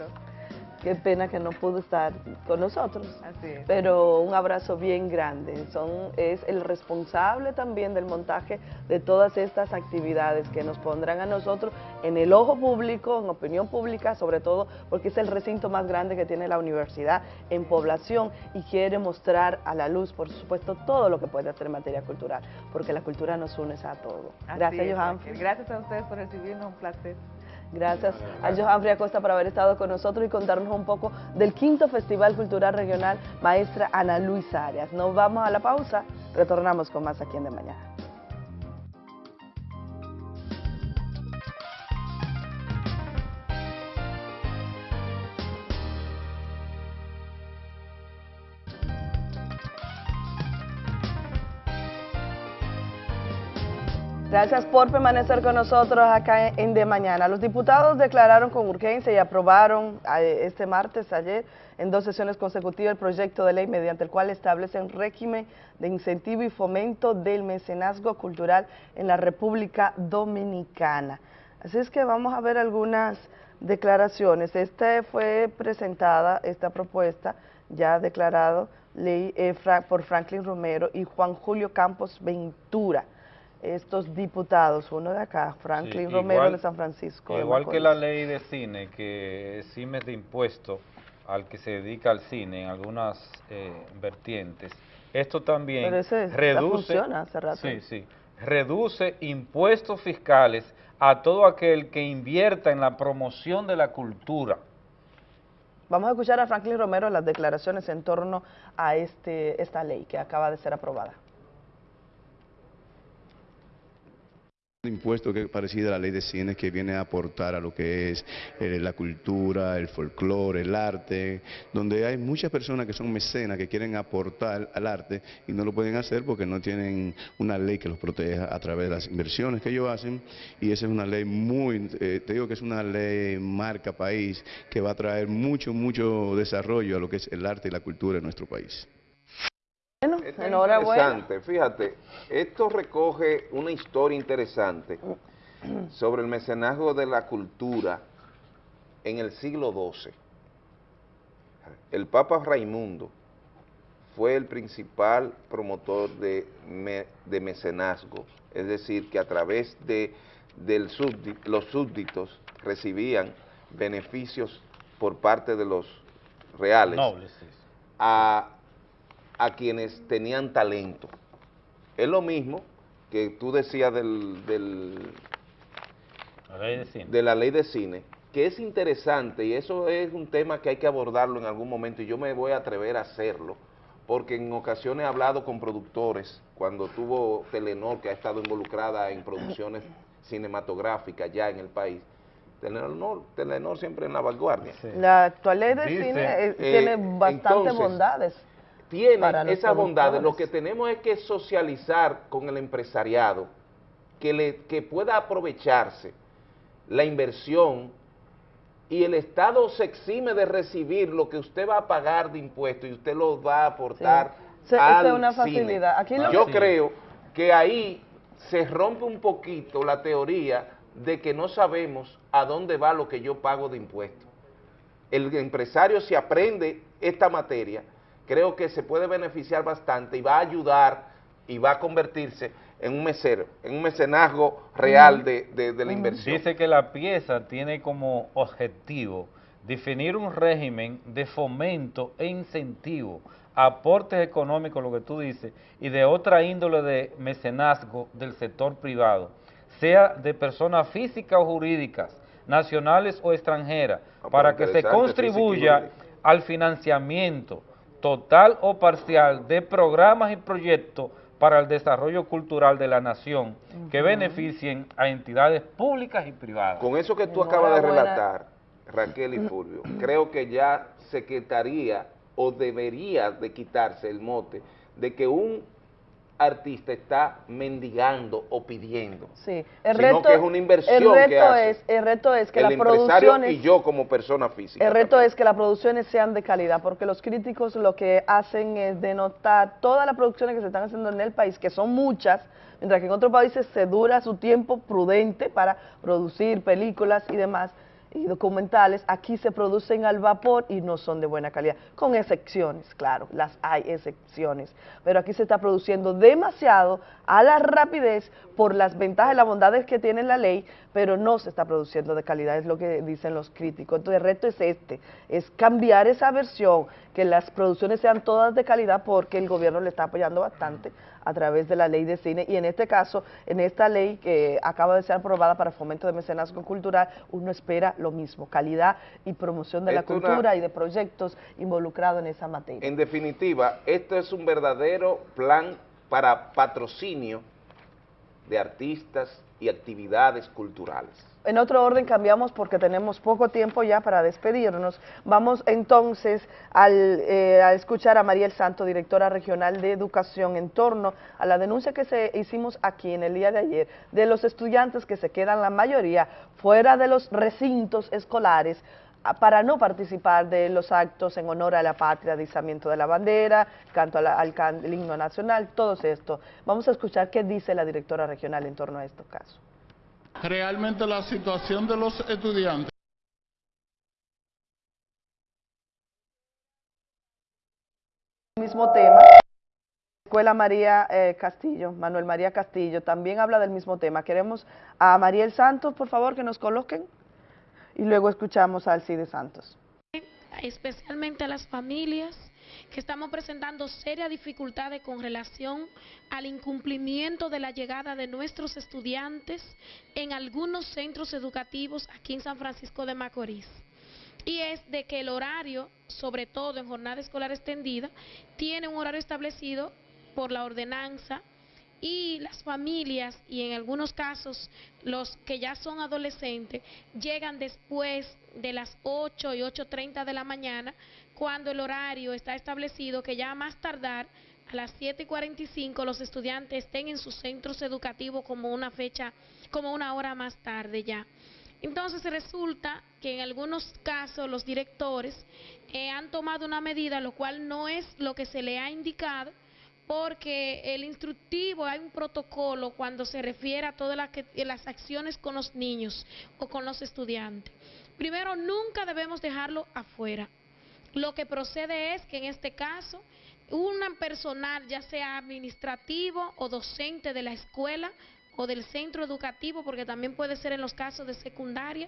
S24: Qué pena que no pudo estar con nosotros.
S29: Así es.
S24: Pero un abrazo bien grande. Son, es el responsable también del montaje de todas estas actividades que nos pondrán a nosotros en el ojo público, en opinión pública, sobre todo porque es el recinto más grande que tiene la universidad en población y quiere mostrar a la luz, por supuesto, todo lo que puede hacer en materia cultural, porque la cultura nos une a todo.
S29: Así
S24: Gracias, Johan.
S29: Gracias a ustedes por recibirnos, un placer.
S24: Gracias a Johan Fría Costa por haber estado con nosotros y contarnos un poco del quinto Festival Cultural Regional Maestra Ana Luis Arias. Nos vamos a la pausa, retornamos con más aquí en De Mañana. Gracias por permanecer con nosotros acá en De Mañana. Los diputados declararon con urgencia y aprobaron este martes, ayer, en dos sesiones consecutivas el proyecto de ley mediante el cual establecen régimen de incentivo y fomento del mecenazgo cultural en la República Dominicana. Así es que vamos a ver algunas declaraciones. Esta fue presentada, esta propuesta, ya declarado ley eh, por Franklin Romero y Juan Julio Campos Ventura estos diputados, uno de acá, Franklin
S1: Sí,
S24: Romero
S1: igual-
S24: de San Francisco. de
S1: Igual que la ley de cine, que exime de impuesto al que se dedica al cine en algunas eh, vertientes, esto también
S24: Pero ese ya
S1: reduce,
S24: funciona hace rato.
S1: sí, sí, reduce impuestos fiscales a todo aquel que invierta en la promoción de la cultura.
S24: Vamos a escuchar a Franklin Romero las declaraciones en torno a este, esta ley que acaba de ser aprobada.
S30: Impuesto que es parecido a la ley de cine que viene a aportar a lo que es eh, la cultura, el folclore, el arte, donde hay muchas personas que son mecenas que quieren aportar al arte y no lo pueden hacer porque no tienen una ley que los proteja a través de las inversiones que ellos hacen y esa es una ley muy, eh, te digo que es una ley marca país que va a traer mucho, mucho desarrollo a lo que es el arte y la cultura en nuestro país.
S2: Esto es
S24: enhorabuena.
S2: interesante, fíjate, esto recoge una historia interesante sobre el mecenazgo de la cultura en el siglo XII. El Papa Raimundo fue el principal promotor de, me- de mecenazgo, es decir, que a través de del los súbditos recibían beneficios por parte de los reales
S1: Nobles, sí.
S2: a, a quienes tenían talento. Es lo mismo que tú decías del, del-
S1: La ley de cine.
S2: de la ley de cine, que es interesante y eso es un tema que hay que abordarlo en algún momento y yo me voy a atrever a hacerlo, porque en ocasiones he hablado con productores, cuando tuvo Telenor, que ha estado involucrada en producciones cinematográficas ya en el país, Telenor, Telenor siempre en la vanguardia.
S24: La actual ley de
S2: Dice,
S24: cine eh,
S2: eh,
S24: tiene bastantes
S2: entonces,
S24: bondades.
S2: Tiene
S24: para los
S2: esas bondades. Lo que tenemos es que socializar con el empresariado, que, le, que pueda aprovecharse la inversión y el Estado se exime de recibir lo que usted va a pagar de impuestos y usted lo va a aportar
S24: Sí. Se-
S2: al
S24: esa es una facilidad. Aquí
S2: Yo
S24: Sí.
S2: creo que ahí se rompe un poquito la teoría de que no sabemos a dónde va lo que yo pago de impuestos el empresario si aprende esta materia, creo que se puede beneficiar bastante y va a ayudar y va a convertirse en un mesero, en un mecenazgo real de, de- de la inversión.
S1: Dice que la pieza tiene como objetivo definir un régimen de fomento e incentivo, aportes económicos, lo que tú dices, y de otra índole de mecenazgo del sector privado, sea de personas físicas o jurídicas, nacionales o extranjeras,
S2: pero
S1: para que se contribuya al financiamiento total o parcial de programas y proyectos para el desarrollo cultural de la nación que beneficien a entidades públicas y privadas.
S2: Con eso que tú acabas de relatar, Raquel y Fulvio, creo que ya se quitaría o debería de quitarse el mote de que un artista está mendigando o pidiendo,
S24: Sí, el
S2: sino
S24: reto,
S2: que es una inversión
S24: el reto
S2: que hace
S24: es, el reto es que
S2: el
S24: las
S2: empresario
S24: producciones
S2: y yo como persona física.
S24: El reto es que las producciones sean de calidad, porque los críticos lo que hacen es denotar todas las producciones que se están haciendo en el país, que son muchas, mientras que en otros países se dura su tiempo prudente para producir películas y demás, y documentales, aquí se producen al vapor y no son de buena calidad, con excepciones, claro, las hay excepciones, pero aquí se está produciendo demasiado a la rapidez por las ventajas y las bondades que tiene la ley, pero no se está produciendo de calidad, es lo que dicen los críticos. Entonces el reto es este, es cambiar esa versión, que las producciones sean todas de calidad porque el gobierno le está apoyando bastante a través de la ley de cine y en este caso, en esta ley que acaba de ser aprobada para fomento de mecenazgo cultural, uno espera lo mismo, calidad y promoción de la
S2: una-
S24: cultura y de proyectos involucrados en esa materia.
S2: En definitiva, esto es un verdadero plan para patrocinio de artistas y actividades culturales.
S24: En otro orden cambiamos porque tenemos poco tiempo ya para despedirnos. Vamos entonces al, eh, a escuchar a Mariel Santo, directora regional de educación, en torno a la denuncia que se hicimos aquí en el día de ayer de los estudiantes que se quedan la mayoría fuera de los recintos escolares para no participar de los actos en honor a la patria, izamiento de la bandera, canto la- al can- el himno nacional, todo esto. Vamos a escuchar qué dice la directora regional en torno a estos casos.
S26: Realmente la situación de los estudiantes
S24: mismo tema. Escuela María eh, Castillo, Manuel María Castillo, también habla del mismo tema. Queremos a Mariel Santos, por favor, que nos coloquen y luego escuchamos a Alcide Santos.
S31: especialmente a las familias que estamos presentando serias dificultades con relación al incumplimiento de la llegada de nuestros estudiantes en algunos centros educativos aquí en San Francisco de Macorís. Y es de que el horario, sobre todo en jornada escolar extendida, tiene un horario establecido por la ordenanza y las familias y en algunos casos los que ya son adolescentes llegan después de las 8 y 8.30 de la mañana cuando el horario está establecido que ya más tardar a las 7 y 45 los estudiantes estén en sus centros educativos como una fecha, como una hora más tarde ya. Entonces resulta que en algunos casos los directores eh, han tomado una medida, lo cual no es lo que se le ha indicado, porque el instructivo hay un protocolo cuando se refiere a todas las, que- las acciones con los niños o con los estudiantes. Primero, nunca debemos dejarlo afuera. Lo que procede es que en este caso, un personal, ya sea administrativo o docente de la escuela o del centro educativo, porque también puede ser en los casos de secundaria,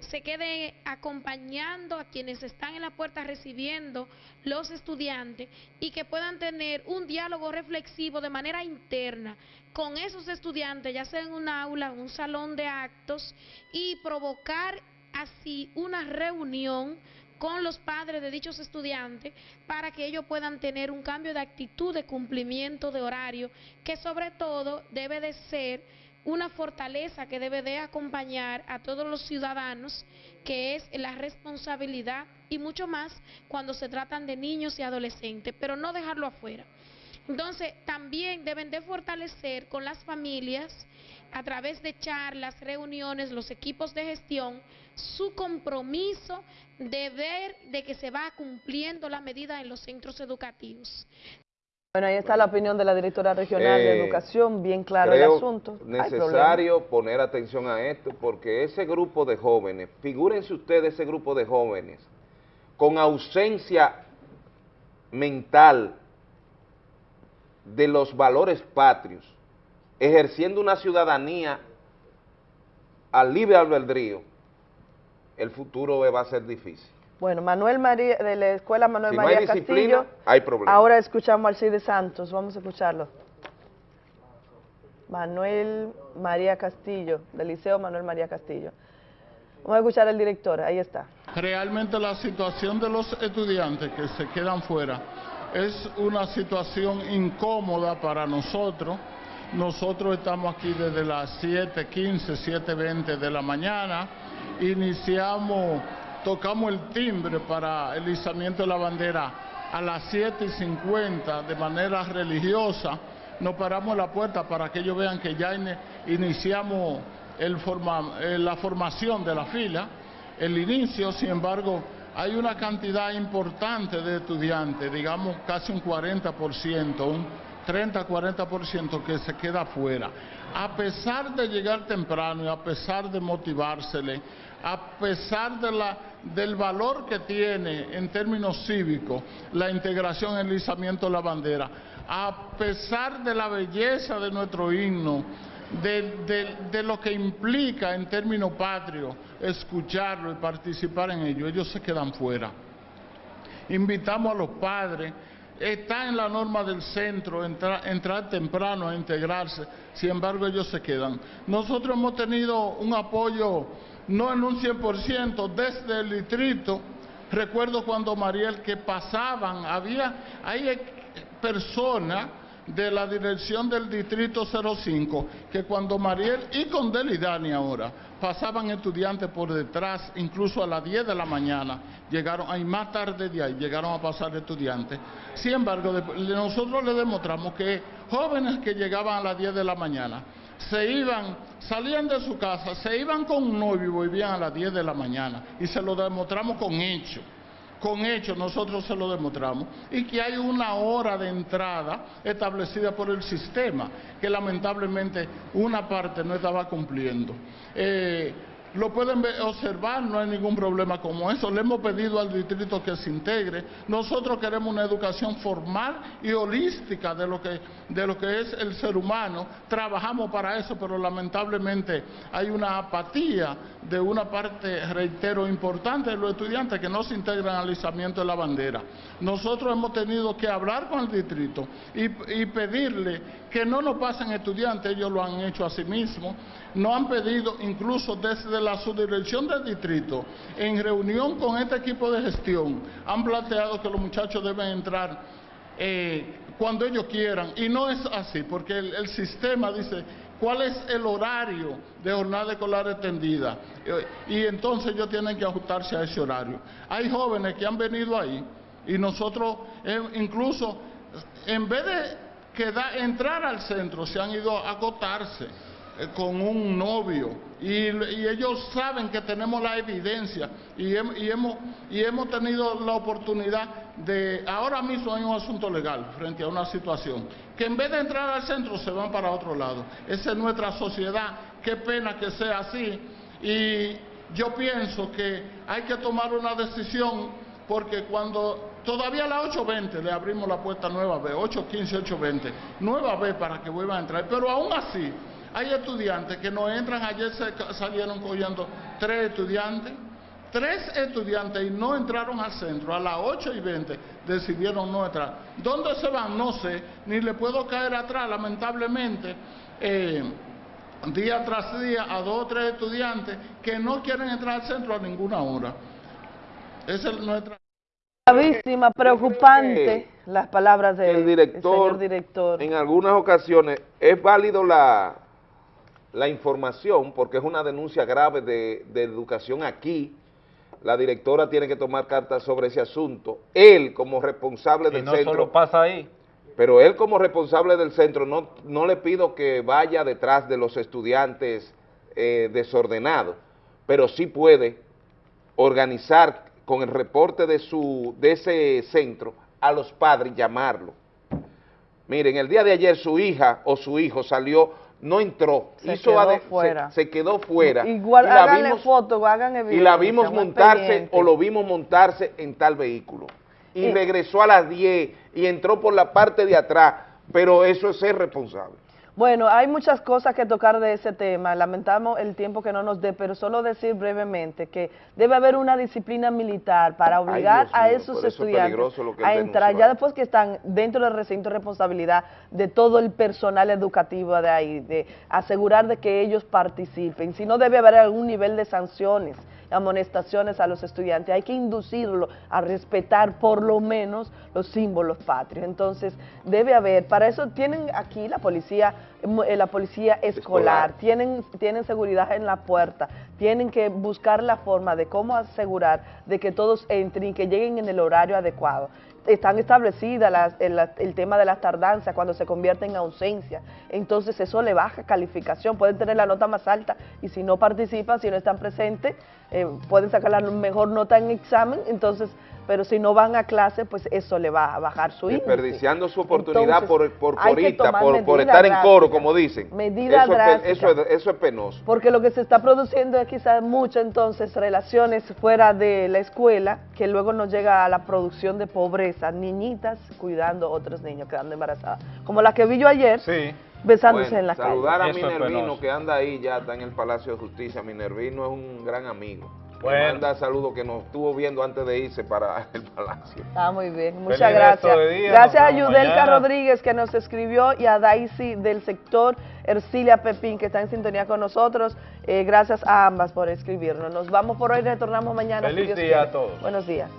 S31: se quede acompañando a quienes están en la puerta recibiendo los estudiantes y que puedan tener un diálogo reflexivo de manera interna con esos estudiantes, ya sea en un aula, un salón de actos, y provocar así una reunión con los padres de dichos estudiantes para que ellos puedan tener un cambio de actitud de cumplimiento de horario que sobre todo debe de ser una fortaleza que debe de acompañar a todos los ciudadanos que es la responsabilidad y mucho más cuando se tratan de niños y adolescentes, pero no dejarlo afuera. Entonces, también deben de fortalecer con las familias, a través de charlas, reuniones, los equipos de gestión, su compromiso de ver de que se va cumpliendo la medida en los centros educativos.
S24: Bueno, ahí está la opinión de la directora regional de
S2: Eh,
S24: Educación, bien claro el asunto.
S2: Necesario poner atención a esto porque ese grupo de jóvenes, figúrense ustedes ese grupo de jóvenes con ausencia mental de los valores patrios, ejerciendo una ciudadanía al libre albedrío, el futuro va a ser difícil.
S24: Bueno, Manuel María, de la Escuela Manuel
S2: Si no
S24: María
S2: hay
S24: Castillo.
S2: hay problema.
S24: Ahora escuchamos al Alcide Santos, vamos a escucharlo. Manuel María Castillo, del Liceo Manuel María Castillo. Vamos a escuchar al director, ahí está.
S26: Realmente la situación de los estudiantes que se quedan fuera es una situación incómoda para nosotros. Nosotros estamos aquí desde las 7.15, 7.20 de la mañana. Iniciamos, tocamos el timbre para el izamiento de la bandera a las 7 y 50 de manera religiosa, nos paramos la puerta para que ellos vean que ya iniciamos eh, la formación de la fila, el inicio, sin embargo, hay una cantidad importante de estudiantes, digamos casi un 40%, un 30-40% que se queda afuera. A pesar de llegar temprano y a pesar de motivársele, a pesar de la, del valor que tiene en términos cívicos la integración el izamiento de la bandera, a pesar de la belleza de nuestro himno, de, de, lo que implica en términos patrios escucharlo y participar en ello, ellos se quedan fuera. Invitamos a los padres, está en la norma del centro entrar temprano a integrarse, sin embargo ellos se quedan. Nosotros hemos tenido un apoyo, no en un 100%, desde el distrito, recuerdo cuando Mariel que pasaban, había, hay personas de la dirección del Distrito 05, que cuando Mariel y con Delidani ahora pasaban estudiantes por detrás, incluso a las 10 de la mañana, llegaron, ahí más tarde de ahí, llegaron a pasar estudiantes. Sin embargo, nosotros le demostramos que jóvenes que llegaban a las 10 de la mañana, se iban, salían de su casa, se iban con un novio y volvían a las 10 de la mañana, y se lo demostramos con hechos con hechos nosotros se lo demostramos, y que hay una hora de entrada establecida por el sistema, que lamentablemente una parte no estaba cumpliendo. Eh, lo pueden observar, no hay ningún problema como eso. Le hemos pedido al distrito que se integre. Nosotros queremos una educación formal y holística de lo que, de lo que es el ser humano. Trabajamos para eso, pero lamentablemente hay una apatía de una parte, reitero, importante de los estudiantes que no se integran al izamiento de la bandera. Nosotros hemos tenido que hablar con el distrito y pedirle que no nos pasen estudiantes, ellos lo han hecho a sí mismos, no han pedido incluso desde la subdirección del distrito, en reunión con este equipo de gestión, han planteado que los muchachos deben entrar eh, cuando ellos quieran, y no es así, porque el, sistema dice cuál es el horario de jornada escolar extendida, eh, y entonces ellos tienen que ajustarse a ese horario. Hay jóvenes que han venido ahí, y nosotros eh, incluso, en vez de que da, entrar al centro se han ido a acotarse eh, con un novio y, ellos saben que tenemos la evidencia y, hemos, y hemos tenido la oportunidad de, ahora mismo hay un asunto legal frente a una situación, que en vez de entrar al centro se van para otro lado. Esa es nuestra sociedad, qué pena que sea así y yo pienso que hay que tomar una decisión porque cuando todavía a las 8.20 le abrimos la puerta nueva vez, 8.15, 8.20, nueva vez para que vuelvan a entrar, pero aún así hay estudiantes que no entran, ayer salieron cogiendo tres estudiantes, tres estudiantes y no entraron al centro, a las 8 y 20 decidieron no entrar. ¿Dónde se van? No sé, ni le puedo caer atrás, lamentablemente. Eh, día tras día a dos o tres estudiantes que no quieren entrar al centro a ninguna hora. Esa es nuestra...
S24: Gravísima, preocupante las palabras del
S2: director,
S24: señor director.
S2: En algunas ocasiones es válido la, la información porque es una denuncia grave de, educación aquí. La directora tiene que tomar cartas sobre ese asunto. Él como responsable del
S25: no
S2: centro...
S25: solo pasa ahí.
S2: Pero él como responsable del centro no, no le pido que vaya detrás de los estudiantes eh, desordenados, pero sí puede organizar con el reporte de, su, de ese centro a los padres llamarlo. Miren, el día de ayer su hija o su hijo salió, no entró,
S24: se quedó fuera.
S2: Se, quedó fuera.
S24: Igual y la vimos, foto, hagan
S2: Y la vimos montarse o lo vimos montarse en tal vehículo. Y, regresó a las 10 y entró por la parte de atrás, pero eso es ser responsable.
S24: Bueno, hay muchas cosas que tocar de ese tema, lamentamos el tiempo que no nos dé, pero solo decir brevemente que debe haber una disciplina militar para obligar a esos estudiantes a entrar, ya después que están dentro del recinto de responsabilidad de todo el personal educativo de ahí, de asegurar de que ellos participen, si no debe haber algún nivel de sanciones amonestaciones a los estudiantes, hay que inducirlo a respetar por lo menos los símbolos patrios. Entonces, debe haber, para eso tienen aquí la policía, eh, la policía escolar, Tienen, tienen seguridad en la puerta, tienen que buscar la forma de cómo asegurar de que todos entren y que lleguen en el horario adecuado están establecidas el, tema de las tardanzas cuando se convierte en ausencia. Entonces eso le baja calificación, pueden tener la nota más alta y si no participan, si no están presentes, eh, pueden sacar la mejor nota en examen, entonces pero si no van a clase, pues eso le va a bajar su índice.
S2: Desperdiciando su oportunidad por, por corita, por, por, estar en coro, como dicen.
S24: Medida
S2: eso,
S24: drástica.
S2: Es, eso, es, eso, es, penoso.
S24: Porque lo que se está produciendo es quizás mucho entonces relaciones fuera de la escuela, que luego nos llega a la producción de pobreza, niñitas cuidando a otros niños quedando embarazadas. Como la que vi yo ayer.
S25: Sí
S24: besándose en la
S2: saludar
S24: calle.
S2: Saludar a Minervino que anda ahí, ya está en el Palacio de Justicia. Minervino es un gran amigo. Bueno. manda saludos que nos estuvo viendo antes de irse para el palacio.
S24: Ah, muy bien, muchas gracias. gracias a Yudelka Rodríguez que nos escribió y a Daisy del sector Ercilia Pepín que está en sintonía con nosotros. Eh, gracias a ambas por escribirnos. Nos vamos por hoy, retornamos mañana.
S25: Feliz día a todos.
S24: Buenos días.